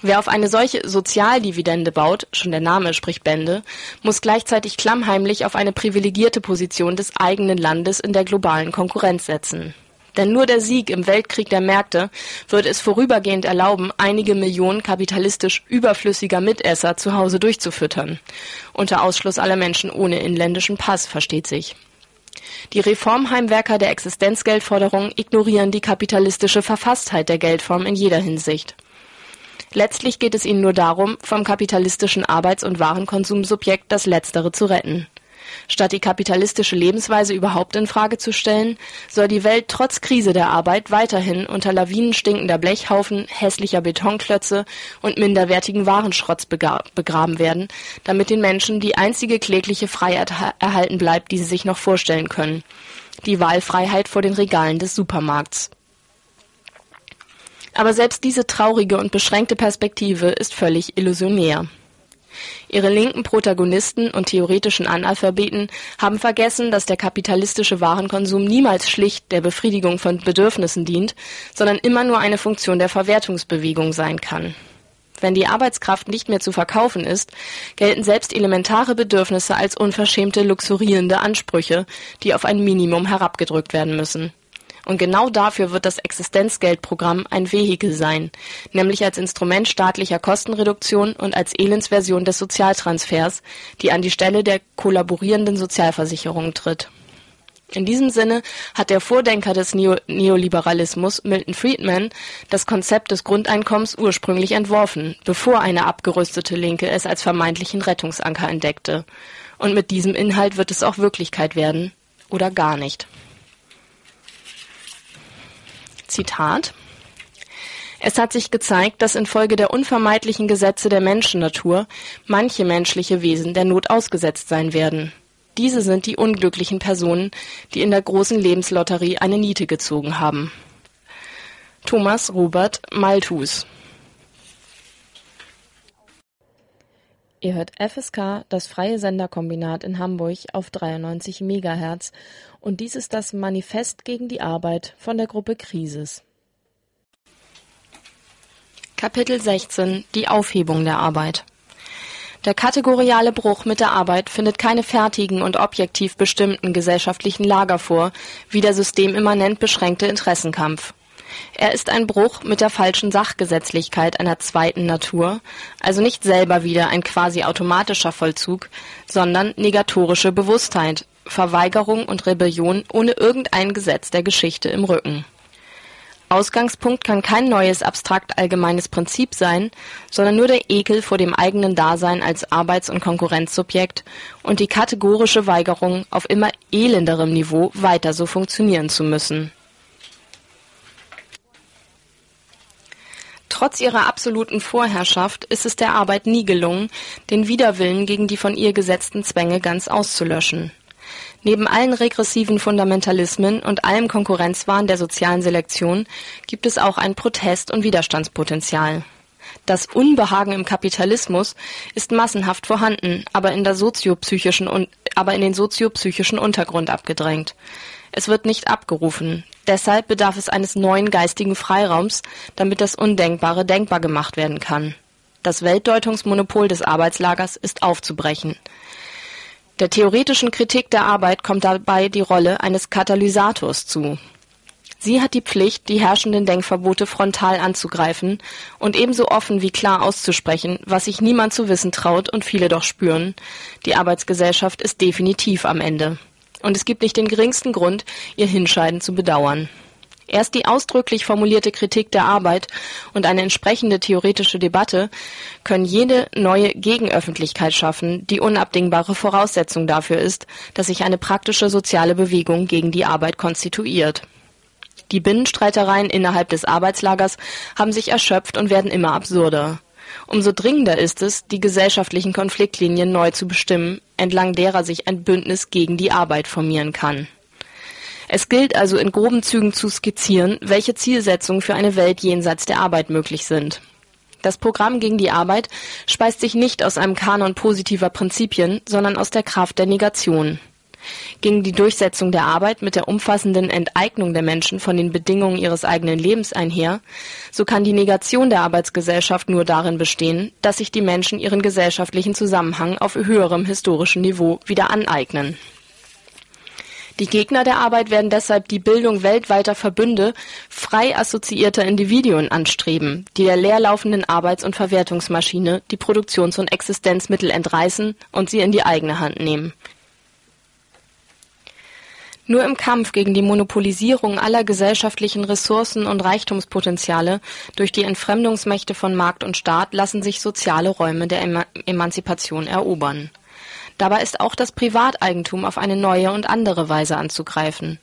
Wer auf eine solche Sozialdividende baut, schon der Name spricht Bände, muss gleichzeitig klammheimlich auf eine privilegierte Position des eigenen Landes in der globalen Konkurrenz setzen denn nur der Sieg im Weltkrieg der Märkte wird es vorübergehend erlauben, einige Millionen kapitalistisch überflüssiger Mitesser zu Hause durchzufüttern. Unter Ausschluss aller Menschen ohne inländischen Pass, versteht sich. Die Reformheimwerker der Existenzgeldforderung ignorieren die kapitalistische Verfasstheit der Geldform in jeder Hinsicht. Letztlich geht es ihnen nur darum, vom kapitalistischen Arbeits- und Warenkonsumsubjekt das Letztere zu retten. Statt die kapitalistische Lebensweise überhaupt in Frage zu stellen, soll die Welt trotz Krise der Arbeit weiterhin unter Lawinen stinkender Blechhaufen, hässlicher Betonklötze und minderwertigen Warenschrotts begraben werden, damit den Menschen die einzige klägliche Freiheit erhalten bleibt, die sie sich noch vorstellen können. Die Wahlfreiheit vor den Regalen des Supermarkts. Aber selbst diese traurige und beschränkte Perspektive ist völlig illusionär. Ihre linken Protagonisten und theoretischen Analphabeten haben vergessen, dass der kapitalistische Warenkonsum niemals schlicht der Befriedigung von Bedürfnissen dient, sondern immer nur eine Funktion der Verwertungsbewegung sein kann. Wenn die Arbeitskraft nicht mehr zu verkaufen ist, gelten selbst elementare Bedürfnisse als unverschämte luxurierende Ansprüche, die auf ein Minimum herabgedrückt werden müssen und genau dafür wird das Existenzgeldprogramm ein Vehikel sein, nämlich als Instrument staatlicher Kostenreduktion und als Elendsversion des Sozialtransfers, die an die Stelle der kollaborierenden Sozialversicherung tritt. In diesem Sinne hat der Vordenker des Neo Neoliberalismus, Milton Friedman, das Konzept des Grundeinkommens ursprünglich entworfen, bevor eine abgerüstete Linke es als vermeintlichen Rettungsanker entdeckte. Und mit diesem Inhalt wird es auch Wirklichkeit werden. Oder gar nicht. Zitat es hat sich gezeigt, dass infolge der unvermeidlichen Gesetze der Menschennatur manche menschliche Wesen der Not ausgesetzt sein werden. Diese sind die unglücklichen Personen, die in der großen Lebenslotterie eine Niete gezogen haben. Thomas Robert Malthus Ihr hört FSK, das freie Senderkombinat in Hamburg auf 93 Megahertz und dies ist das Manifest gegen die Arbeit von der Gruppe Krisis. Kapitel 16 Die Aufhebung der Arbeit Der kategoriale Bruch mit der Arbeit findet keine fertigen und objektiv bestimmten gesellschaftlichen Lager vor, wie der systemimmanent beschränkte Interessenkampf. Er ist ein Bruch mit der falschen Sachgesetzlichkeit einer zweiten Natur, also nicht selber wieder ein quasi automatischer Vollzug, sondern negatorische Bewusstheit, Verweigerung und Rebellion ohne irgendein Gesetz der Geschichte im Rücken. Ausgangspunkt kann kein neues abstrakt allgemeines Prinzip sein, sondern nur der Ekel vor dem eigenen Dasein als Arbeits- und Konkurrenzsubjekt und die kategorische Weigerung, auf immer elenderem Niveau weiter so funktionieren zu müssen Trotz ihrer absoluten Vorherrschaft ist es der Arbeit nie gelungen, den Widerwillen gegen die von ihr gesetzten Zwänge ganz auszulöschen. Neben allen regressiven Fundamentalismen und allem Konkurrenzwahn der sozialen Selektion gibt es auch ein Protest- und Widerstandspotenzial. Das Unbehagen im Kapitalismus ist massenhaft vorhanden, aber in, aber in den soziopsychischen Untergrund abgedrängt. Es wird nicht abgerufen. Deshalb bedarf es eines neuen geistigen Freiraums, damit das Undenkbare denkbar gemacht werden kann. Das Weltdeutungsmonopol des Arbeitslagers ist aufzubrechen. Der theoretischen Kritik der Arbeit kommt dabei die Rolle eines Katalysators zu. Sie hat die Pflicht, die herrschenden Denkverbote frontal anzugreifen und ebenso offen wie klar auszusprechen, was sich niemand zu wissen traut und viele doch spüren. Die Arbeitsgesellschaft ist definitiv am Ende. Und es gibt nicht den geringsten Grund, ihr Hinscheiden zu bedauern. Erst die ausdrücklich formulierte Kritik der Arbeit und eine entsprechende theoretische Debatte können jede neue Gegenöffentlichkeit schaffen, die unabdingbare Voraussetzung dafür ist, dass sich eine praktische soziale Bewegung gegen die Arbeit konstituiert. Die Binnenstreitereien innerhalb des Arbeitslagers haben sich erschöpft und werden immer absurder. Umso dringender ist es, die gesellschaftlichen Konfliktlinien neu zu bestimmen, entlang derer sich ein Bündnis gegen die Arbeit formieren kann. Es gilt also in groben Zügen zu skizzieren, welche Zielsetzungen für eine Welt jenseits der Arbeit möglich sind. Das Programm gegen die Arbeit speist sich nicht aus einem Kanon positiver Prinzipien, sondern aus der Kraft der Negation. Gegen die Durchsetzung der Arbeit mit der umfassenden Enteignung der Menschen von den Bedingungen ihres eigenen Lebens einher, so kann die Negation der Arbeitsgesellschaft nur darin bestehen, dass sich die Menschen ihren gesellschaftlichen Zusammenhang auf höherem historischen Niveau wieder aneignen die Gegner der Arbeit werden deshalb die Bildung weltweiter Verbünde frei assoziierter Individuen anstreben, die der leerlaufenden Arbeits- und Verwertungsmaschine die Produktions- und Existenzmittel entreißen und sie in die eigene Hand nehmen. Nur im Kampf gegen die Monopolisierung aller gesellschaftlichen Ressourcen und Reichtumspotenziale durch die Entfremdungsmächte von Markt und Staat lassen sich soziale Räume der Emanzipation erobern Dabei ist auch das Privateigentum auf eine neue und andere Weise anzugreifen.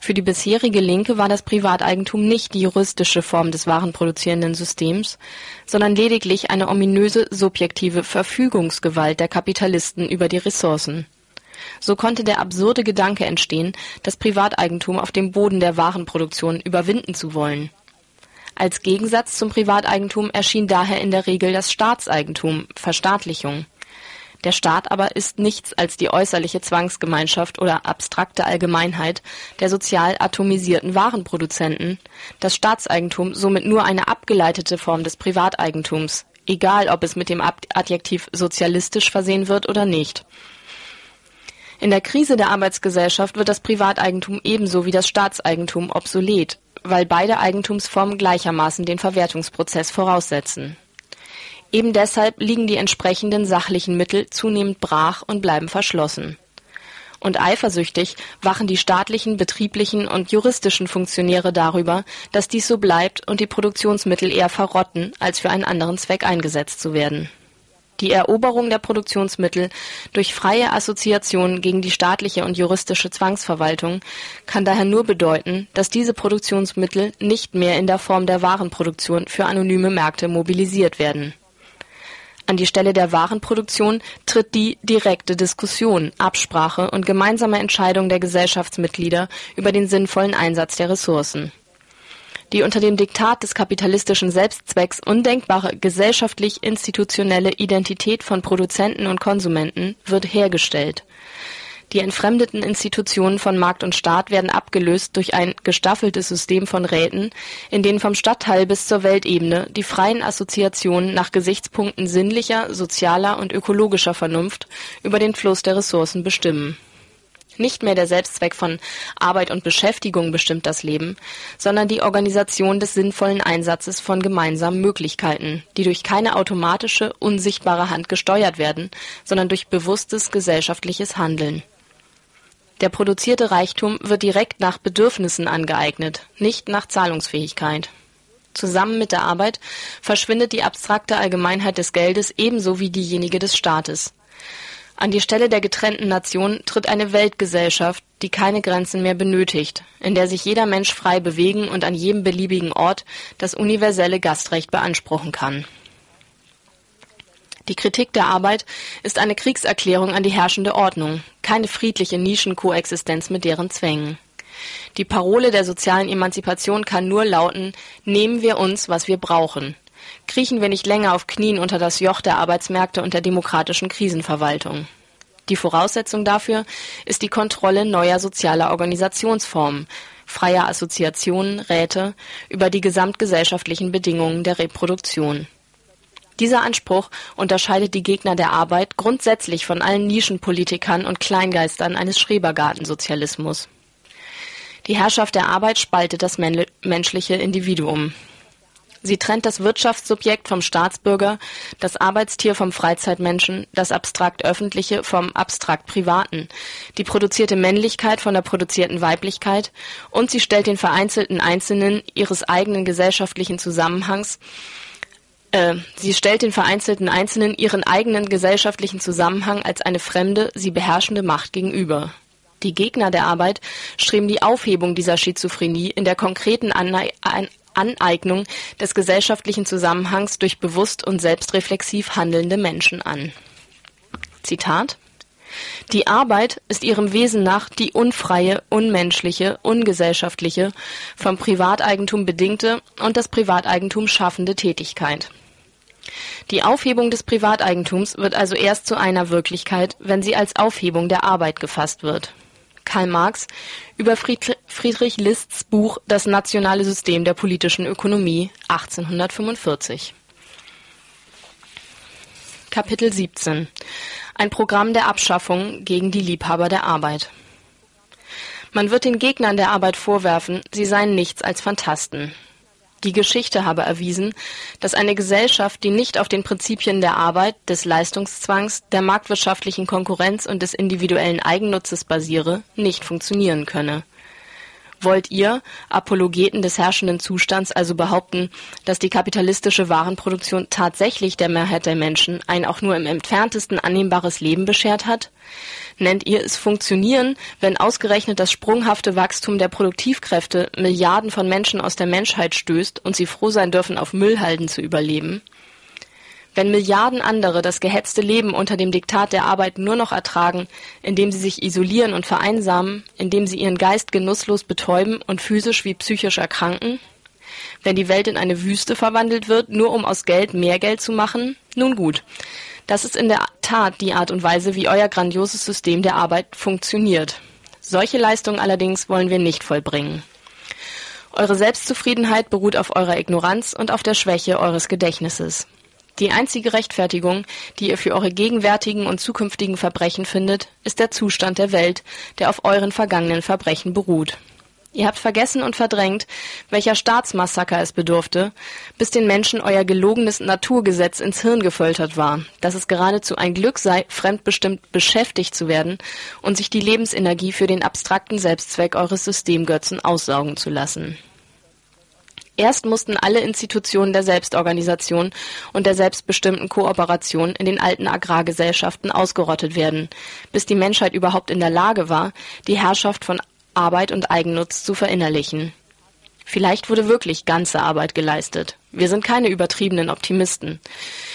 Für die bisherige Linke war das Privateigentum nicht die juristische Form des warenproduzierenden Systems, sondern lediglich eine ominöse subjektive Verfügungsgewalt der Kapitalisten über die Ressourcen. So konnte der absurde Gedanke entstehen, das Privateigentum auf dem Boden der Warenproduktion überwinden zu wollen. Als Gegensatz zum Privateigentum erschien daher in der Regel das Staatseigentum (Verstaatlichung der Staat aber ist nichts als die äußerliche Zwangsgemeinschaft oder abstrakte Allgemeinheit der sozial atomisierten Warenproduzenten, das Staatseigentum somit nur eine abgeleitete Form des Privateigentums, egal ob es mit dem Adjektiv sozialistisch versehen wird oder nicht. In der Krise der Arbeitsgesellschaft wird das Privateigentum ebenso wie das Staatseigentum obsolet, weil beide Eigentumsformen gleichermaßen den Verwertungsprozess voraussetzen Eben deshalb liegen die entsprechenden sachlichen Mittel zunehmend brach und bleiben verschlossen. Und eifersüchtig wachen die staatlichen, betrieblichen und juristischen Funktionäre darüber, dass dies so bleibt und die Produktionsmittel eher verrotten, als für einen anderen Zweck eingesetzt zu werden. Die Eroberung der Produktionsmittel durch freie Assoziation gegen die staatliche und juristische Zwangsverwaltung kann daher nur bedeuten, dass diese Produktionsmittel nicht mehr in der Form der Warenproduktion für anonyme Märkte mobilisiert werden an die Stelle der Warenproduktion tritt die direkte Diskussion, Absprache und gemeinsame Entscheidung der Gesellschaftsmitglieder über den sinnvollen Einsatz der Ressourcen. Die unter dem Diktat des kapitalistischen Selbstzwecks undenkbare gesellschaftlich-institutionelle Identität von Produzenten und Konsumenten wird hergestellt die entfremdeten Institutionen von Markt und Staat werden abgelöst durch ein gestaffeltes System von Räten, in denen vom Stadtteil bis zur Weltebene die freien Assoziationen nach Gesichtspunkten sinnlicher, sozialer und ökologischer Vernunft über den Fluss der Ressourcen bestimmen. Nicht mehr der Selbstzweck von Arbeit und Beschäftigung bestimmt das Leben, sondern die Organisation des sinnvollen Einsatzes von gemeinsamen Möglichkeiten, die durch keine automatische, unsichtbare Hand gesteuert werden, sondern durch bewusstes gesellschaftliches Handeln der produzierte Reichtum wird direkt nach Bedürfnissen angeeignet, nicht nach Zahlungsfähigkeit. Zusammen mit der Arbeit verschwindet die abstrakte Allgemeinheit des Geldes ebenso wie diejenige des Staates. An die Stelle der getrennten Nation tritt eine Weltgesellschaft, die keine Grenzen mehr benötigt, in der sich jeder Mensch frei bewegen und an jedem beliebigen Ort das universelle Gastrecht beanspruchen kann die Kritik der Arbeit ist eine Kriegserklärung an die herrschende Ordnung, keine friedliche Nischenkoexistenz mit deren Zwängen. Die Parole der sozialen Emanzipation kann nur lauten, nehmen wir uns, was wir brauchen. Kriechen wir nicht länger auf Knien unter das Joch der Arbeitsmärkte und der demokratischen Krisenverwaltung. Die Voraussetzung dafür ist die Kontrolle neuer sozialer Organisationsformen, freier Assoziationen, Räte über die gesamtgesellschaftlichen Bedingungen der Reproduktion. Dieser Anspruch unterscheidet die Gegner der Arbeit grundsätzlich von allen Nischenpolitikern und Kleingeistern eines Schrebergartensozialismus. Die Herrschaft der Arbeit spaltet das menschliche Individuum. Sie trennt das Wirtschaftssubjekt vom Staatsbürger, das Arbeitstier vom Freizeitmenschen, das abstrakt Öffentliche vom abstrakt Privaten, die produzierte Männlichkeit von der produzierten Weiblichkeit und sie stellt den vereinzelten Einzelnen ihres eigenen gesellschaftlichen Zusammenhangs äh, sie stellt den vereinzelten Einzelnen ihren eigenen gesellschaftlichen Zusammenhang als eine fremde, sie beherrschende Macht gegenüber. Die Gegner der Arbeit streben die Aufhebung dieser Schizophrenie in der konkreten Anne Aneignung des gesellschaftlichen Zusammenhangs durch bewusst und selbstreflexiv handelnde Menschen an. Zitat Die Arbeit ist ihrem Wesen nach die unfreie, unmenschliche, ungesellschaftliche, vom Privateigentum bedingte und das Privateigentum schaffende Tätigkeit. Die Aufhebung des Privateigentums wird also erst zu einer Wirklichkeit, wenn sie als Aufhebung der Arbeit gefasst wird Karl Marx über Friedrich Lists Buch Das nationale System der politischen Ökonomie 1845. Kapitel 17 Ein Programm der Abschaffung gegen die Liebhaber der Arbeit. Man wird den Gegnern der Arbeit vorwerfen, sie seien nichts als Phantasten. Die Geschichte habe erwiesen, dass eine Gesellschaft, die nicht auf den Prinzipien der Arbeit, des Leistungszwangs, der marktwirtschaftlichen Konkurrenz und des individuellen Eigennutzes basiere, nicht funktionieren könne Wollt ihr, Apologeten des herrschenden Zustands, also behaupten, dass die kapitalistische Warenproduktion tatsächlich der Mehrheit der Menschen ein auch nur im entferntesten annehmbares Leben beschert hat? Nennt ihr es Funktionieren, wenn ausgerechnet das sprunghafte Wachstum der Produktivkräfte Milliarden von Menschen aus der Menschheit stößt und sie froh sein dürfen, auf Müllhalden zu überleben? Wenn Milliarden andere das gehetzte Leben unter dem Diktat der Arbeit nur noch ertragen, indem sie sich isolieren und vereinsamen, indem sie ihren Geist genusslos betäuben und physisch wie psychisch erkranken? Wenn die Welt in eine Wüste verwandelt wird, nur um aus Geld mehr Geld zu machen? Nun gut. Das ist in der Tat die Art und Weise, wie euer grandioses System der Arbeit funktioniert. Solche Leistungen allerdings wollen wir nicht vollbringen. Eure Selbstzufriedenheit beruht auf eurer Ignoranz und auf der Schwäche eures Gedächtnisses. Die einzige Rechtfertigung, die ihr für eure gegenwärtigen und zukünftigen Verbrechen findet, ist der Zustand der Welt, der auf euren vergangenen Verbrechen beruht. Ihr habt vergessen und verdrängt, welcher Staatsmassaker es bedurfte, bis den Menschen euer gelogenes Naturgesetz ins Hirn gefoltert war, dass es geradezu ein Glück sei, fremdbestimmt beschäftigt zu werden und sich die Lebensenergie für den abstrakten Selbstzweck eures Systemgötzen aussaugen zu lassen. Erst mussten alle Institutionen der Selbstorganisation und der selbstbestimmten Kooperation in den alten Agrargesellschaften ausgerottet werden, bis die Menschheit überhaupt in der Lage war, die Herrschaft von Arbeit und Eigennutz zu verinnerlichen. Vielleicht wurde wirklich ganze Arbeit geleistet. Wir sind keine übertriebenen Optimisten.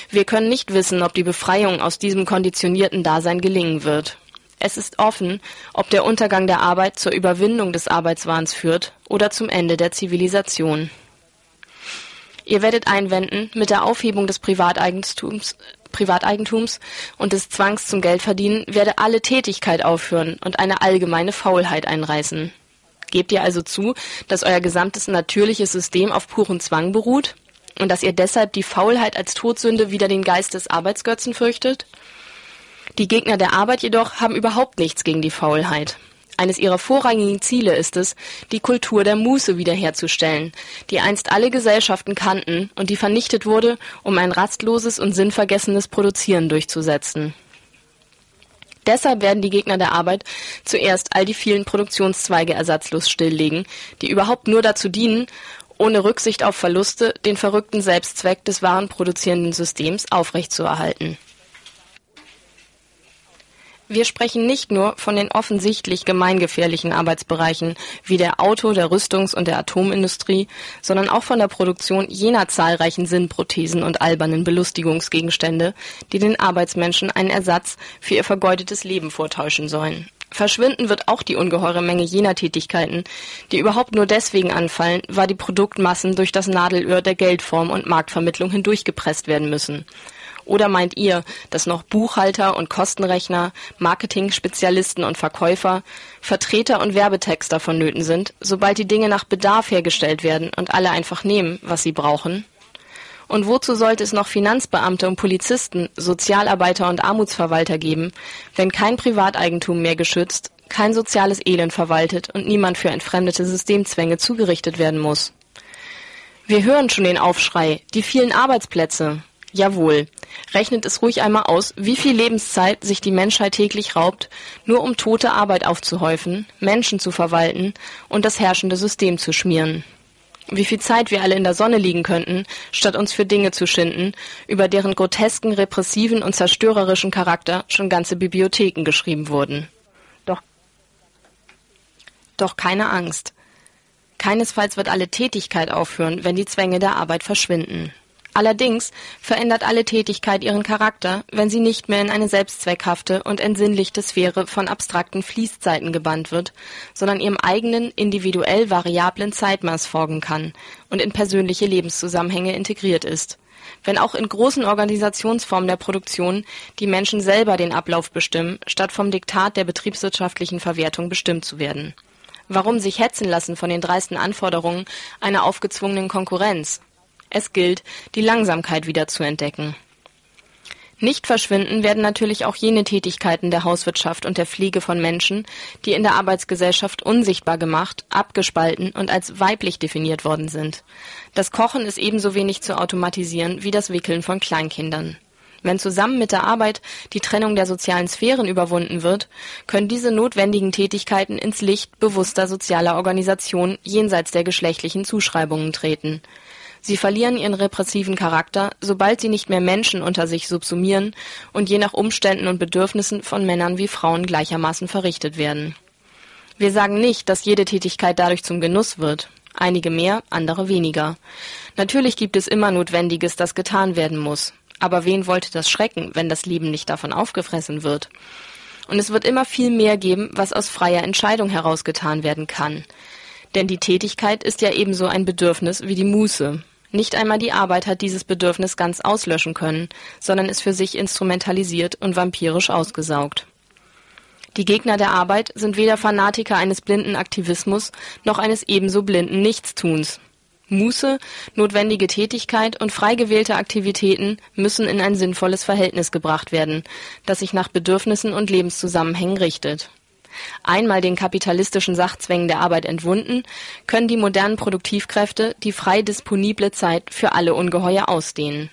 Wir können nicht wissen, ob die Befreiung aus diesem konditionierten Dasein gelingen wird. Es ist offen, ob der Untergang der Arbeit zur Überwindung des Arbeitswahns führt oder zum Ende der Zivilisation. Ihr werdet einwenden, mit der Aufhebung des Privateigentums, Privateigentums und des Zwangs zum Geldverdienen werde alle Tätigkeit aufhören und eine allgemeine Faulheit einreißen. Gebt ihr also zu, dass euer gesamtes natürliches System auf puren Zwang beruht und dass ihr deshalb die Faulheit als Todsünde wider den Geist des Arbeitsgötzen fürchtet? Die Gegner der Arbeit jedoch haben überhaupt nichts gegen die Faulheit. Eines ihrer vorrangigen Ziele ist es, die Kultur der Muße wiederherzustellen, die einst alle Gesellschaften kannten und die vernichtet wurde, um ein rastloses und sinnvergessenes Produzieren durchzusetzen. Deshalb werden die Gegner der Arbeit zuerst all die vielen Produktionszweige ersatzlos stilllegen, die überhaupt nur dazu dienen, ohne Rücksicht auf Verluste den verrückten Selbstzweck des warenproduzierenden Systems aufrechtzuerhalten wir sprechen nicht nur von den offensichtlich gemeingefährlichen Arbeitsbereichen wie der Auto-, der Rüstungs- und der Atomindustrie, sondern auch von der Produktion jener zahlreichen Sinnprothesen und albernen Belustigungsgegenstände, die den Arbeitsmenschen einen Ersatz für ihr vergeudetes Leben vortäuschen sollen. Verschwinden wird auch die ungeheure Menge jener Tätigkeiten, die überhaupt nur deswegen anfallen, weil die Produktmassen durch das Nadelöhr der Geldform und Marktvermittlung hindurchgepresst werden müssen. Oder meint ihr, dass noch Buchhalter und Kostenrechner, Marketing-Spezialisten und Verkäufer, Vertreter und Werbetexter vonnöten sind, sobald die Dinge nach Bedarf hergestellt werden und alle einfach nehmen, was sie brauchen? Und wozu sollte es noch Finanzbeamte und Polizisten, Sozialarbeiter und Armutsverwalter geben, wenn kein Privateigentum mehr geschützt, kein soziales Elend verwaltet und niemand für entfremdete Systemzwänge zugerichtet werden muss? Wir hören schon den Aufschrei, die vielen Arbeitsplätze. Jawohl. Rechnet es ruhig einmal aus, wie viel Lebenszeit sich die Menschheit täglich raubt, nur um tote Arbeit aufzuhäufen, Menschen zu verwalten und das herrschende System zu schmieren. Wie viel Zeit wir alle in der Sonne liegen könnten, statt uns für Dinge zu schinden, über deren grotesken, repressiven und zerstörerischen Charakter schon ganze Bibliotheken geschrieben wurden. Doch, doch keine Angst. Keinesfalls wird alle Tätigkeit aufhören, wenn die Zwänge der Arbeit verschwinden. Allerdings verändert alle Tätigkeit ihren Charakter, wenn sie nicht mehr in eine selbstzweckhafte und entsinnlichte Sphäre von abstrakten Fließzeiten gebannt wird, sondern ihrem eigenen, individuell variablen Zeitmaß folgen kann und in persönliche Lebenszusammenhänge integriert ist. Wenn auch in großen Organisationsformen der Produktion die Menschen selber den Ablauf bestimmen, statt vom Diktat der betriebswirtschaftlichen Verwertung bestimmt zu werden Warum sich hetzen lassen von den dreisten Anforderungen einer aufgezwungenen Konkurrenz? Es gilt, die Langsamkeit wieder zu entdecken. Nicht verschwinden werden natürlich auch jene Tätigkeiten der Hauswirtschaft und der Pflege von Menschen, die in der Arbeitsgesellschaft unsichtbar gemacht, abgespalten und als weiblich definiert worden sind. Das Kochen ist ebenso wenig zu automatisieren wie das Wickeln von Kleinkindern. Wenn zusammen mit der Arbeit die Trennung der sozialen Sphären überwunden wird, können diese notwendigen Tätigkeiten ins Licht bewusster sozialer Organisation jenseits der geschlechtlichen Zuschreibungen treten. Sie verlieren ihren repressiven Charakter, sobald sie nicht mehr Menschen unter sich subsumieren und je nach Umständen und Bedürfnissen von Männern wie Frauen gleichermaßen verrichtet werden. Wir sagen nicht, dass jede Tätigkeit dadurch zum Genuss wird. Einige mehr, andere weniger. Natürlich gibt es immer Notwendiges, das getan werden muss. Aber wen wollte das schrecken, wenn das Leben nicht davon aufgefressen wird? Und es wird immer viel mehr geben, was aus freier Entscheidung herausgetan werden kann. Denn die Tätigkeit ist ja ebenso ein Bedürfnis wie die Muße. Nicht einmal die Arbeit hat dieses Bedürfnis ganz auslöschen können, sondern ist für sich instrumentalisiert und vampirisch ausgesaugt. Die Gegner der Arbeit sind weder Fanatiker eines blinden Aktivismus noch eines ebenso blinden Nichtstuns. Muße, notwendige Tätigkeit und frei gewählte Aktivitäten müssen in ein sinnvolles Verhältnis gebracht werden, das sich nach Bedürfnissen und Lebenszusammenhängen richtet. Einmal den kapitalistischen Sachzwängen der Arbeit entwunden, können die modernen Produktivkräfte die frei disponible Zeit für alle ungeheuer ausdehnen.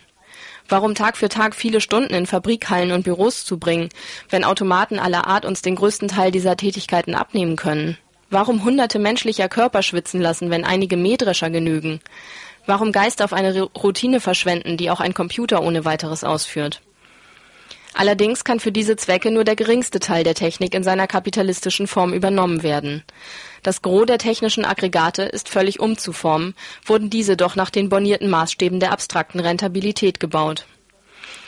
Warum Tag für Tag viele Stunden in Fabrikhallen und Büros zubringen, wenn Automaten aller Art uns den größten Teil dieser Tätigkeiten abnehmen können? Warum hunderte menschlicher Körper schwitzen lassen, wenn einige Mähdrescher genügen? Warum Geist auf eine Routine verschwenden, die auch ein Computer ohne weiteres ausführt? Allerdings kann für diese Zwecke nur der geringste Teil der Technik in seiner kapitalistischen Form übernommen werden. Das Gros der technischen Aggregate ist völlig umzuformen, wurden diese doch nach den bornierten Maßstäben der abstrakten Rentabilität gebaut.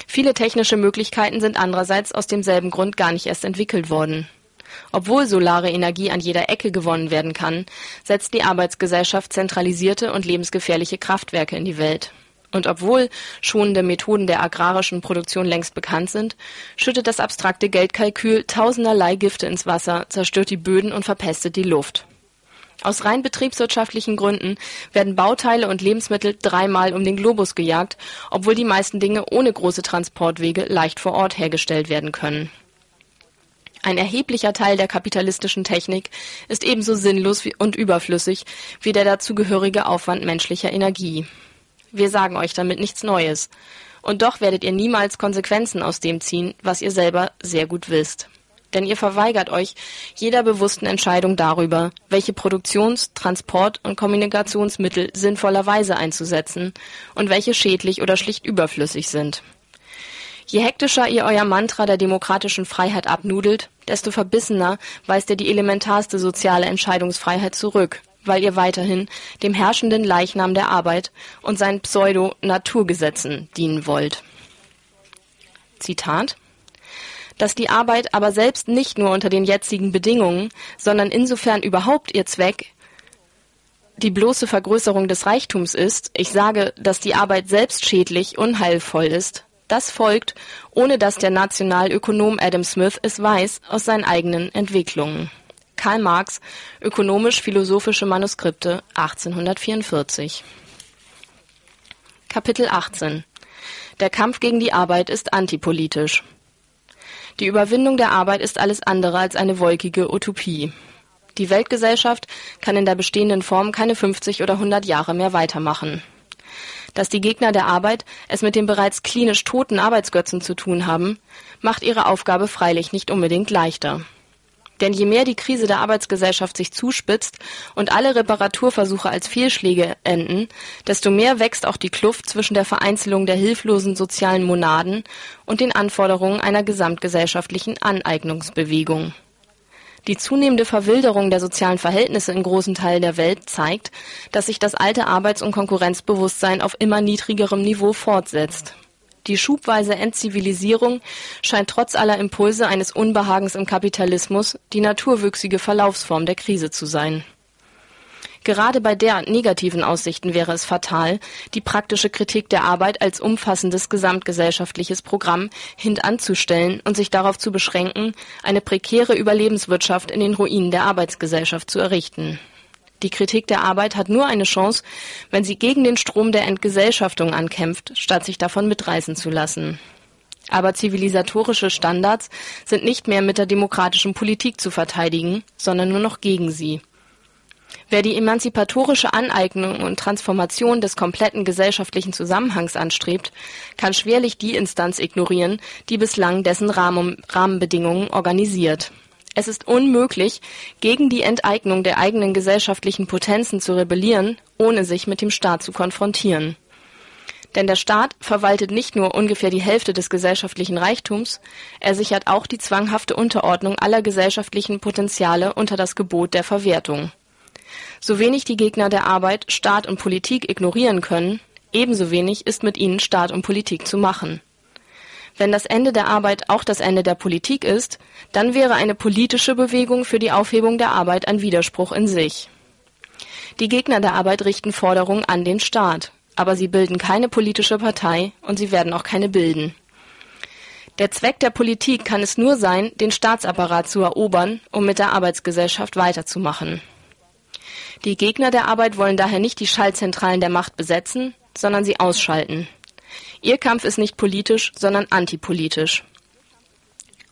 Viele technische Möglichkeiten sind andererseits aus demselben Grund gar nicht erst entwickelt worden. Obwohl solare Energie an jeder Ecke gewonnen werden kann, setzt die Arbeitsgesellschaft zentralisierte und lebensgefährliche Kraftwerke in die Welt. Und obwohl schonende Methoden der agrarischen Produktion längst bekannt sind, schüttet das abstrakte Geldkalkül tausenderlei Gifte ins Wasser, zerstört die Böden und verpestet die Luft. Aus rein betriebswirtschaftlichen Gründen werden Bauteile und Lebensmittel dreimal um den Globus gejagt, obwohl die meisten Dinge ohne große Transportwege leicht vor Ort hergestellt werden können. Ein erheblicher Teil der kapitalistischen Technik ist ebenso sinnlos und überflüssig wie der dazugehörige Aufwand menschlicher Energie. Wir sagen euch damit nichts Neues. Und doch werdet ihr niemals Konsequenzen aus dem ziehen, was ihr selber sehr gut wisst. Denn ihr verweigert euch jeder bewussten Entscheidung darüber, welche Produktions-, Transport- und Kommunikationsmittel sinnvollerweise einzusetzen und welche schädlich oder schlicht überflüssig sind. Je hektischer ihr euer Mantra der demokratischen Freiheit abnudelt, desto verbissener weist ihr die elementarste soziale Entscheidungsfreiheit zurück, weil ihr weiterhin dem herrschenden Leichnam der Arbeit und seinen Pseudo-Naturgesetzen dienen wollt. Zitat dass die Arbeit aber selbst nicht nur unter den jetzigen Bedingungen, sondern insofern überhaupt ihr Zweck die bloße Vergrößerung des Reichtums ist, ich sage, dass die Arbeit selbst schädlich, unheilvoll ist, das folgt, ohne dass der Nationalökonom Adam Smith es weiß, aus seinen eigenen Entwicklungen. Karl Marx, Ökonomisch-philosophische Manuskripte, 1844 Kapitel 18 Der Kampf gegen die Arbeit ist antipolitisch. Die Überwindung der Arbeit ist alles andere als eine wolkige Utopie. Die Weltgesellschaft kann in der bestehenden Form keine 50 oder 100 Jahre mehr weitermachen. Dass die Gegner der Arbeit es mit den bereits klinisch toten Arbeitsgötzen zu tun haben, macht ihre Aufgabe freilich nicht unbedingt leichter. Denn je mehr die Krise der Arbeitsgesellschaft sich zuspitzt und alle Reparaturversuche als Fehlschläge enden, desto mehr wächst auch die Kluft zwischen der Vereinzelung der hilflosen sozialen Monaden und den Anforderungen einer gesamtgesellschaftlichen Aneignungsbewegung. Die zunehmende Verwilderung der sozialen Verhältnisse in großen Teilen der Welt zeigt, dass sich das alte Arbeits- und Konkurrenzbewusstsein auf immer niedrigerem Niveau fortsetzt die schubweise Entzivilisierung scheint trotz aller Impulse eines Unbehagens im Kapitalismus die naturwüchsige Verlaufsform der Krise zu sein. Gerade bei derart negativen Aussichten wäre es fatal, die praktische Kritik der Arbeit als umfassendes gesamtgesellschaftliches Programm hintanzustellen und sich darauf zu beschränken, eine prekäre Überlebenswirtschaft in den Ruinen der Arbeitsgesellschaft zu errichten die Kritik der Arbeit hat nur eine Chance, wenn sie gegen den Strom der Entgesellschaftung ankämpft, statt sich davon mitreißen zu lassen. Aber zivilisatorische Standards sind nicht mehr mit der demokratischen Politik zu verteidigen, sondern nur noch gegen sie. Wer die emanzipatorische Aneignung und Transformation des kompletten gesellschaftlichen Zusammenhangs anstrebt, kann schwerlich die Instanz ignorieren, die bislang dessen Rahmenbedingungen organisiert. Es ist unmöglich, gegen die Enteignung der eigenen gesellschaftlichen Potenzen zu rebellieren, ohne sich mit dem Staat zu konfrontieren. Denn der Staat verwaltet nicht nur ungefähr die Hälfte des gesellschaftlichen Reichtums, er sichert auch die zwanghafte Unterordnung aller gesellschaftlichen Potenziale unter das Gebot der Verwertung. So wenig die Gegner der Arbeit Staat und Politik ignorieren können, ebenso wenig ist mit ihnen Staat und Politik zu machen. Wenn das Ende der Arbeit auch das Ende der Politik ist, dann wäre eine politische Bewegung für die Aufhebung der Arbeit ein Widerspruch in sich. Die Gegner der Arbeit richten Forderungen an den Staat, aber sie bilden keine politische Partei und sie werden auch keine bilden. Der Zweck der Politik kann es nur sein, den Staatsapparat zu erobern, um mit der Arbeitsgesellschaft weiterzumachen. Die Gegner der Arbeit wollen daher nicht die Schaltzentralen der Macht besetzen, sondern sie ausschalten. Ihr Kampf ist nicht politisch, sondern antipolitisch.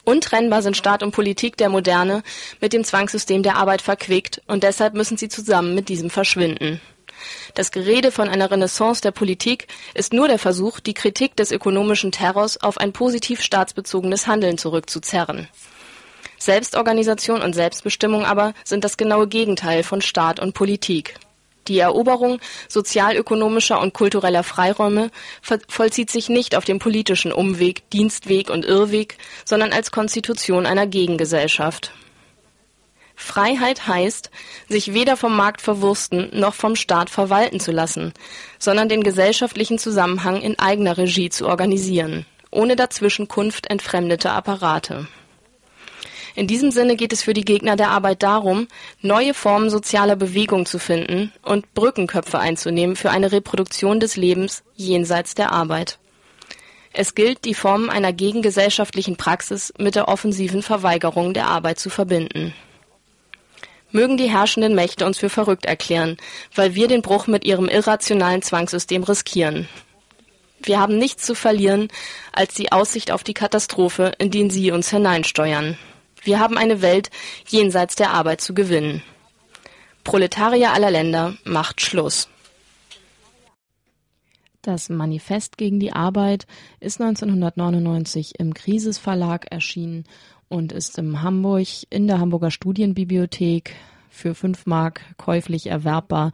Untrennbar sind Staat und Politik der Moderne mit dem Zwangssystem der Arbeit verquickt und deshalb müssen sie zusammen mit diesem verschwinden. Das Gerede von einer Renaissance der Politik ist nur der Versuch, die Kritik des ökonomischen Terrors auf ein positiv staatsbezogenes Handeln zurückzuzerren. Selbstorganisation und Selbstbestimmung aber sind das genaue Gegenteil von Staat und Politik. Die Eroberung sozialökonomischer und kultureller Freiräume vollzieht sich nicht auf dem politischen Umweg, Dienstweg und Irrweg, sondern als Konstitution einer Gegengesellschaft. Freiheit heißt, sich weder vom Markt verwursten noch vom Staat verwalten zu lassen, sondern den gesellschaftlichen Zusammenhang in eigener Regie zu organisieren, ohne Dazwischenkunft entfremdeter Apparate in diesem Sinne geht es für die Gegner der Arbeit darum, neue Formen sozialer Bewegung zu finden und Brückenköpfe einzunehmen für eine Reproduktion des Lebens jenseits der Arbeit. Es gilt, die Formen einer gegengesellschaftlichen Praxis mit der offensiven Verweigerung der Arbeit zu verbinden. Mögen die herrschenden Mächte uns für verrückt erklären, weil wir den Bruch mit ihrem irrationalen Zwangssystem riskieren. Wir haben nichts zu verlieren als die Aussicht auf die Katastrophe, in die sie uns hineinsteuern. Wir haben eine Welt jenseits der Arbeit zu gewinnen. Proletarier aller Länder macht Schluss. Das Manifest gegen die Arbeit ist 1999 im Krisis Verlag erschienen und ist im Hamburg in der Hamburger Studienbibliothek für 5 Mark käuflich erwerbbar.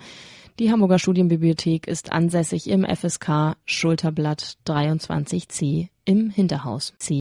Die Hamburger Studienbibliothek ist ansässig im FSK Schulterblatt 23c im Hinterhaus. C